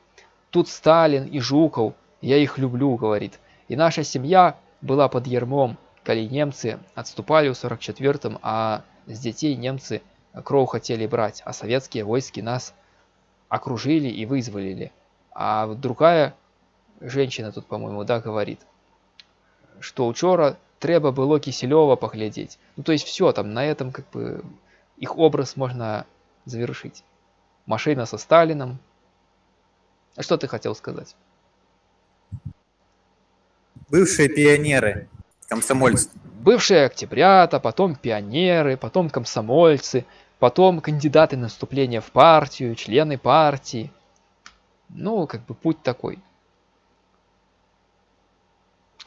Тут Сталин и Жуков, я их люблю, говорит. И наша семья была под ермом, коли немцы отступали в 44-м, а с детей немцы кровь хотели брать, а советские войски нас окружили и вызволили. А другая женщина тут, по-моему, да, говорит, что учора треба было Киселева поглядеть. Ну, то есть все, там на этом как бы их образ можно завершить. Машина со Сталином. А что ты хотел сказать? Бывшие пионеры. Комсомольцы. Бывшие октябрята, потом пионеры, потом комсомольцы, потом кандидаты на вступление в партию, члены партии. Ну, как бы путь такой.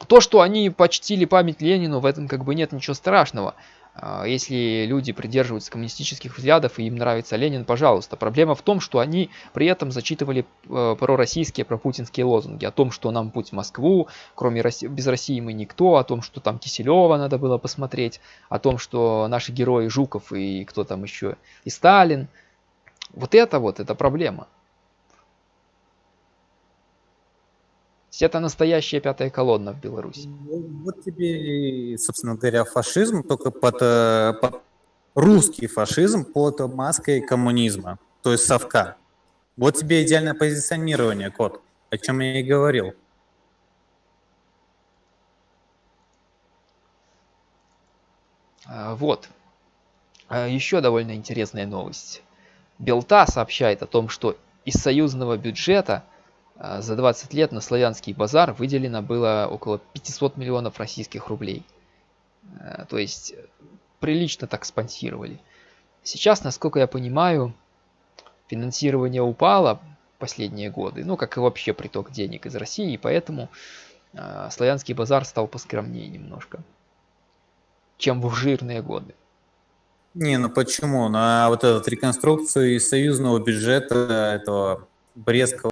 То, что они почтили память Ленину, в этом как бы нет ничего страшного. А, если люди придерживаются коммунистических взглядов и им нравится Ленин, пожалуйста. Проблема в том, что они при этом зачитывали э, пророссийские, пропутинские лозунги о том, что нам путь в Москву, кроме России, без России мы никто, о том, что там Киселева надо было посмотреть, о том, что наши герои Жуков и кто там еще, и Сталин. Вот это вот, это проблема. Это настоящая пятая колонна в Беларуси. Ну, вот тебе, собственно говоря, фашизм, только под, э, под русский фашизм под маской коммунизма, то есть совка. Вот тебе идеальное позиционирование, кот, о чем я и говорил. А, вот. А, Еще довольно интересная новость. Белта сообщает о том, что из союзного бюджета за 20 лет на славянский базар выделено было около 500 миллионов российских рублей. А, то есть прилично так спонсировали. Сейчас, насколько я понимаю, финансирование упало последние годы, ну, как и вообще приток денег из России, и поэтому э, славянский базар стал поскромнее немножко, чем в жирные годы. Не, ну почему? На вот эту реконструкцию из союзного бюджета этого Брестского, ну,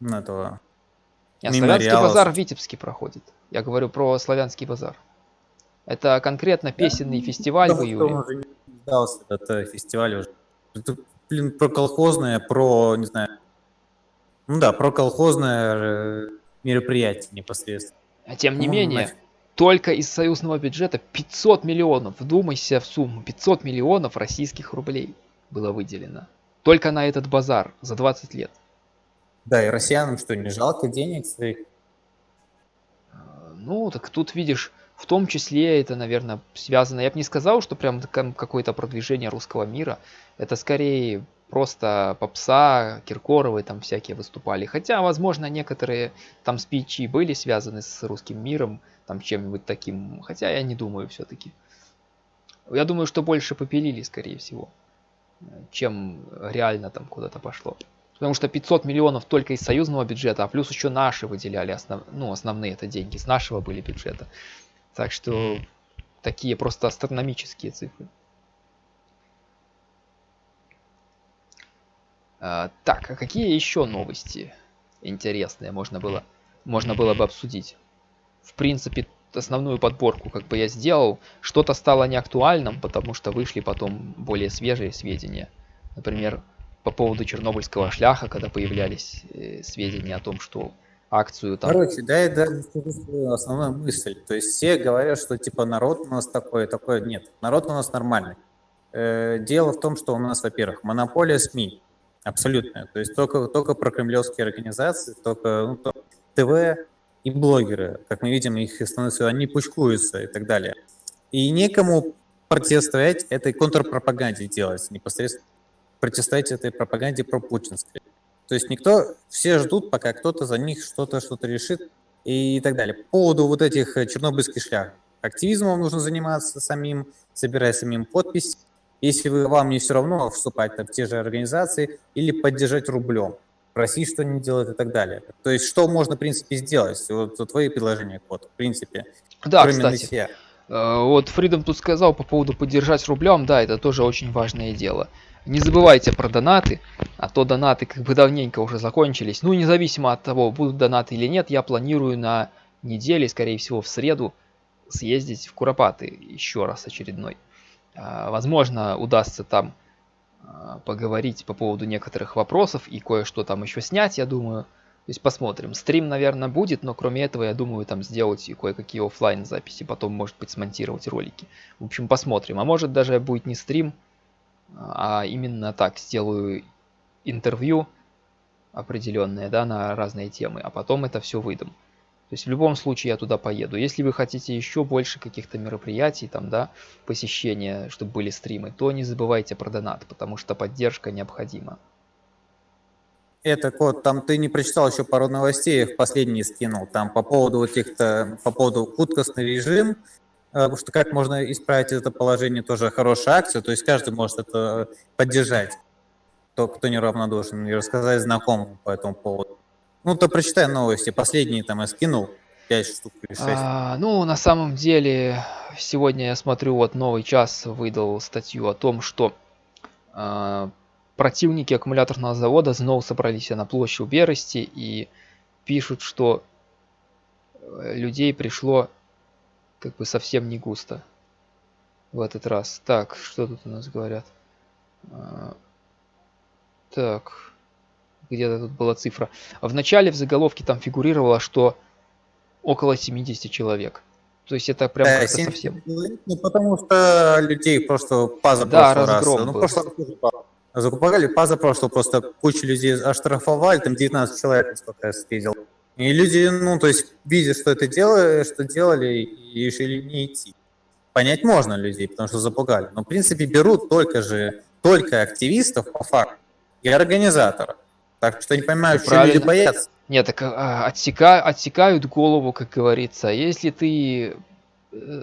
этого Нет, славянский базар в Витебске проходит. Я говорю про славянский базар. Это конкретно песенный да, фестиваль в июле. Он уже не сдался, этот фестиваль уже. Это, блин, про колхозное, про, не знаю, ну да, про колхозное э, мероприятие непосредственно. А тем не ну, менее, нафиг. только из союзного бюджета 500 миллионов, вдумайся в сумму, 500 миллионов российских рублей было выделено. Только на этот базар за 20 лет. Да, и россиянам что, не жалко денег своих? Ну, так тут видишь, в том числе это, наверное, связано, я бы не сказал, что прям какое-то продвижение русского мира. Это скорее просто попса, Киркоровы там всякие выступали. Хотя, возможно, некоторые там спичи были связаны с русским миром, там чем-нибудь таким. Хотя я не думаю все-таки. Я думаю, что больше попилили, скорее всего, чем реально там куда-то пошло. Потому что 500 миллионов только из союзного бюджета, а плюс еще наши выделяли, основ... ну, основные это деньги, с нашего были бюджета. Так что такие просто астрономические цифры. А, так, а какие еще новости интересные можно было, можно было бы обсудить? В принципе, основную подборку как бы я сделал. Что-то стало неактуальным, потому что вышли потом более свежие сведения. Например, по поводу чернобыльского шляха, когда появлялись э, сведения о том, что акцию там... Короче, да, я даже основную мысль. То есть все говорят, что типа народ у нас такой, такой. Нет, народ у нас нормальный. Э, дело в том, что у нас, во-первых, монополия СМИ абсолютная. То есть только, только про кремлевские организации, только, ну, только ТВ и блогеры. Как мы видим, их становится, они пучкуются и так далее. И некому противостоять этой контрпропаганде делать непосредственно противостоять этой пропаганде пропутинской. То есть никто, все ждут, пока кто-то за них что-то что-то решит и так далее. По поводу вот этих э, чернобыльских шлях. Активизмом нужно заниматься самим, собирать самим подпись. Если вы, вам не все равно вступать в те же организации или поддержать рублем, просить что не делать и так далее. То есть что можно, в принципе, сделать? Вот, вот твои предложения, вот, в принципе. Да, кроме кстати. Нытья. Э, вот Фридом тут сказал по поводу поддержать рублем, да, это тоже очень важное дело. Не забывайте про донаты, а то донаты как бы давненько уже закончились. Ну, независимо от того, будут донаты или нет, я планирую на неделе, скорее всего в среду, съездить в Куропаты еще раз очередной. А, возможно, удастся там а, поговорить по поводу некоторых вопросов и кое-что там еще снять, я думаю. То есть посмотрим. Стрим, наверное, будет, но кроме этого, я думаю, там сделать и кое-какие офлайн записи, потом, может быть, смонтировать ролики. В общем, посмотрим. А может даже будет не стрим, а именно так сделаю интервью определенное, да, на разные темы, а потом это все выдам. То есть в любом случае я туда поеду. Если вы хотите еще больше каких-то мероприятий, там, да, посещения, чтобы были стримы, то не забывайте про донат, потому что поддержка необходима. Это код, там ты не прочитал еще пару новостей, в последний скинул, там по поводу этих-то, по поводу куткостный режим, потому что как можно исправить это положение, тоже хорошая акция, то есть каждый может это поддержать, кто, кто неравнодушен, и рассказать знакомым по этому поводу. Ну, то прочитай новости, последние там я скинул, 5 штук или 6. А, ну, на самом деле, сегодня я смотрю, вот новый час выдал статью о том, что а, противники аккумуляторного завода снова собрались на площадь Берости и пишут, что э, людей пришло как бы совсем не густо в этот раз. Так, что тут у нас говорят? А, так, где-то тут была цифра. В начале в заголовке там фигурировало, что около 70 человек. То есть это прям да, совсем... Ну, потому что людей просто паза да, раз. Ну, просто закупали паза прошлого, просто кучу людей оштрафовали, там 19 человек, насколько я видел. И люди, ну, то есть, видя, что это делали, что делали, и решили не идти. Понять можно людей, потому что запугали. Но, в принципе, берут только же, только активистов по факту и организаторов. Так что не понимаю, что люди боятся. Нет, так а, отсека, отсекают голову, как говорится. Если ты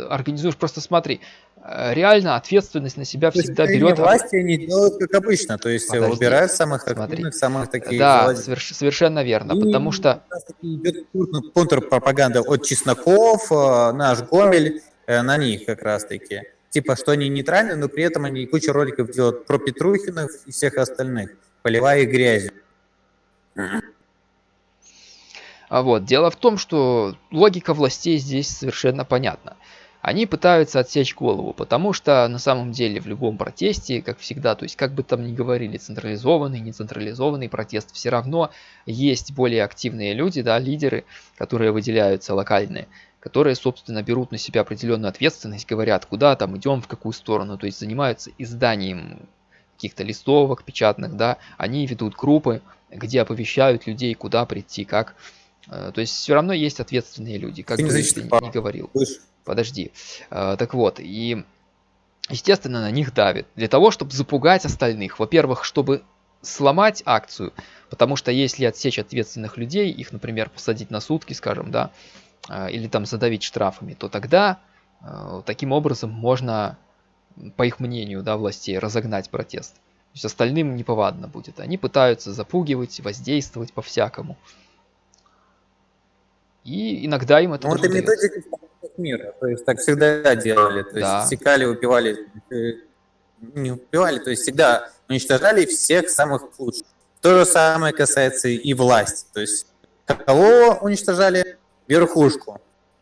организуешь, просто смотри, э, реально ответственность на себя всегда берет... власти они делают как обычно, то есть э, Подожди, выбирают самых смотри. активных, самых таких Да, соверш- совершенно верно, И потому что... идет контр- контрпропаганда от Чесноков, э, наш Гомель, э, на них как раз-таки. Типа, что они нейтральны, но при этом они кучу роликов делают про Петрухинов и всех остальных, поливая их грязью. А вот, дело в том, что логика властей здесь совершенно понятна. Они пытаются отсечь голову, потому что на самом деле в любом протесте, как всегда, то есть как бы там ни говорили, централизованный, нецентрализованный протест, все равно есть более активные люди, да, лидеры, которые выделяются локальные, которые, собственно, берут на себя определенную ответственность, говорят, куда там идем, в какую сторону, то есть занимаются изданием каких-то листовок печатных, да, они ведут группы, где оповещают людей, куда прийти, как. Э, То есть все равно есть ответственные люди, как Ты не бы ты ни говорил. Подожди. Э, Так вот, и естественно на них давит. Для того, чтобы запугать остальных. Во-первых, чтобы сломать акцию, потому что если отсечь ответственных людей, их, например, посадить на сутки, скажем, да, э, или там задавить штрафами, то тогда таким образом можно, по их мнению, да, властей, разогнать протест. То есть остальным неповадно будет. Они пытаются запугивать, воздействовать по-всякому. И иногда им это Ну, это методика мира, то есть так всегда делали, то есть Да. секали, убивали, э, не убивали, то есть всегда уничтожали всех самых лучших. То же самое касается и власти, то есть кого уничтожали? Верхушку.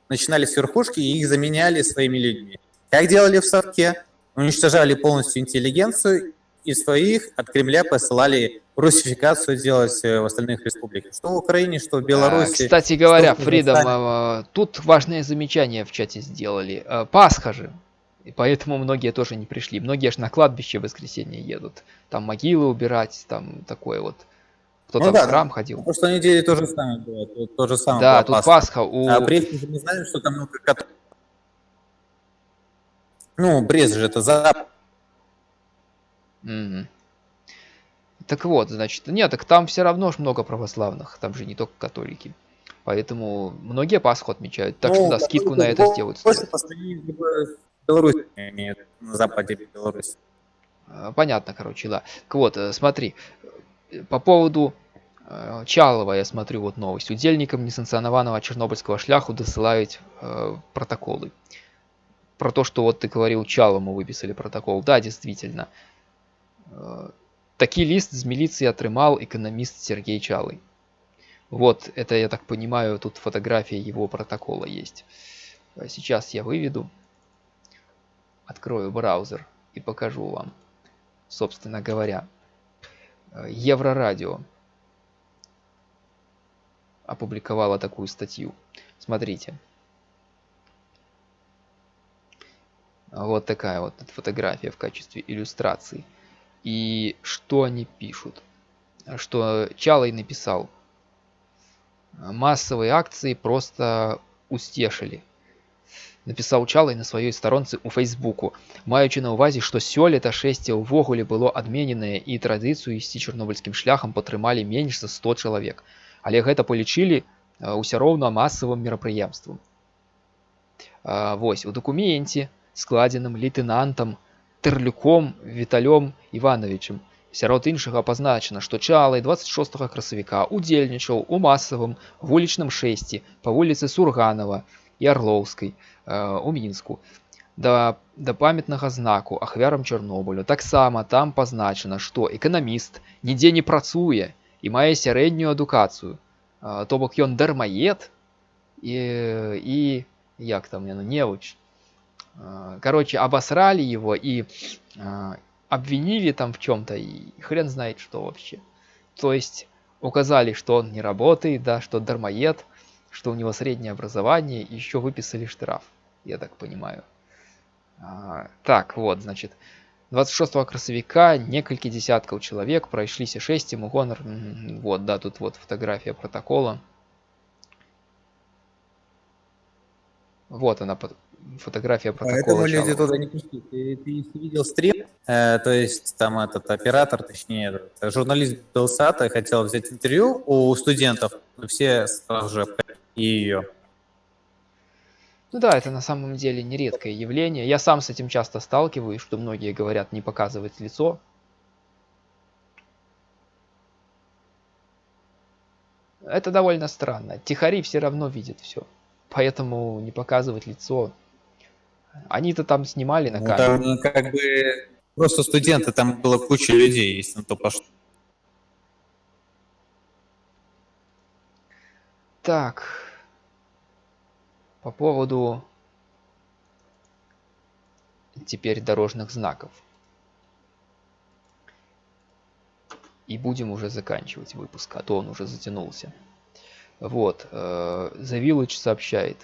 Начинали с верхушки и их заменяли своими людьми. Как делали в Совке? Уничтожали полностью интеллигенцию и своих от Кремля посылали русификацию делать э, в остальных республиках. Что в Украине, что в А, Беларуси. Кстати говоря, что Фридом, а, тут важное замечание в чате сделали. А, Пасха же. И поэтому многие тоже не пришли. Многие же на кладбище в воскресенье едут. Там могилы убирать, там такое вот. Кто-то Ну да, в храм ходил. прошлой неделе то же самое было. То, то же самое Да, тут Пасха. Пасха у... А Брест мы же не знаем, что там много кат- Ну, Брест же это за... Мгм. Так вот, значит, нет, так там все равно ж много православных, там же не только католики. Поэтому многие Пасху отмечают. Так что Ну, да, скидку на это больше сделают. По имеют, на западе Беларуси. А, Понятно, короче, да. Так вот, э, смотри, э, по поводу э, Чалова я смотрю вот новость. Удельникам несанкционованного чернобыльского шляху досылают э, протоколы. Про то, что вот ты говорил, Чалому выписали протокол. Да, действительно. Такий лист з милиции отрымал экономист Сергей Чалый. Вот, это, я так понимаю, тут фотография его протокола есть. Э, Сейчас я выведу. Открою браузер и покажу вам собственно говоря, э, Еврорадио опубликовала такую статью. Смотрите. Вот такая вот фотография в качестве иллюстрации И что они пишут? Что Чалый написал. Массовые акции просто устешили. Написаў Чалай на сваёй старонцы ў фейсбуку маючы на ўвазе што сёлета шэсце ўвогуле было адмененае і традыцыю ісці чарнобыльскім шляхам падтрымалі менш за 100 чалавек але гэта палічылі ўсё роўна масавым мерапрыемствам А, вось у дакуменце складзеным лейтенантам тырлюком віталём ивановичем сярод іншага пазначана што чалай 26 красавіка удзельнічаў у масавым вулічным шэсці па вуліцы сурганова і арлоўскай э, у мінску да да памятнага знаку ахвярам чарнобылю таксама там пазначана што эканаміст нідзе не працуе і мае сярэднюю адукацыю А, то бок ён дармаед і і як там яно неуч А, короче обосрали его и а, обвинили там в чем-то и хрен знает что вообще то есть указали что он не работает да что дармоед что у него среднее образование и еще выписали штраф я так понимаю А, так вот значит 26 красавіка некалькі десяткаў чалавек прайшліся шэсцем у гонар Мгм, вот да тут вот фотография протокола Вот она фотография протокола Поэтому люди туда не пришли. Ты, ты если видел стрим, э, то есть там этот оператор, точнее, этот, журналист Белсата хотел взять интервью у студентов, но все сразу же и ее. Ну да, это на самом деле нередкое явление. Я сам с этим часто сталкиваюсь, что многие говорят не показывать лицо. Это довольно странно. Тихари все равно видят все. Поэтому не показывать лицо. Они-то там снимали на Ну, камеру. там как бы просто студенты, там было куча людей, если на то пошло. Так. По поводу теперь дорожных знаков. И будем уже заканчивать выпуск, а то он уже затянулся. Вот, э, The Village сообщает.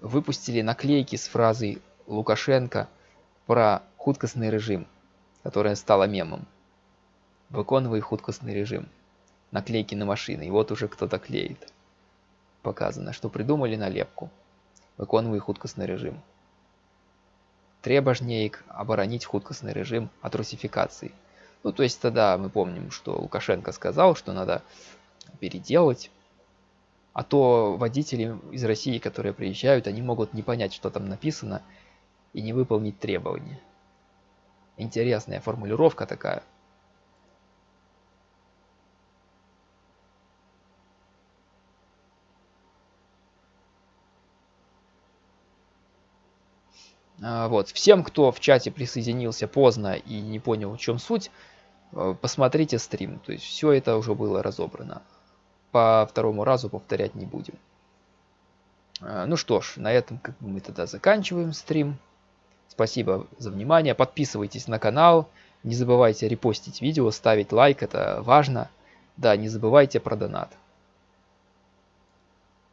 Выпустили наклейки с фразой Лукашенко про хуткостный режим, которая стала мемом. Выконывай хуткостный режим. Наклейки на машины. И вот уже кто-то клеит. Показано, что придумали налепку. Выконывай хуткостный режим. Треба ж неяк оборонить хуткостный режим от русификации. Ну, то есть тогда мы помним, что Лукашенко сказал, что надо переделать. А то водители из России, которые приезжают, они могут не понять, что там написано, и не выполнить требования. Интересная формулировка такая. А, Вот. Всем, кто в чате присоединился поздно и не понял, в чем суть, э, посмотрите стрим. То есть все это уже было разобрано. По второму разу повторять не будем. А, Ну что ж, на этом как бы мы тогда заканчиваем стрим. Спасибо за внимание. Подписывайтесь на канал. Не забывайте репостить видео, ставить лайк, это важно. Да, не забывайте про донат.